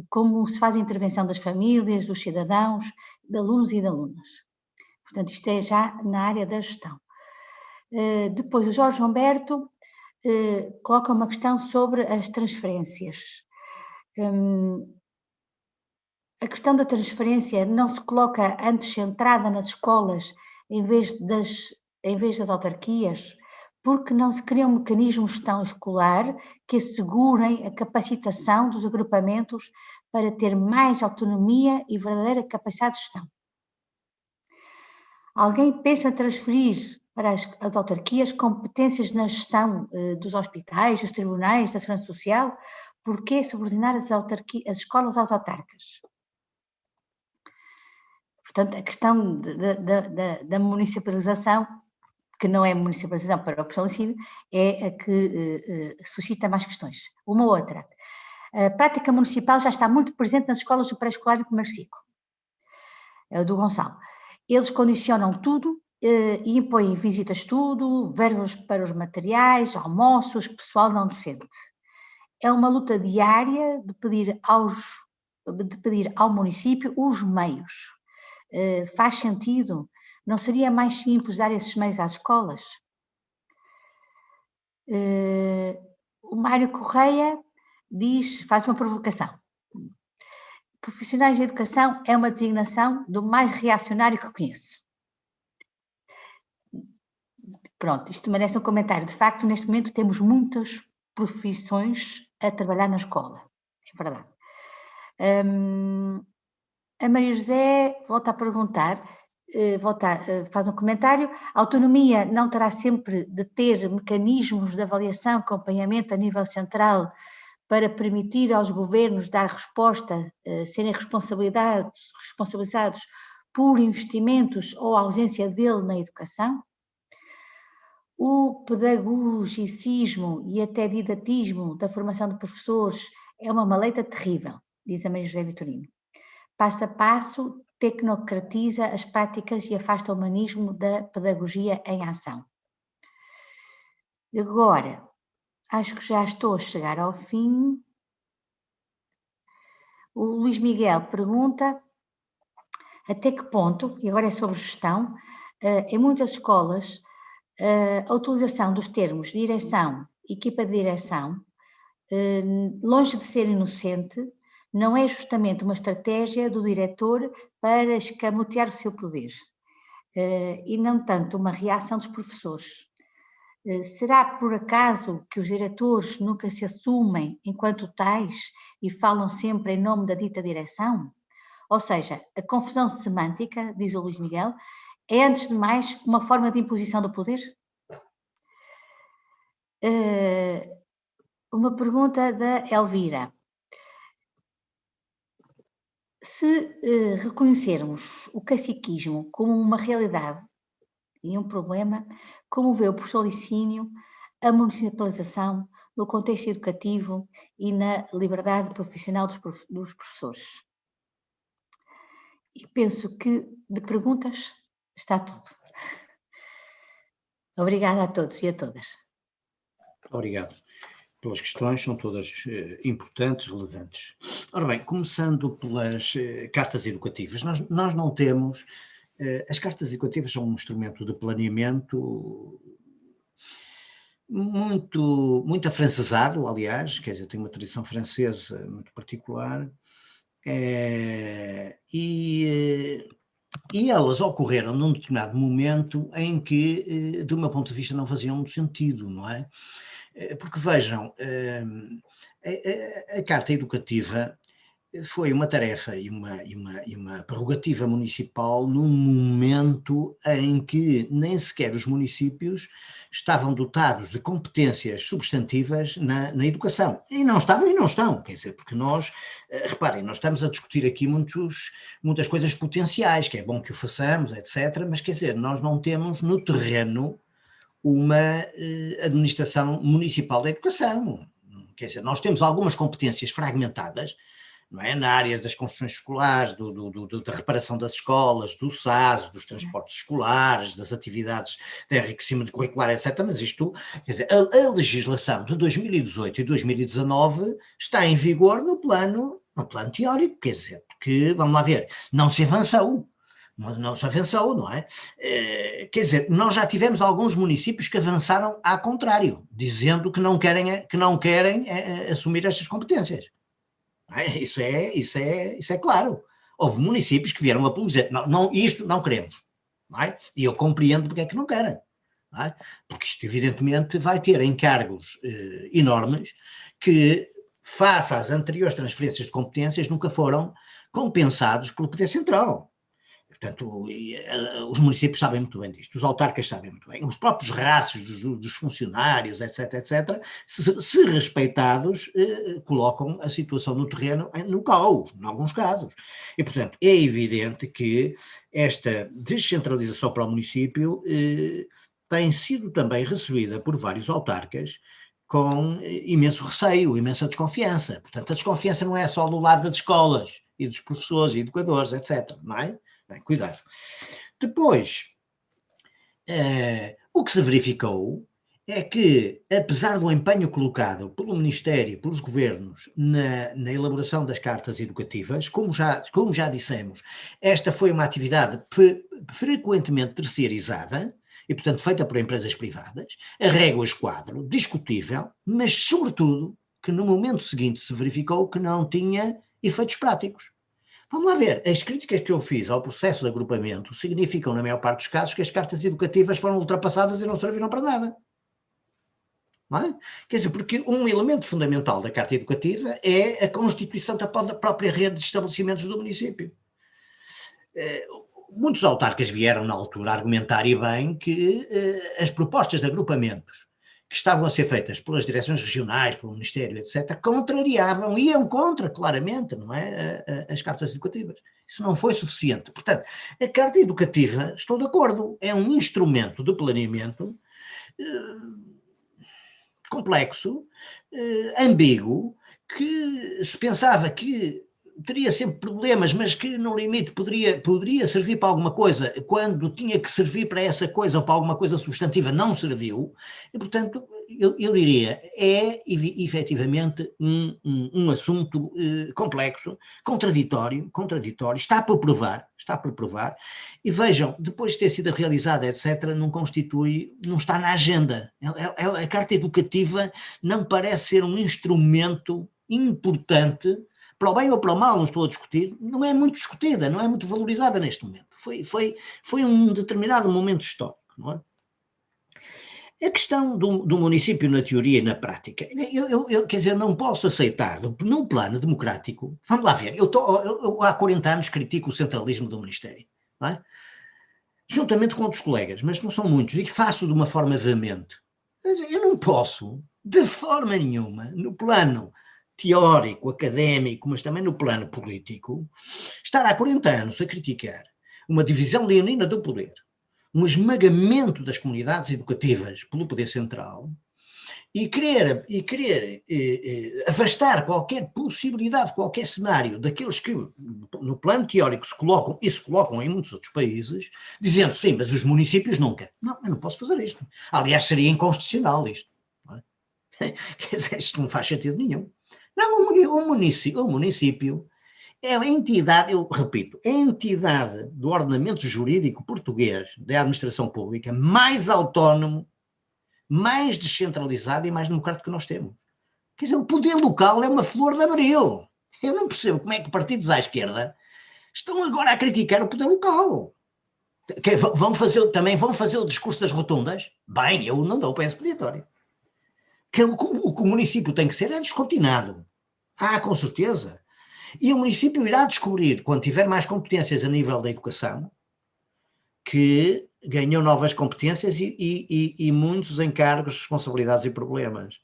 como se faz a intervenção das famílias, dos cidadãos, de alunos e de alunas. Portanto, isto é já na área da gestão. Uh, depois, o Jorge Humberto uh, coloca uma questão sobre as transferências. Um, a questão da transferência não se coloca antes centrada nas escolas em vez das, em vez das autarquias, porque não se criam mecanismos de gestão escolar que assegurem a capacitação dos agrupamentos para ter mais autonomia e verdadeira capacidade de gestão. Alguém pensa transferir para as, as autarquias competências na gestão eh, dos hospitais, dos tribunais, da segurança social? Por que subordinar as, as escolas aos autarcas? Portanto, a questão da municipalização, que não é municipalização para o ensino, é a que uh, suscita mais questões. Uma outra, a prática municipal já está muito presente nas escolas do pré-escolar e primeiro ciclo, é do Gonçalo. Eles condicionam tudo uh, e impõem visitas tudo, verbos para os materiais, almoços, pessoal não docente. É uma luta diária de pedir, aos, de pedir ao município os meios eh, faz sentido? Não seria mais simples dar esses meios às escolas? Eh, o Mário Correia diz, faz uma provocação. Profissionais de educação é uma designação do mais reacionário que conheço. Pronto, isto merece um comentário. De facto, neste momento temos muitas profissões a trabalhar na escola. É verdade. Hum, a Maria José volta a perguntar, eh, eh, faz um comentário, a autonomia não terá sempre de ter mecanismos de avaliação, acompanhamento a nível central para permitir aos governos dar resposta, eh, serem responsabilizados, responsabilizados por investimentos ou ausência dele na educação? O pedagogicismo e até didatismo da formação de professores é uma maleta terrível, diz a Maria José Vitorino passo a passo, tecnocratiza as práticas e afasta o humanismo da pedagogia em ação. Agora, acho que já estou a chegar ao fim. O Luís Miguel pergunta até que ponto, e agora é sobre gestão, eh, em muitas escolas eh, a utilização dos termos direção, equipa de direção, eh, longe de ser inocente, não é justamente uma estratégia do diretor para escamotear o seu poder, eh, e não tanto uma reação dos professores. Eh, será por acaso que os diretores nunca se assumem enquanto tais e falam sempre em nome da dita direção? Ou seja, a confusão semântica, diz o Luís Miguel, é antes de mais uma forma de imposição do poder? Eh, uma pergunta da Elvira se eh, reconhecermos o caciquismo como uma realidade e um problema, como vê o professor Licínio a municipalização no contexto educativo e na liberdade profissional dos, dos professores? E penso que de perguntas está tudo. Obrigada a todos e a todas. Obrigado pelas questões, são todas eh, importantes, relevantes. Ora bem, começando pelas eh, cartas educativas, nós, nós não temos, eh, as cartas educativas são um instrumento de planeamento muito, muito afrancesado, aliás, quer dizer, tem uma tradição francesa muito particular, É, e, e elas ocorreram num determinado momento em que, do meu ponto de vista, não faziam muito sentido, não é? Porque vejam, a, a, Carta Educativa foi uma tarefa e uma, e, uma, e uma prerrogativa municipal num momento em que nem sequer os municípios estavam dotados de competências substantivas na, na educação. E não estavam e não estão, quer dizer, porque nós, eh, reparem, nós estamos a discutir aqui muitos, muitas coisas potenciais, que é bom que o façamos, etc., mas quer dizer, nós não temos no terreno uma eh, administração municipal da educação. Quer dizer, nós temos algumas competências fragmentadas, não é? na área das construções escolares, do, do, do, da reparação das escolas, do SAS, dos transportes escolares, das atividades de enriquecimento curricular, etc. Mas isto, quer dizer, a, a, legislação de 2018 e 2019 está em vigor no plano, no plano teórico, quer dizer, porque, vamos lá ver, não se avançou. Não, se avançou, não é? é? Quer dizer, nós já tivemos alguns municípios que avançaram ao contrário, dizendo que não querem, que não querem é, assumir estas competências. É? Isso, é, isso, é, isso é claro. Houve municípios que vieram a público dizer, não, não, isto não queremos. Não é? E eu compreendo porque é que não querem. Não é? Porque isto evidentemente vai ter encargos eh, enormes que, face às anteriores transferências de competências, nunca foram compensados pelo Poder Central. Portanto, eh, os municípios sabem muito bem disto, os autarcas sabem muito bem, os próprios rácios dos, dos funcionários, etc, etc, se, se respeitados, eh, colocam a situação no terreno no caos, em alguns casos. E, portanto, é evidente que esta descentralização para o município eh, tem sido também recebida por vários autarcas com eh, imenso receio, imensa desconfiança. Portanto, a desconfiança não é só do lado das escolas e dos professores e educadores, etc, não é? Bem, cuidado. Depois, eh, o que se verificou é que, apesar do empenho colocado pelo Ministério pelos governos na, na, elaboração das cartas educativas, como já, como já dissemos, esta foi uma atividade frequentemente terceirizada e, portanto, feita por empresas privadas, a régua esquadro, discutível, mas, sobretudo, que no momento seguinte se verificou que não tinha efeitos práticos. Vamos lá ver, as críticas que eu fiz ao processo de agrupamento significam, na maior parte dos casos, que as cartas educativas foram ultrapassadas e não serviram para nada. É? Quer dizer, porque um elemento fundamental da carta educativa é a constituição da própria rede de estabelecimentos do município. Eh, muitos autarcas vieram na altura argumentar e bem que eh, as propostas de agrupamentos que estavam a ser feitas pelas direções regionais, pelo Ministério, etc., contrariavam, iam contra, claramente, não é, as cartas educativas. Isso não foi suficiente. Portanto, a carta educativa, estou de acordo, é um instrumento de planeamento eh, complexo, eh, ambíguo, que se pensava que teria sempre problemas, mas que no limite poderia, poderia servir para alguma coisa, quando tinha que servir para essa coisa ou para alguma coisa substantiva, não serviu, e portanto eu, eu diria, é efetivamente um, um, um assunto eh, complexo, contraditório, contraditório, está por provar, está por provar, e vejam, depois de ter sido realizada, etc., não constitui, não está na agenda, a, a, é, é, a carta educativa não parece ser um instrumento importante para o bem ou para o mal, não estou a discutir, não é muito discutida, não é muito valorizada neste momento. Foi, foi, foi um determinado momento histórico, não é? A questão do, do, município na teoria e na prática, eu, eu, eu, quer dizer, não posso aceitar, no plano democrático, vamos lá ver, eu, tô, eu, há 40 anos critico o centralismo do Ministério, não é? juntamente com outros colegas, mas não são muitos, e que faço de uma forma veemente. Eu não posso, de forma nenhuma, no plano teórico, académico, mas também no plano político, estar há 40 anos a criticar uma divisão leonina do poder, um esmagamento das comunidades educativas pelo poder central e querer, e querer eh, eh, afastar qualquer possibilidade, qualquer cenário daqueles que no plano teórico se colocam e se colocam em muitos outros países, dizendo sim, mas os municípios nunca. Não, eu não posso fazer isto. Aliás, seria inconstitucional isto. Não é? Quer dizer, isto não faz sentido nenhum. Não, o município, o município é a entidade, eu repito, é a entidade do ordenamento jurídico português, da administração pública, mais autónomo, mais descentralizado e mais democrático que nós temos. Quer dizer, o poder local é uma flor de abril. Eu não percebo como é que partidos à esquerda estão agora a criticar o poder local. Que vão fazer, também vão fazer o discurso das rotundas? Bem, eu não dou para esse peditório. Que o, o que o município tem que ser é descortinado. Ah, com certeza. E o município irá descobrir, quando tiver mais competências a nível da educação, que ganhou novas competências e, e, e, muitos encargos, responsabilidades e problemas.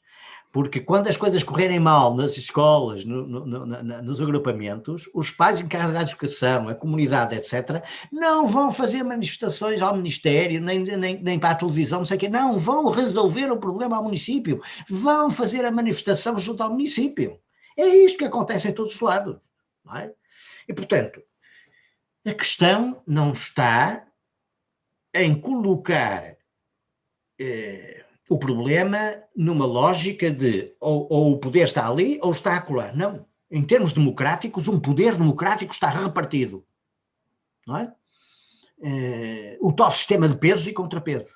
Porque quando as coisas correrem mal nas escolas, no, no, no, nos agrupamentos, os pais encarregados de educação, a comunidade, etc., não vão fazer manifestações ao Ministério, nem, nem, nem para a televisão, não sei o quê, não, vão resolver o problema ao município, vão fazer a manifestação junto ao município. É isto que acontece em todos os lados. É? E, portanto, a questão não está em colocar eh, o problema numa lógica de ou, ou, o poder está ali ou está acolá. Não. Em termos democráticos, um poder democrático está repartido. Não é? Eh, o tal sistema de pesos e contrapesos.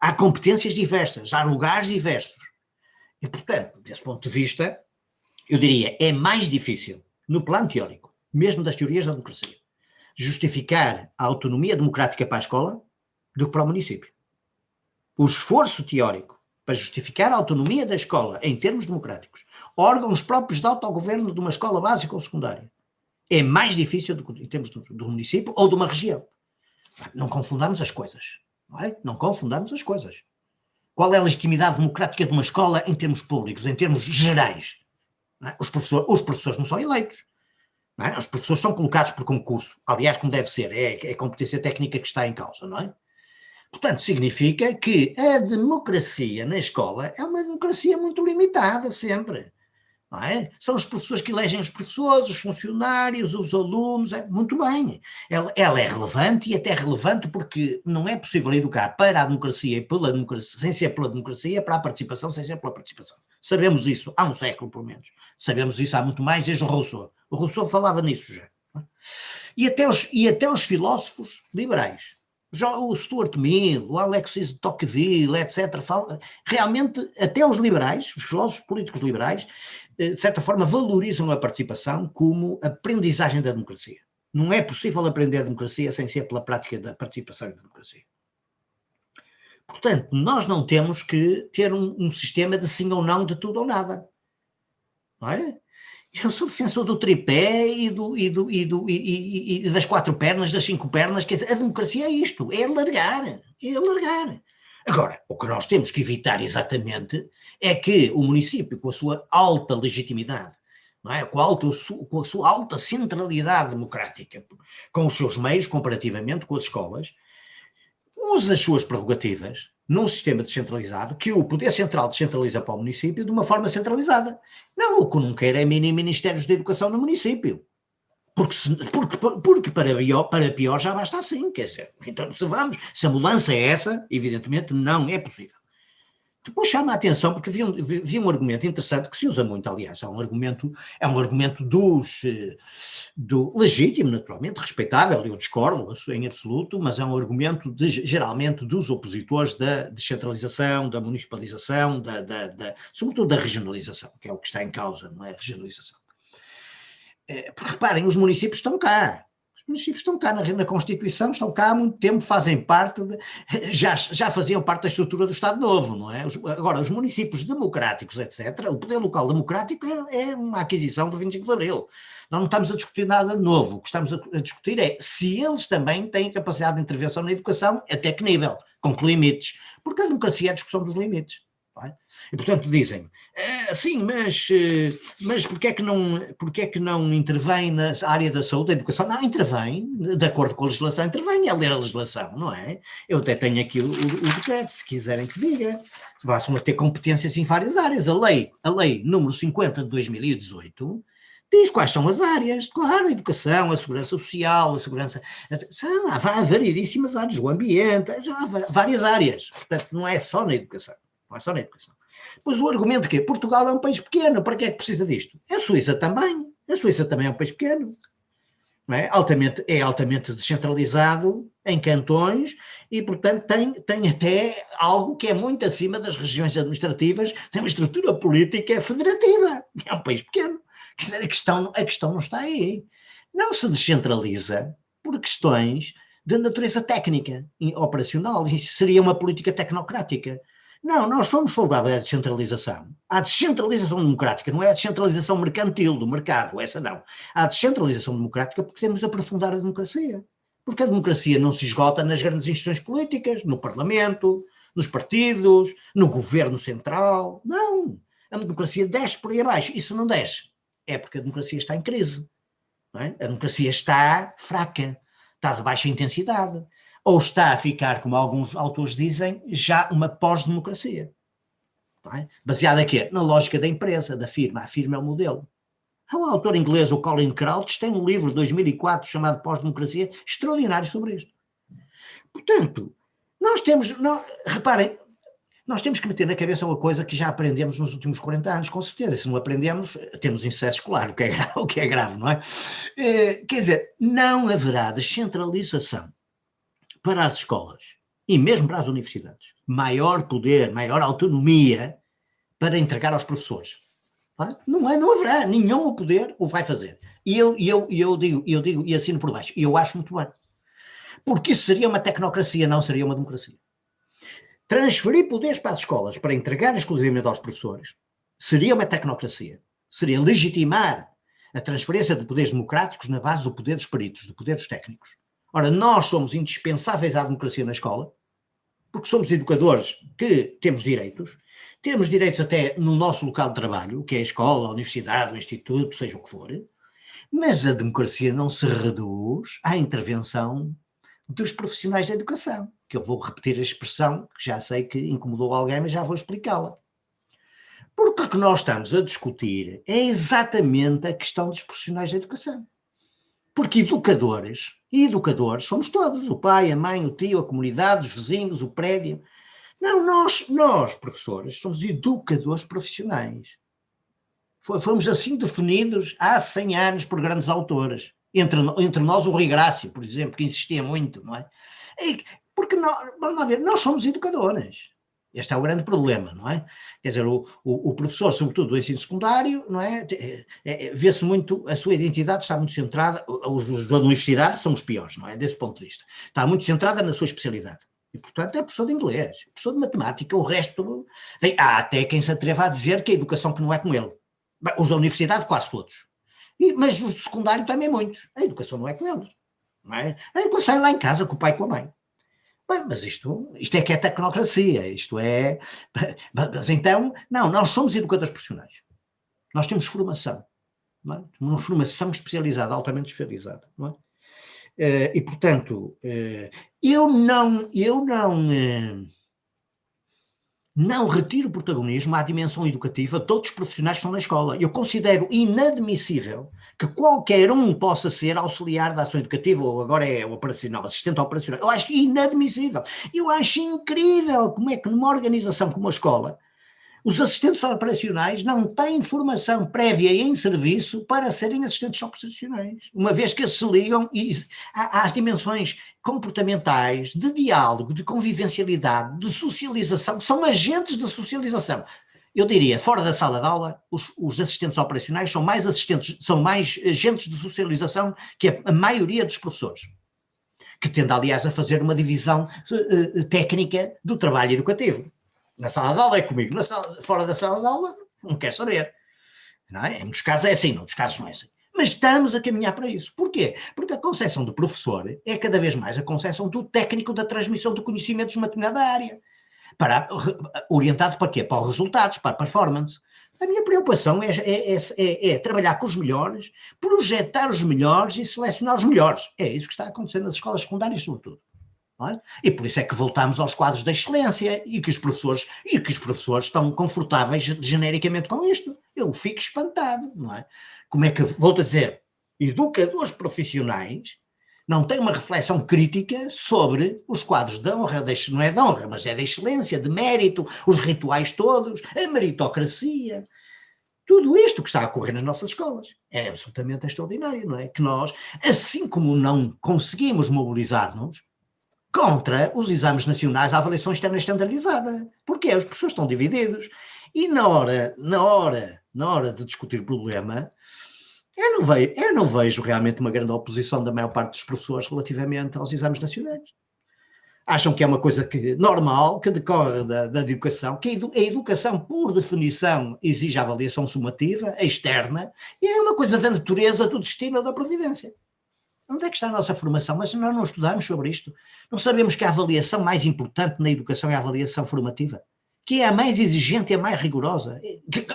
Há competências diversas, há lugares diversos. E, portanto, desse ponto de vista, eu diria, é mais difícil, no plano teórico, mesmo das teorias da democracia, justificar a autonomia democrática para a escola do que para o município. O esforço teórico para justificar a autonomia da escola em termos democráticos, órgãos próprios de autogoverno de uma escola básica ou secundária, é mais difícil do que em termos do, do município ou de uma região. Não confundamos as coisas. Não, é? não confundamos as coisas. Qual é a legitimidade democrática de uma escola em termos públicos, em termos gerais? É? Os, professor, os professores não são eleitos. Não é? Os professores são colocados por concurso. Aliás, como deve ser, é, é a competência técnica que está em causa, não é? Portanto, significa que a democracia na escola é uma democracia muito limitada sempre. É? São os professores que elegem os professores, os funcionários, os alunos, é, muito bem. Ela, ela, é relevante e até relevante porque não é possível educar para a democracia e pela democracia, sem ser pela democracia, para a participação sem ser pela participação. Sabemos isso há um século, pelo menos. Sabemos isso há muito mais desde o Rousseau. O Rousseau falava nisso já. É? E até os, e até os filósofos liberais o Stuart Mill, o Alexis de Tocqueville, etc., fala, realmente até os liberais, os filósofos políticos liberais, de certa forma valorizam a participação como aprendizagem da democracia. Não é possível aprender a democracia sem ser pela prática da participação da democracia. Portanto, nós não temos que ter um, um sistema de sim ou não, de tudo ou nada. Não é? Eu sou defensor do tripé e, do, e, do, e, do, e, e, das quatro pernas, das cinco pernas, quer dizer, a democracia é isto, é alargar, é alargar. Agora, o que nós temos que evitar exatamente é que o município, com a sua alta legitimidade, é? com, a alta, com a sua alta centralidade democrática, com os seus meios, comparativamente com as escolas, use as suas prerrogativas num sistema descentralizado, que o poder central descentraliza para o município de uma forma centralizada. Não, o que não quer é mini ministérios de educação no município. Porque, se, porque, porque para, pior, para pior já basta assim, quer dizer, então se vamos, se a mudança é essa, evidentemente não é possível. Depois chama a atenção, porque vi um, vi um argumento interessante que se usa muito, aliás, é um argumento, é um argumento dos, eh, do legítimo, naturalmente, respeitável, eu discordo em absoluto, mas é um argumento de, geralmente dos opositores da descentralização, da municipalização, da, da, da, sobretudo da regionalização, que é o que está em causa, não é a regionalização. É, porque reparem, os municípios estão cá, os municípios estão cá na, na, Constituição, estão cá há muito tempo, fazem parte, de, já, já faziam parte da estrutura do Estado Novo, não é? Os, agora, os municípios democráticos, etc., o poder local democrático é, é, uma aquisição do 25 de Abril. Nós não estamos a discutir nada novo, o que estamos a, a discutir é se eles também têm capacidade de intervenção na educação, até que nível, com que limites, porque a democracia é a discussão dos limites. É? E portanto dizem, é, sim, mas, eh, mas porquê é, que não, porquê é que não intervém na área da saúde, da educação? Não, intervém, de acordo com a legislação, intervém, é ler a legislação, não é? Eu até tenho aqui o, o, o decreto, se quiserem que diga, vão ter competências em várias áreas. A lei, a lei número 50 de 2018 diz quais são as áreas, claro, a educação, a segurança social, a segurança, há variedíssimas áreas, o ambiente, há várias áreas, portanto não é só na educação não é só na educação. Pois o argumento que Portugal é um país pequeno, para que é que precisa disto? A Suíça também, a Suíça também é um país pequeno. Não é? Altamente, é altamente descentralizado em cantões e, portanto, tem, tem até algo que é muito acima das regiões administrativas, tem uma estrutura política federativa. É um país pequeno. Quer dizer, a questão, a questão não está aí. Não se descentraliza por questões de natureza técnica operacional. Isso seria uma política tecnocrática. Não, nós somos favoráveis à descentralização. À descentralização democrática, não é a descentralização mercantil do mercado, essa não. Há descentralização democrática porque temos de aprofundar a democracia. Porque a democracia não se esgota nas grandes instituições políticas, no Parlamento, nos partidos, no governo central. Não. A democracia desce por aí abaixo. Isso não desce. É porque a democracia está em crise. É? A democracia está fraca, está de baixa intensidade ou está a ficar, como alguns autores dizem, já uma pós-democracia. É? Baseada aqui Na lógica da empresa, da firma. A firma é o modelo. Há um autor inglês, o Colin Crouch, tem um livro de 2004 chamado Pós-Democracia, extraordinário sobre isto. Portanto, nós temos, não, reparem, nós temos que meter na cabeça uma coisa que já aprendemos nos últimos 40 anos, com certeza. Se não aprendemos, temos insucesso escolar, o que é grave, o que é grave não é? é? Quer dizer, não haverá descentralização para as escolas e mesmo para as universidades, maior poder, maior autonomia para entregar aos professores. Não, é, não haverá, nenhum o poder o vai fazer. E eu, eu, eu, digo, eu digo e assino por baixo, e eu acho muito bem. Porque isso seria uma tecnocracia, não seria uma democracia. Transferir poderes para as escolas para entregar exclusivamente aos professores seria uma tecnocracia. Seria legitimar a transferência de poderes democráticos na base do poder dos peritos, do poder dos técnicos. Ora, nós somos indispensáveis à democracia na escola, porque somos educadores que temos direitos, temos direitos até no nosso local de trabalho, que é a escola, a universidade, o instituto, seja o que for, mas a democracia não se reduz à intervenção dos profissionais da educação, que eu vou repetir a expressão, que já sei que incomodou alguém, mas já vou explicá-la. Porque o que nós estamos a discutir é exatamente a questão dos profissionais da educação. Porque educadores, e educadores somos todos, o pai, a mãe, o tio, a comunidade, os vizinhos, o prédio. Não, nós, nós professores, somos educadores profissionais. Fomos assim definidos há 100 anos por grandes autores. Entre, entre nós o Rui Grácio, por exemplo, que insistia muito, não é? Porque, nós, vamos lá ver, nós somos educadores. Este é o grande problema, não é? Quer dizer, o, o, o professor, sobretudo do ensino secundário, não é? é, é Vê-se muito, a sua identidade está muito centrada, os, os da universidade são os piores, não é? Desse ponto de vista. Está muito centrada na sua especialidade. E, portanto, é professor de inglês, professor de matemática, o resto... Vem, há até quem se atreva a dizer que a educação que não é com ele. Os da universidade, quase todos. E, mas os de secundário também muitos. A educação não é com eles. Não é? A educação é lá em casa, com o pai e com a mãe. Bem, mas isto, isto é que é tecnocracia, isto é... Mas então, não, nós somos educadores profissionais. Nós temos formação, é? uma formação especializada, altamente especializada, não é? Eh, e, portanto, eh, eu não, eu não, não retiro protagonismo à dimensão educativa de todos os profissionais que estão na escola. Eu considero inadmissível que qualquer um possa ser auxiliar da ação educativa, ou agora é operacional, assistente operacional. Eu acho inadmissível. Eu acho incrível como é que numa organização como a escola, os assistentes operacionais não têm formação prévia em serviço para serem assistentes operacionais, uma vez que se ligam às dimensões comportamentais, de diálogo, de convivencialidade, de socialização, são agentes de socialização. Eu diria, fora da sala de aula, os, os assistentes operacionais são mais assistentes, são mais agentes de socialização que a, a maioria dos professores que tende, aliás, a fazer uma divisão uh, técnica do trabalho educativo. Na sala de aula é comigo, sala, fora da sala de aula não quer saber. Não é? Em muitos casos é assim, em outros casos não é assim. Mas estamos a caminhar para isso. Porquê? Porque a concepção do professor é cada vez mais a concepção do técnico da transmissão de conhecimentos numa determinada área. Para, orientado para quê? Para os resultados, para a performance. A minha preocupação é, é, é, é, trabalhar com os melhores, projetar os melhores e selecionar os melhores. É isso que está acontecendo nas escolas secundárias, sobretudo. E por isso é que voltamos aos quadros da excelência e que os professores, e que os professores estão confortáveis genericamente com isto. Eu fico espantado, não é? Como é que, a dizer, educadores profissionais não têm uma reflexão crítica sobre os quadros de honra, de, não é de honra, mas é de excelência, de mérito, os rituais todos, a meritocracia, tudo isto que está a ocorrer nas nossas escolas. É absolutamente extraordinário, não é? Que nós, assim como não conseguimos mobilizar-nos, contra os exames nacionais, a avaliação externa estandardizada. Porque os professores estão divididos. E na hora, na hora na hora de discutir o problema, eu não, vejo, eu não vejo realmente uma grande oposição da maior parte dos professores relativamente aos exames nacionais. Acham que é uma coisa que, normal, que decorre da, da educação, que a educação, por definição, exige avaliação sumativa, externa, e é uma coisa da natureza, do destino ou da providência. Onde é que está a nossa formação? Mas nós não estudamos sobre isto. Não sabemos que a avaliação mais importante na educação é a avaliação formativa que é a mais exigente e a mais rigorosa.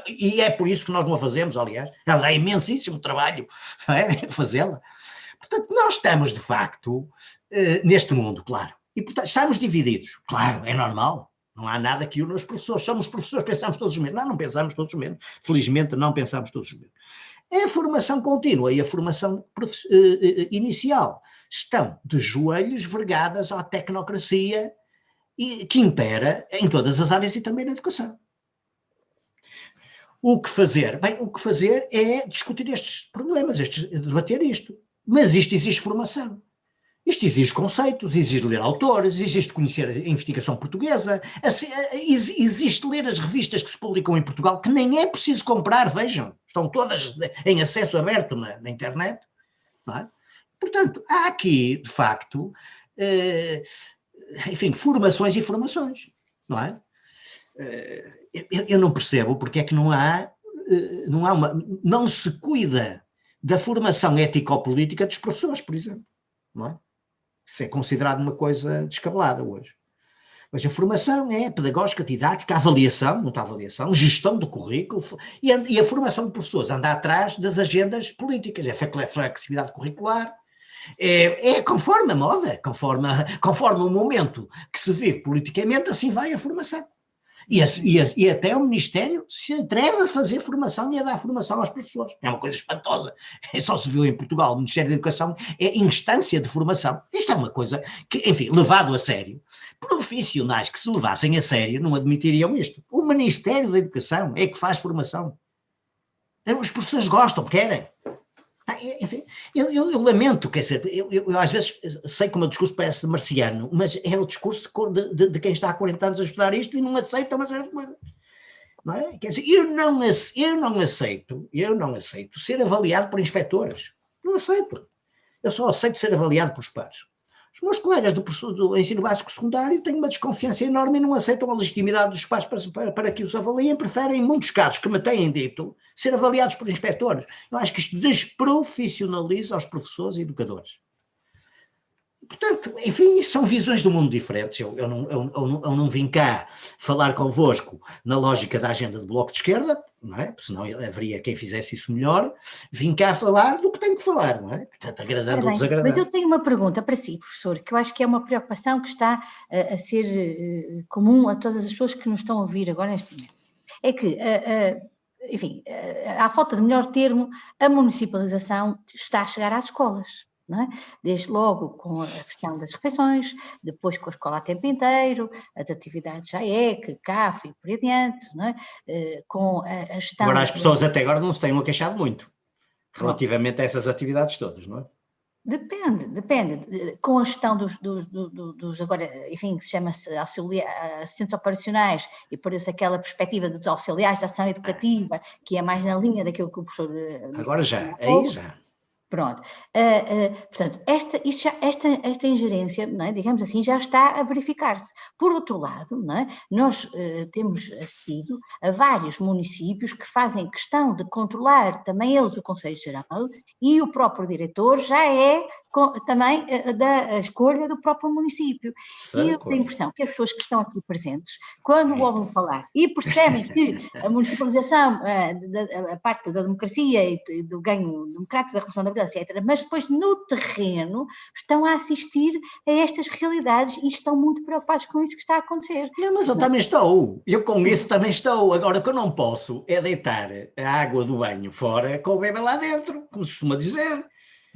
E é por isso que nós não a fazemos, aliás. Ela dá imensíssimo trabalho é? fazê-la. Portanto, nós estamos, de facto, eh, neste mundo, claro. E, portanto, estamos divididos. Claro, é normal. Não há nada que une os professores. Somos professores, pensamos todos os mesmos. Não, não pensamos todos os mesmos. Felizmente, não pensamos todos os mesmos. A formação contínua e a formação eh, eh, inicial estão de joelhos vergadas à tecnocracia que impera em todas as áreas e também na educação. O que fazer? Bem, o que fazer é discutir estes problemas, debater isto. Mas isto exige formação. Isto exige conceitos, exige ler autores, exige conhecer a investigação portuguesa, existe ler as revistas que se publicam em Portugal, que nem é preciso comprar, vejam, estão todas em acesso aberto na, na internet. É? Portanto, há aqui, de facto, eh, enfim, formações e formações, não é? Eh, eu, eu não percebo porque é que não há, eh, não há uma, não se cuida da formação ético-política dos professores, por exemplo, não é? Isso é considerado uma coisa descabelada hoje. Mas a formação é pedagógica, didática, avaliação, muita avaliação, gestão do currículo, e a, e a formação de professores anda atrás das agendas políticas, é flexibilidade curricular, é, é conforme a moda, conforme, conforme o momento que se vive politicamente, assim vai a formação. E, e, e, até o Ministério se atreve a fazer formação e a dar formação aos professores. É uma coisa espantosa. É só se viu em Portugal. O Ministério da Educação é instância de formação. Isto é uma coisa que, enfim, levado a sério. Profissionais que se levassem a sério não admitiriam isto. O Ministério da Educação é que faz formação. Os professores gostam, querem. Ah, enfim, eu, eu, eu, lamento, quer dizer, eu, eu, às vezes sei que o meu discurso parece marciano, mas é o discurso de, de, de, quem está há 40 anos a estudar isto e não aceita uma de coisas. Não é? Quer dizer, eu não, eu não aceito, eu não aceito ser avaliado por inspectores. Não aceito. Eu só aceito ser avaliado por pares. Os meus colegas do, do ensino básico secundário têm uma desconfiança enorme e não aceitam a legitimidade dos pais para, para, para, que os avaliem, preferem, em muitos casos que me têm dito, ser avaliados por inspectores. Eu acho que isto desprofissionaliza os professores e educadores. Portanto, enfim, são visões do mundo diferentes. Eu, eu, não, eu, eu, não, eu não vim cá falar convosco na lógica da agenda do Bloco de Esquerda, não é? Senão haveria quem fizesse isso melhor. Vim cá falar do que tenho que falar, não é? Portanto, agradando ou desagradando. Mas eu tenho uma pergunta para si, professor, que eu acho que é uma preocupação que está a, a ser uh, comum a todas as pessoas que nos estão a ouvir agora neste momento. É que, uh, uh, enfim, à falta de melhor termo, a municipalização está a chegar às escolas. É? Desde logo com a questão das refeições, depois com a escola a tempo inteiro, as atividades JAEC, CAF e por aí adiante, é? Eh, com a, a gestão... Agora as pessoas até agora não se têm queixado muito, relativamente a essas atividades todas, não é? Depende, depende. Com a gestão dos, dos, dos, dos agora, enfim, que se chama-se assistentes operacionais, e por isso aquela perspectiva dos auxiliares de ação educativa, que é mais na linha daquilo que o professor... Eh, agora já, aí já. Pronto, uh, uh, portanto, esta, já, esta, esta ingerência, é, digamos assim, já está a verificar-se. Por outro lado, é, nós uh, temos assistido a vários municípios que fazem questão de controlar também eles o Conselho Geral e o próprio diretor já é com, também da escolha do próprio município. Certo. E eu tenho a impressão que as pessoas que estão aqui presentes, quando ouvem falar e percebem que a municipalização, a, a parte da democracia e do ganho democrático da Revolução da etc. Mas depois no terreno estão a assistir a estas realidades e estão muito preocupados com isso que está a acontecer. Não, mas eu também estou, eu com isso também estou. Agora, o que eu não posso é deitar a água do banho fora com o bebê lá dentro, como se costuma dizer.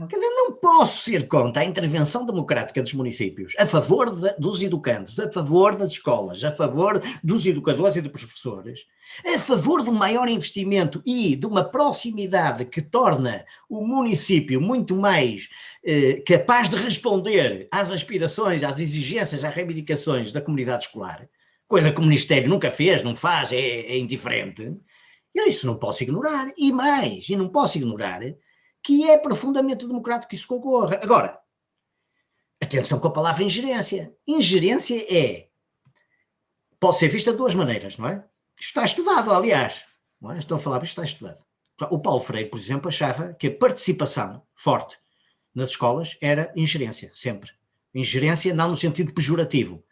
Quer dizer, não posso ser contra a intervenção democrática dos municípios, a favor de, dos educantes, a favor das escolas, a favor dos educadores e dos professores, a favor de um maior investimento e de uma proximidade que torna o município muito mais eh, capaz de responder às aspirações, às exigências, às reivindicações da comunidade escolar, coisa que o Ministério nunca fez, não faz, é, é indiferente. Eu isso não posso ignorar. E mais, e não posso ignorar, que é profundamente democrático que isso ocorra. Agora, atenção com a palavra ingerência. Ingerência é, pode ser vista de duas maneiras, não é? Isto está estudado, aliás. Não é? Estão a falar, isto está estudado. O Paulo Freire, por exemplo, achava que a participação forte nas escolas era ingerência, sempre. Ingerência não no sentido pejorativo.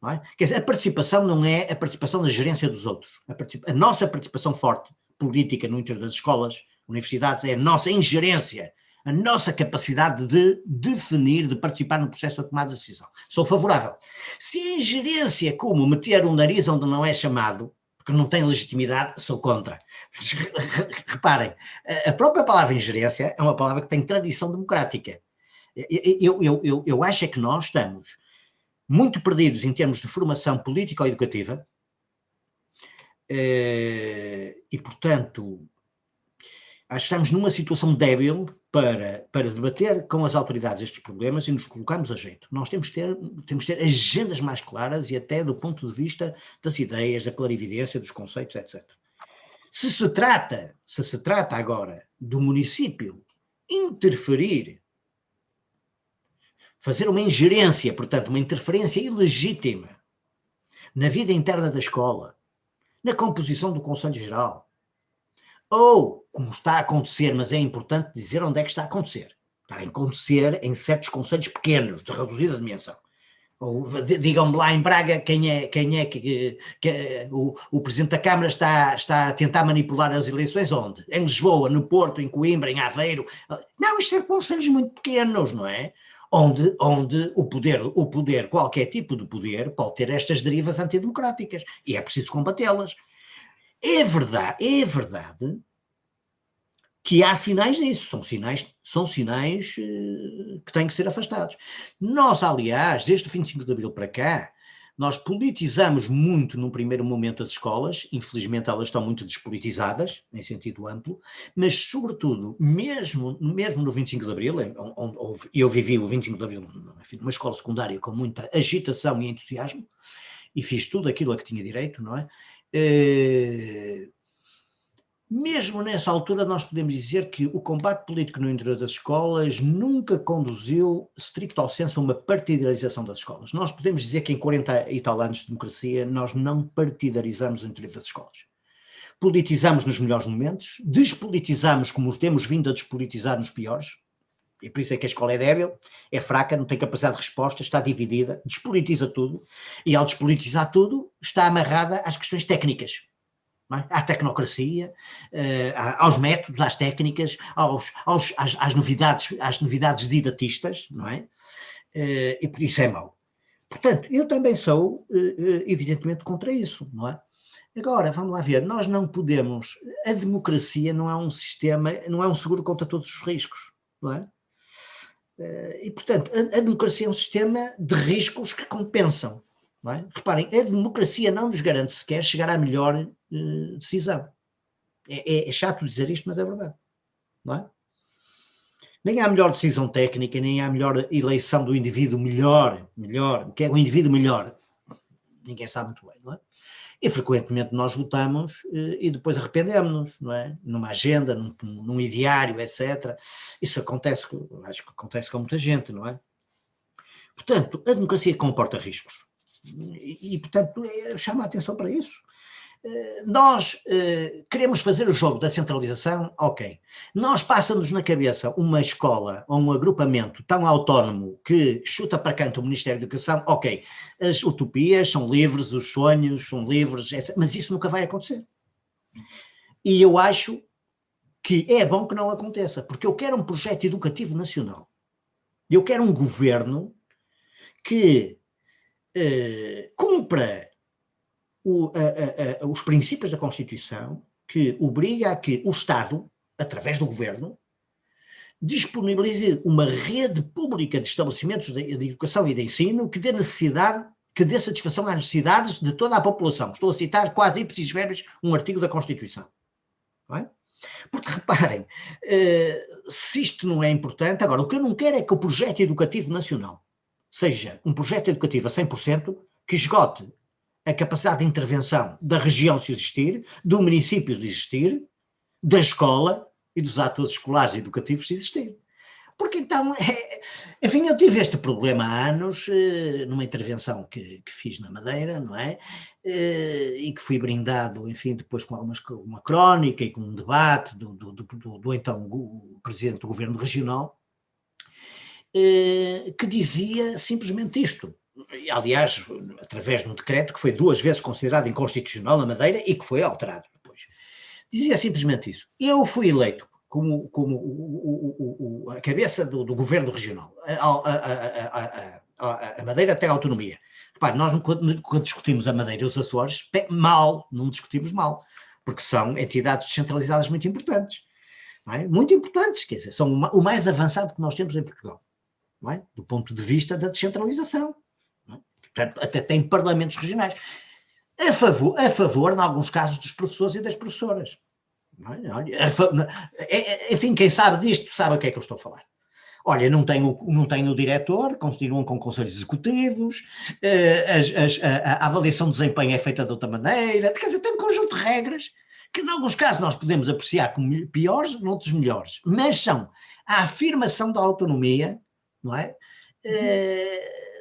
Não é? Quer dizer, a participação não é a participação na gerência dos outros. A, a nossa participação forte política no interior das escolas, universidades, é a nossa ingerência, a nossa capacidade de definir, de participar no processo de tomada de decisão. Sou favorável. Se a ingerência é como meter um nariz onde não é chamado, porque não tem legitimidade, sou contra. Reparem, a própria palavra ingerência é uma palavra que tem tradição democrática. Eu, eu, eu, eu acho é que nós estamos muito perdidos em termos de formação político-educativa eh, e, portanto, acho que estamos numa situação débil para, para debater com as autoridades estes problemas e nos colocarmos a jeito. Nós temos que, ter, temos que ter agendas mais claras e até do ponto de vista das ideias, da clarividência, dos conceitos, etc. Se se trata, se se trata agora do município interferir fazer uma ingerência, portanto, uma interferência ilegítima na vida interna da escola, na composição do Conselho Geral, ou, como está a acontecer, mas é importante dizer onde é que está a acontecer, está a acontecer em certos conselhos pequenos, de reduzida dimensão. Digam-me lá em Braga quem é, quem é que, que o, o, Presidente da Câmara está, está a tentar manipular as eleições onde? Em Lisboa, no Porto, em Coimbra, em Aveiro. Não, isto é conselhos muito pequenos, não é? onde, onde o, poder, o poder, qualquer tipo de poder, pode ter estas derivas antidemocráticas e é preciso combatê-las. É verdade, é verdade que há sinais disso, são sinais, são sinais uh, que têm que ser afastados. Nós, aliás, desde o 25 de Abril para cá, nós politizamos muito num primeiro momento as escolas, infelizmente elas estão muito despolitizadas, em sentido amplo, mas sobretudo, mesmo, mesmo no 25 de Abril, eu vivi o 25 de Abril numa escola secundária com muita agitação e entusiasmo, e fiz tudo aquilo a que tinha direito, não é? Eh, mesmo nessa altura, nós podemos dizer que o combate político no interior das escolas nunca conduziu, stricto ao senso, a uma partidarização das escolas. Nós podemos dizer que em 40 e tal anos de democracia, nós não partidarizamos o interior das escolas. Politizamos nos melhores momentos, despolitizamos como temos vindo a despolitizar nos piores, e por isso é que a escola é débil, é fraca, não tem capacidade de resposta, está dividida, despolitiza tudo, e ao despolitizar tudo, está amarrada às questões técnicas é? à tecnocracia, uh, aos métodos, às técnicas, aos, aos, às, às, novidades, às novidades didatistas, não é? Uh, e por isso é mau. Portanto, eu também sou, uh, evidentemente, contra isso, não é? Agora, vamos lá ver, nós não podemos, a democracia não é um sistema, não é um seguro contra todos os riscos, não é? E, portanto, a, a democracia é um sistema de riscos que compensam, é? Reparem, a democracia não nos garante sequer chegar à melhor uh, decisão. É, é, é, chato dizer isto, mas é verdade. Não é? Nem há melhor decisão técnica, nem há melhor eleição do indivíduo melhor, melhor, que é o indivíduo melhor. Ninguém sabe muito bem, não é? E frequentemente nós votamos uh, e depois arrependemos-nos, não é? Numa agenda, num, num ideário, etc. Isso acontece, acho que acontece com muita gente, não é? Portanto, a democracia comporta riscos. E portanto, chama a atenção para isso. Eh, nós uh, queremos fazer o jogo da centralização, ok. Nós passa-nos na cabeça uma escola ou um agrupamento tão autónomo que chuta para canto o Ministério da Educação, ok. As utopias são livres, os sonhos são livres, mas isso nunca vai acontecer. E eu acho que é bom que não aconteça, porque eu quero um projeto educativo nacional. Eu quero um governo que eh, cumpra o, a, a, os princípios da Constituição que obriga a que o Estado, através do Governo, disponibilize uma rede pública de estabelecimentos de, de educação e de ensino que dê necessidade, que dê satisfação às necessidades de toda a população. Estou a citar quase ipsis verbis um artigo da Constituição. É? Porque reparem, eh, se isto não é importante, agora o que eu não quero é que o projeto educativo nacional seja um projeto educativo a 100% que esgote a capacidade de intervenção da região se existir, do município se existir, da escola e dos atores escolares e educativos se existir. Porque então, é, enfim, eu tive este problema há anos, eh, numa intervenção que, que fiz na Madeira, não é? Eh, e que fui brindado, enfim, depois com algumas, uma crónica e com um debate do, do, do, do então presidente do governo regional, eh, que dizia simplesmente isto. Aliás, através de um decreto que foi duas vezes considerado inconstitucional na Madeira e que foi alterado depois. Dizia simplesmente isso. Eu fui eleito como, como o, o, o, a cabeça do, do governo regional. A, a, a, a, Madeira tem autonomia. Repare, nós quando, discutimos a Madeira e os Açores, mal, não discutimos mal, porque são entidades descentralizadas muito importantes. É? Muito importantes, quer dizer, são o mais avançado que nós temos em Portugal, é? do ponto de vista da descentralização. É? Portanto, até tem parlamentos regionais. A favor, a favor, em alguns casos, dos professores e das professoras. É, é, enfim, quem sabe disto sabe o que é que eu estou a falar. Olha, não tenho, não tenho o diretor, continuam com conselhos executivos, eh, as, as, a, a, avaliação de desempenho é feita de outra maneira, quer dizer, tem um conjunto de regras que em alguns casos nós podemos apreciar como piores, noutros melhores, mas são a afirmação da autonomia, não é? Eh, das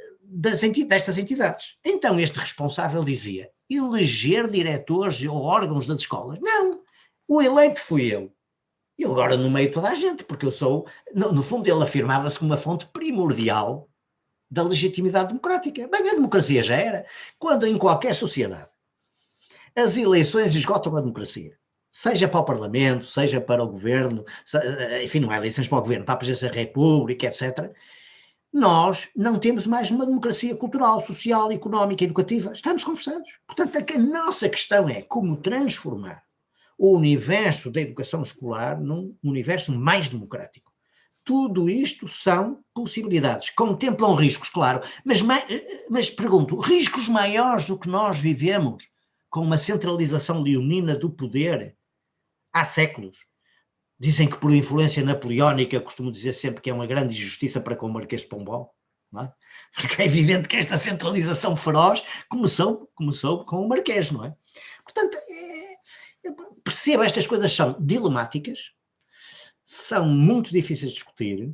enti destas entidades. Então este responsável dizia, eleger diretores ou órgãos das escolas. Não, o eleito fui eu. Eu agora no meio toda a gente, porque eu sou, no, no fundo ele afirmava-se como uma fonte primordial da legitimidade democrática. Bem, a democracia já era. Quando em qualquer sociedade as eleições esgotam a democracia, seja para o Parlamento, seja para o Governo, enfim, não há eleições para o Governo, para a Presidência da República, etc., nós não temos mais uma democracia cultural, social, económica, educativa. Estamos conversados. Portanto, a nossa questão é como transformar o universo da educação escolar num universo mais democrático. Tudo isto são possibilidades, contemplam riscos, claro, mas, mas pergunto, riscos maiores do que nós vivemos com uma centralização leonina do poder há séculos? Dizem que por influência napoleónica, costumo dizer sempre que é uma grande injustiça para com o Marquês de Pombal, é? porque é evidente que esta centralização feroz começou, começou com o Marquês, não é? Portanto, é, percebo, estas coisas são dilemáticas, são muito difíceis de discutir,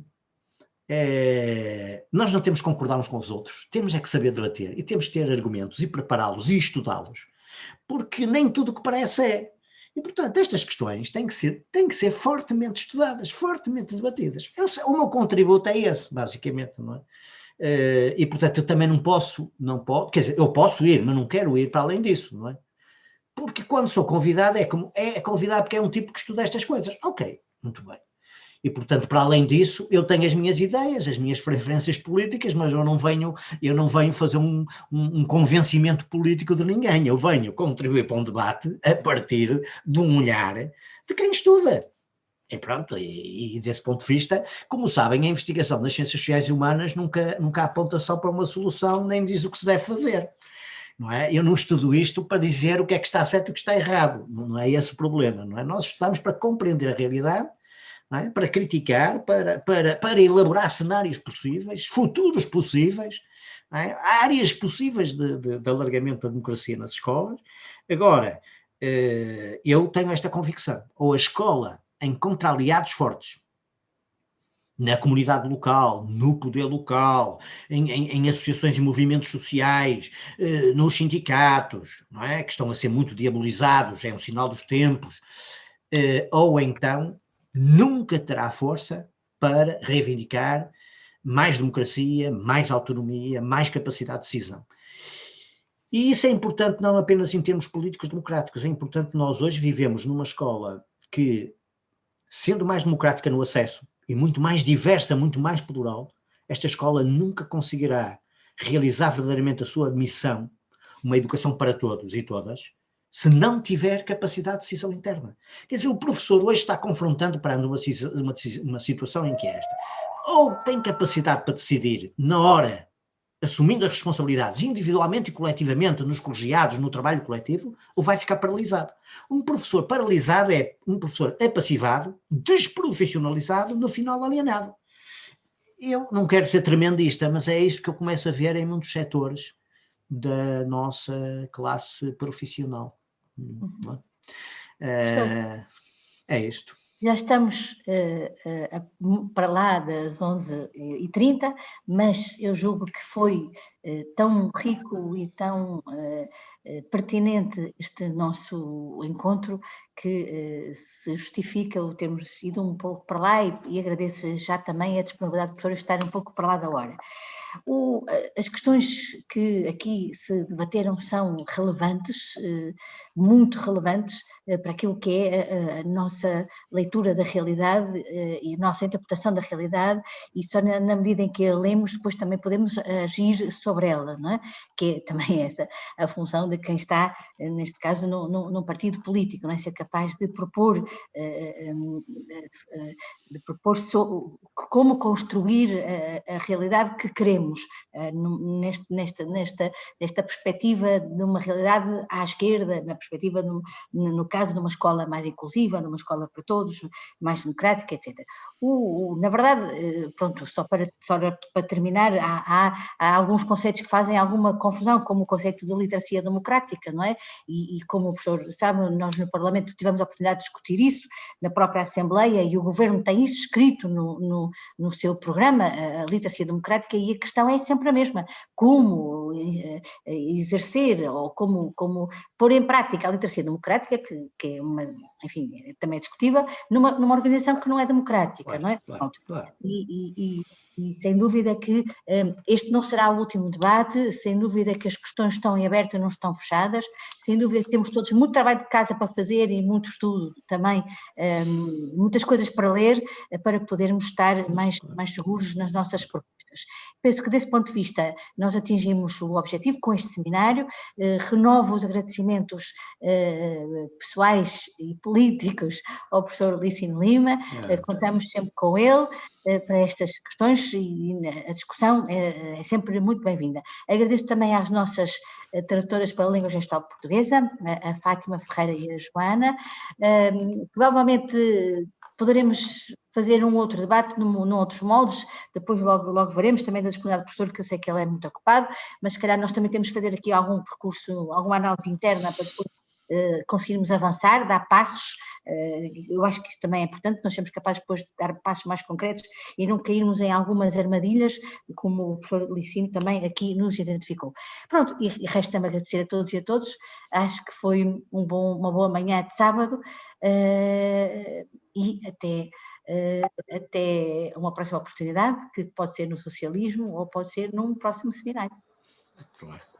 é, nós não temos que concordar uns com os outros, temos é que saber debater e temos que ter argumentos e prepará-los e estudá-los, porque nem tudo o que parece é. E, portanto, estas questões têm que ser, têm que ser fortemente estudadas, fortemente debatidas. Eu, o meu contributo é esse, basicamente, não é? Uh, e, portanto, eu também não posso, não posso, quer dizer, eu posso ir, mas não quero ir para além disso, não é? Porque quando sou convidado, é, como, é convidado porque é um tipo que estuda estas coisas. Ok, muito bem. E, portanto, para além disso, eu tenho as minhas ideias, as minhas preferências políticas, mas eu não venho, eu não venho fazer um, um, um, convencimento político de ninguém. Eu venho contribuir para um debate a partir de um olhar de quem estuda. E pronto, e, e, desse ponto de vista, como sabem, a investigação nas ciências sociais e humanas nunca, nunca aponta só para uma solução, nem diz o que se deve fazer não é? Eu não estudo isto para dizer o que é que está certo e o que está errado, não é esse o problema, não é? Nós estudamos para compreender a realidade, é? para criticar, para, para, para elaborar cenários possíveis, futuros possíveis, é? áreas possíveis de, de, de, alargamento da democracia nas escolas. Agora, eh, eu tenho esta convicção, ou a escola encontra aliados fortes, na comunidade local, no poder local, em, em, em associações e movimentos sociais, eh, nos sindicatos, não é? que estão a ser muito diabolizados, é um sinal dos tempos, eh, ou então nunca terá força para reivindicar mais democracia, mais autonomia, mais capacidade de decisão. E isso é importante não apenas em termos políticos democráticos, é importante nós hoje vivemos numa escola que, sendo mais democrática no acesso, e muito mais diversa, muito mais plural, esta escola nunca conseguirá realizar verdadeiramente a sua missão, uma educação para todos e todas, se não tiver capacidade de decisão interna. Quer dizer, o professor hoje está confrontando para uma, uma, uma situação em que é esta. Ou tem capacidade para decidir na hora assumindo as responsabilidades individualmente e coletivamente nos colegiados, no trabalho coletivo, ou vai ficar paralisado. Um professor paralisado é um professor apassivado, desprofissionalizado, no final alienado. Eu não quero ser tremendista, mas é isso que eu começo a ver em muitos setores da nossa classe profissional. Uhum. É? é isto. Já estamos uh, uh, para lá das 11h30, mas eu julgo que foi uh, tão rico e tão pertinente este nosso encontro que se justifica o termos ido um pouco para lá e, e agradeço já também a disponibilidade do professor estar um pouco para lá da hora. O, as questões que aqui se debateram são relevantes, eh, muito relevantes eh, para aquilo que é a, nossa leitura da realidade eh, e a nossa interpretação da realidade e só na, medida em que a lemos depois também podemos agir sobre ela, não é? que é também essa a função de quem está, neste caso, num, partido político, não é? ser capaz de propor, de propor como construir a, realidade que queremos neste, nesta, nesta, nesta perspectiva de uma realidade à esquerda, na perspectiva, no, no caso de uma escola mais inclusiva, de uma escola para todos, mais democrática, etc. O, o, na verdade, eh, pronto, só para, só para terminar, há, há, há, alguns conceitos que fazem alguma confusão, como o conceito de literacia democrática, não é? E, e como o professor sabe, nós no Parlamento tivemos a oportunidade de discutir isso, na própria Assembleia, e o Governo tem isso escrito no, no, no seu programa, a literacia democrática, e a questão é sempre a mesma, como eh, exercer ou como, como pôr em prática a literacia democrática, que, que é uma, enfim, também é discutível, numa, numa organização que não é democrática, claro, não é? Claro, claro. E, e, e, sem dúvida que um, eh, este não será o último debate, sem dúvida que as questões estão em aberto e não estão fechadas, sem dúvida que temos todos muito trabalho de casa para fazer e muito estudo também, um, eh, muitas coisas para ler, para podermos estar mais, mais seguros nas nossas propostas. Penso que desse ponto de vista nós atingimos o objetivo com este seminário, eh, renovo os agradecimentos eh, pessoais e políticos ao professor Licino Lima, é. contamos sempre com ele para estas questões e a discussão é, é sempre muito bem-vinda. Agradeço também às nossas tradutoras para a língua gestal portuguesa, a Fátima Ferreira e a Joana, provavelmente poderemos fazer um outro debate num, num outros moldes, depois logo, logo veremos também da disponibilidade do professor, que eu sei que ele é muito ocupado, mas se calhar nós também temos que fazer aqui algum percurso, alguma análise interna para depois conseguirmos avançar, dar passos, uh, eu acho que isso também é importante, nós sermos capazes depois de dar passos mais concretos e não cairmos em algumas armadilhas, como o professor Licino também aqui nos identificou. Pronto, e, resta-me agradecer a todos e a todos, acho que foi um bom, uma boa manhã de sábado, uh, e até até uma próxima oportunidade, que pode ser no socialismo ou pode ser num próximo seminário. Claro.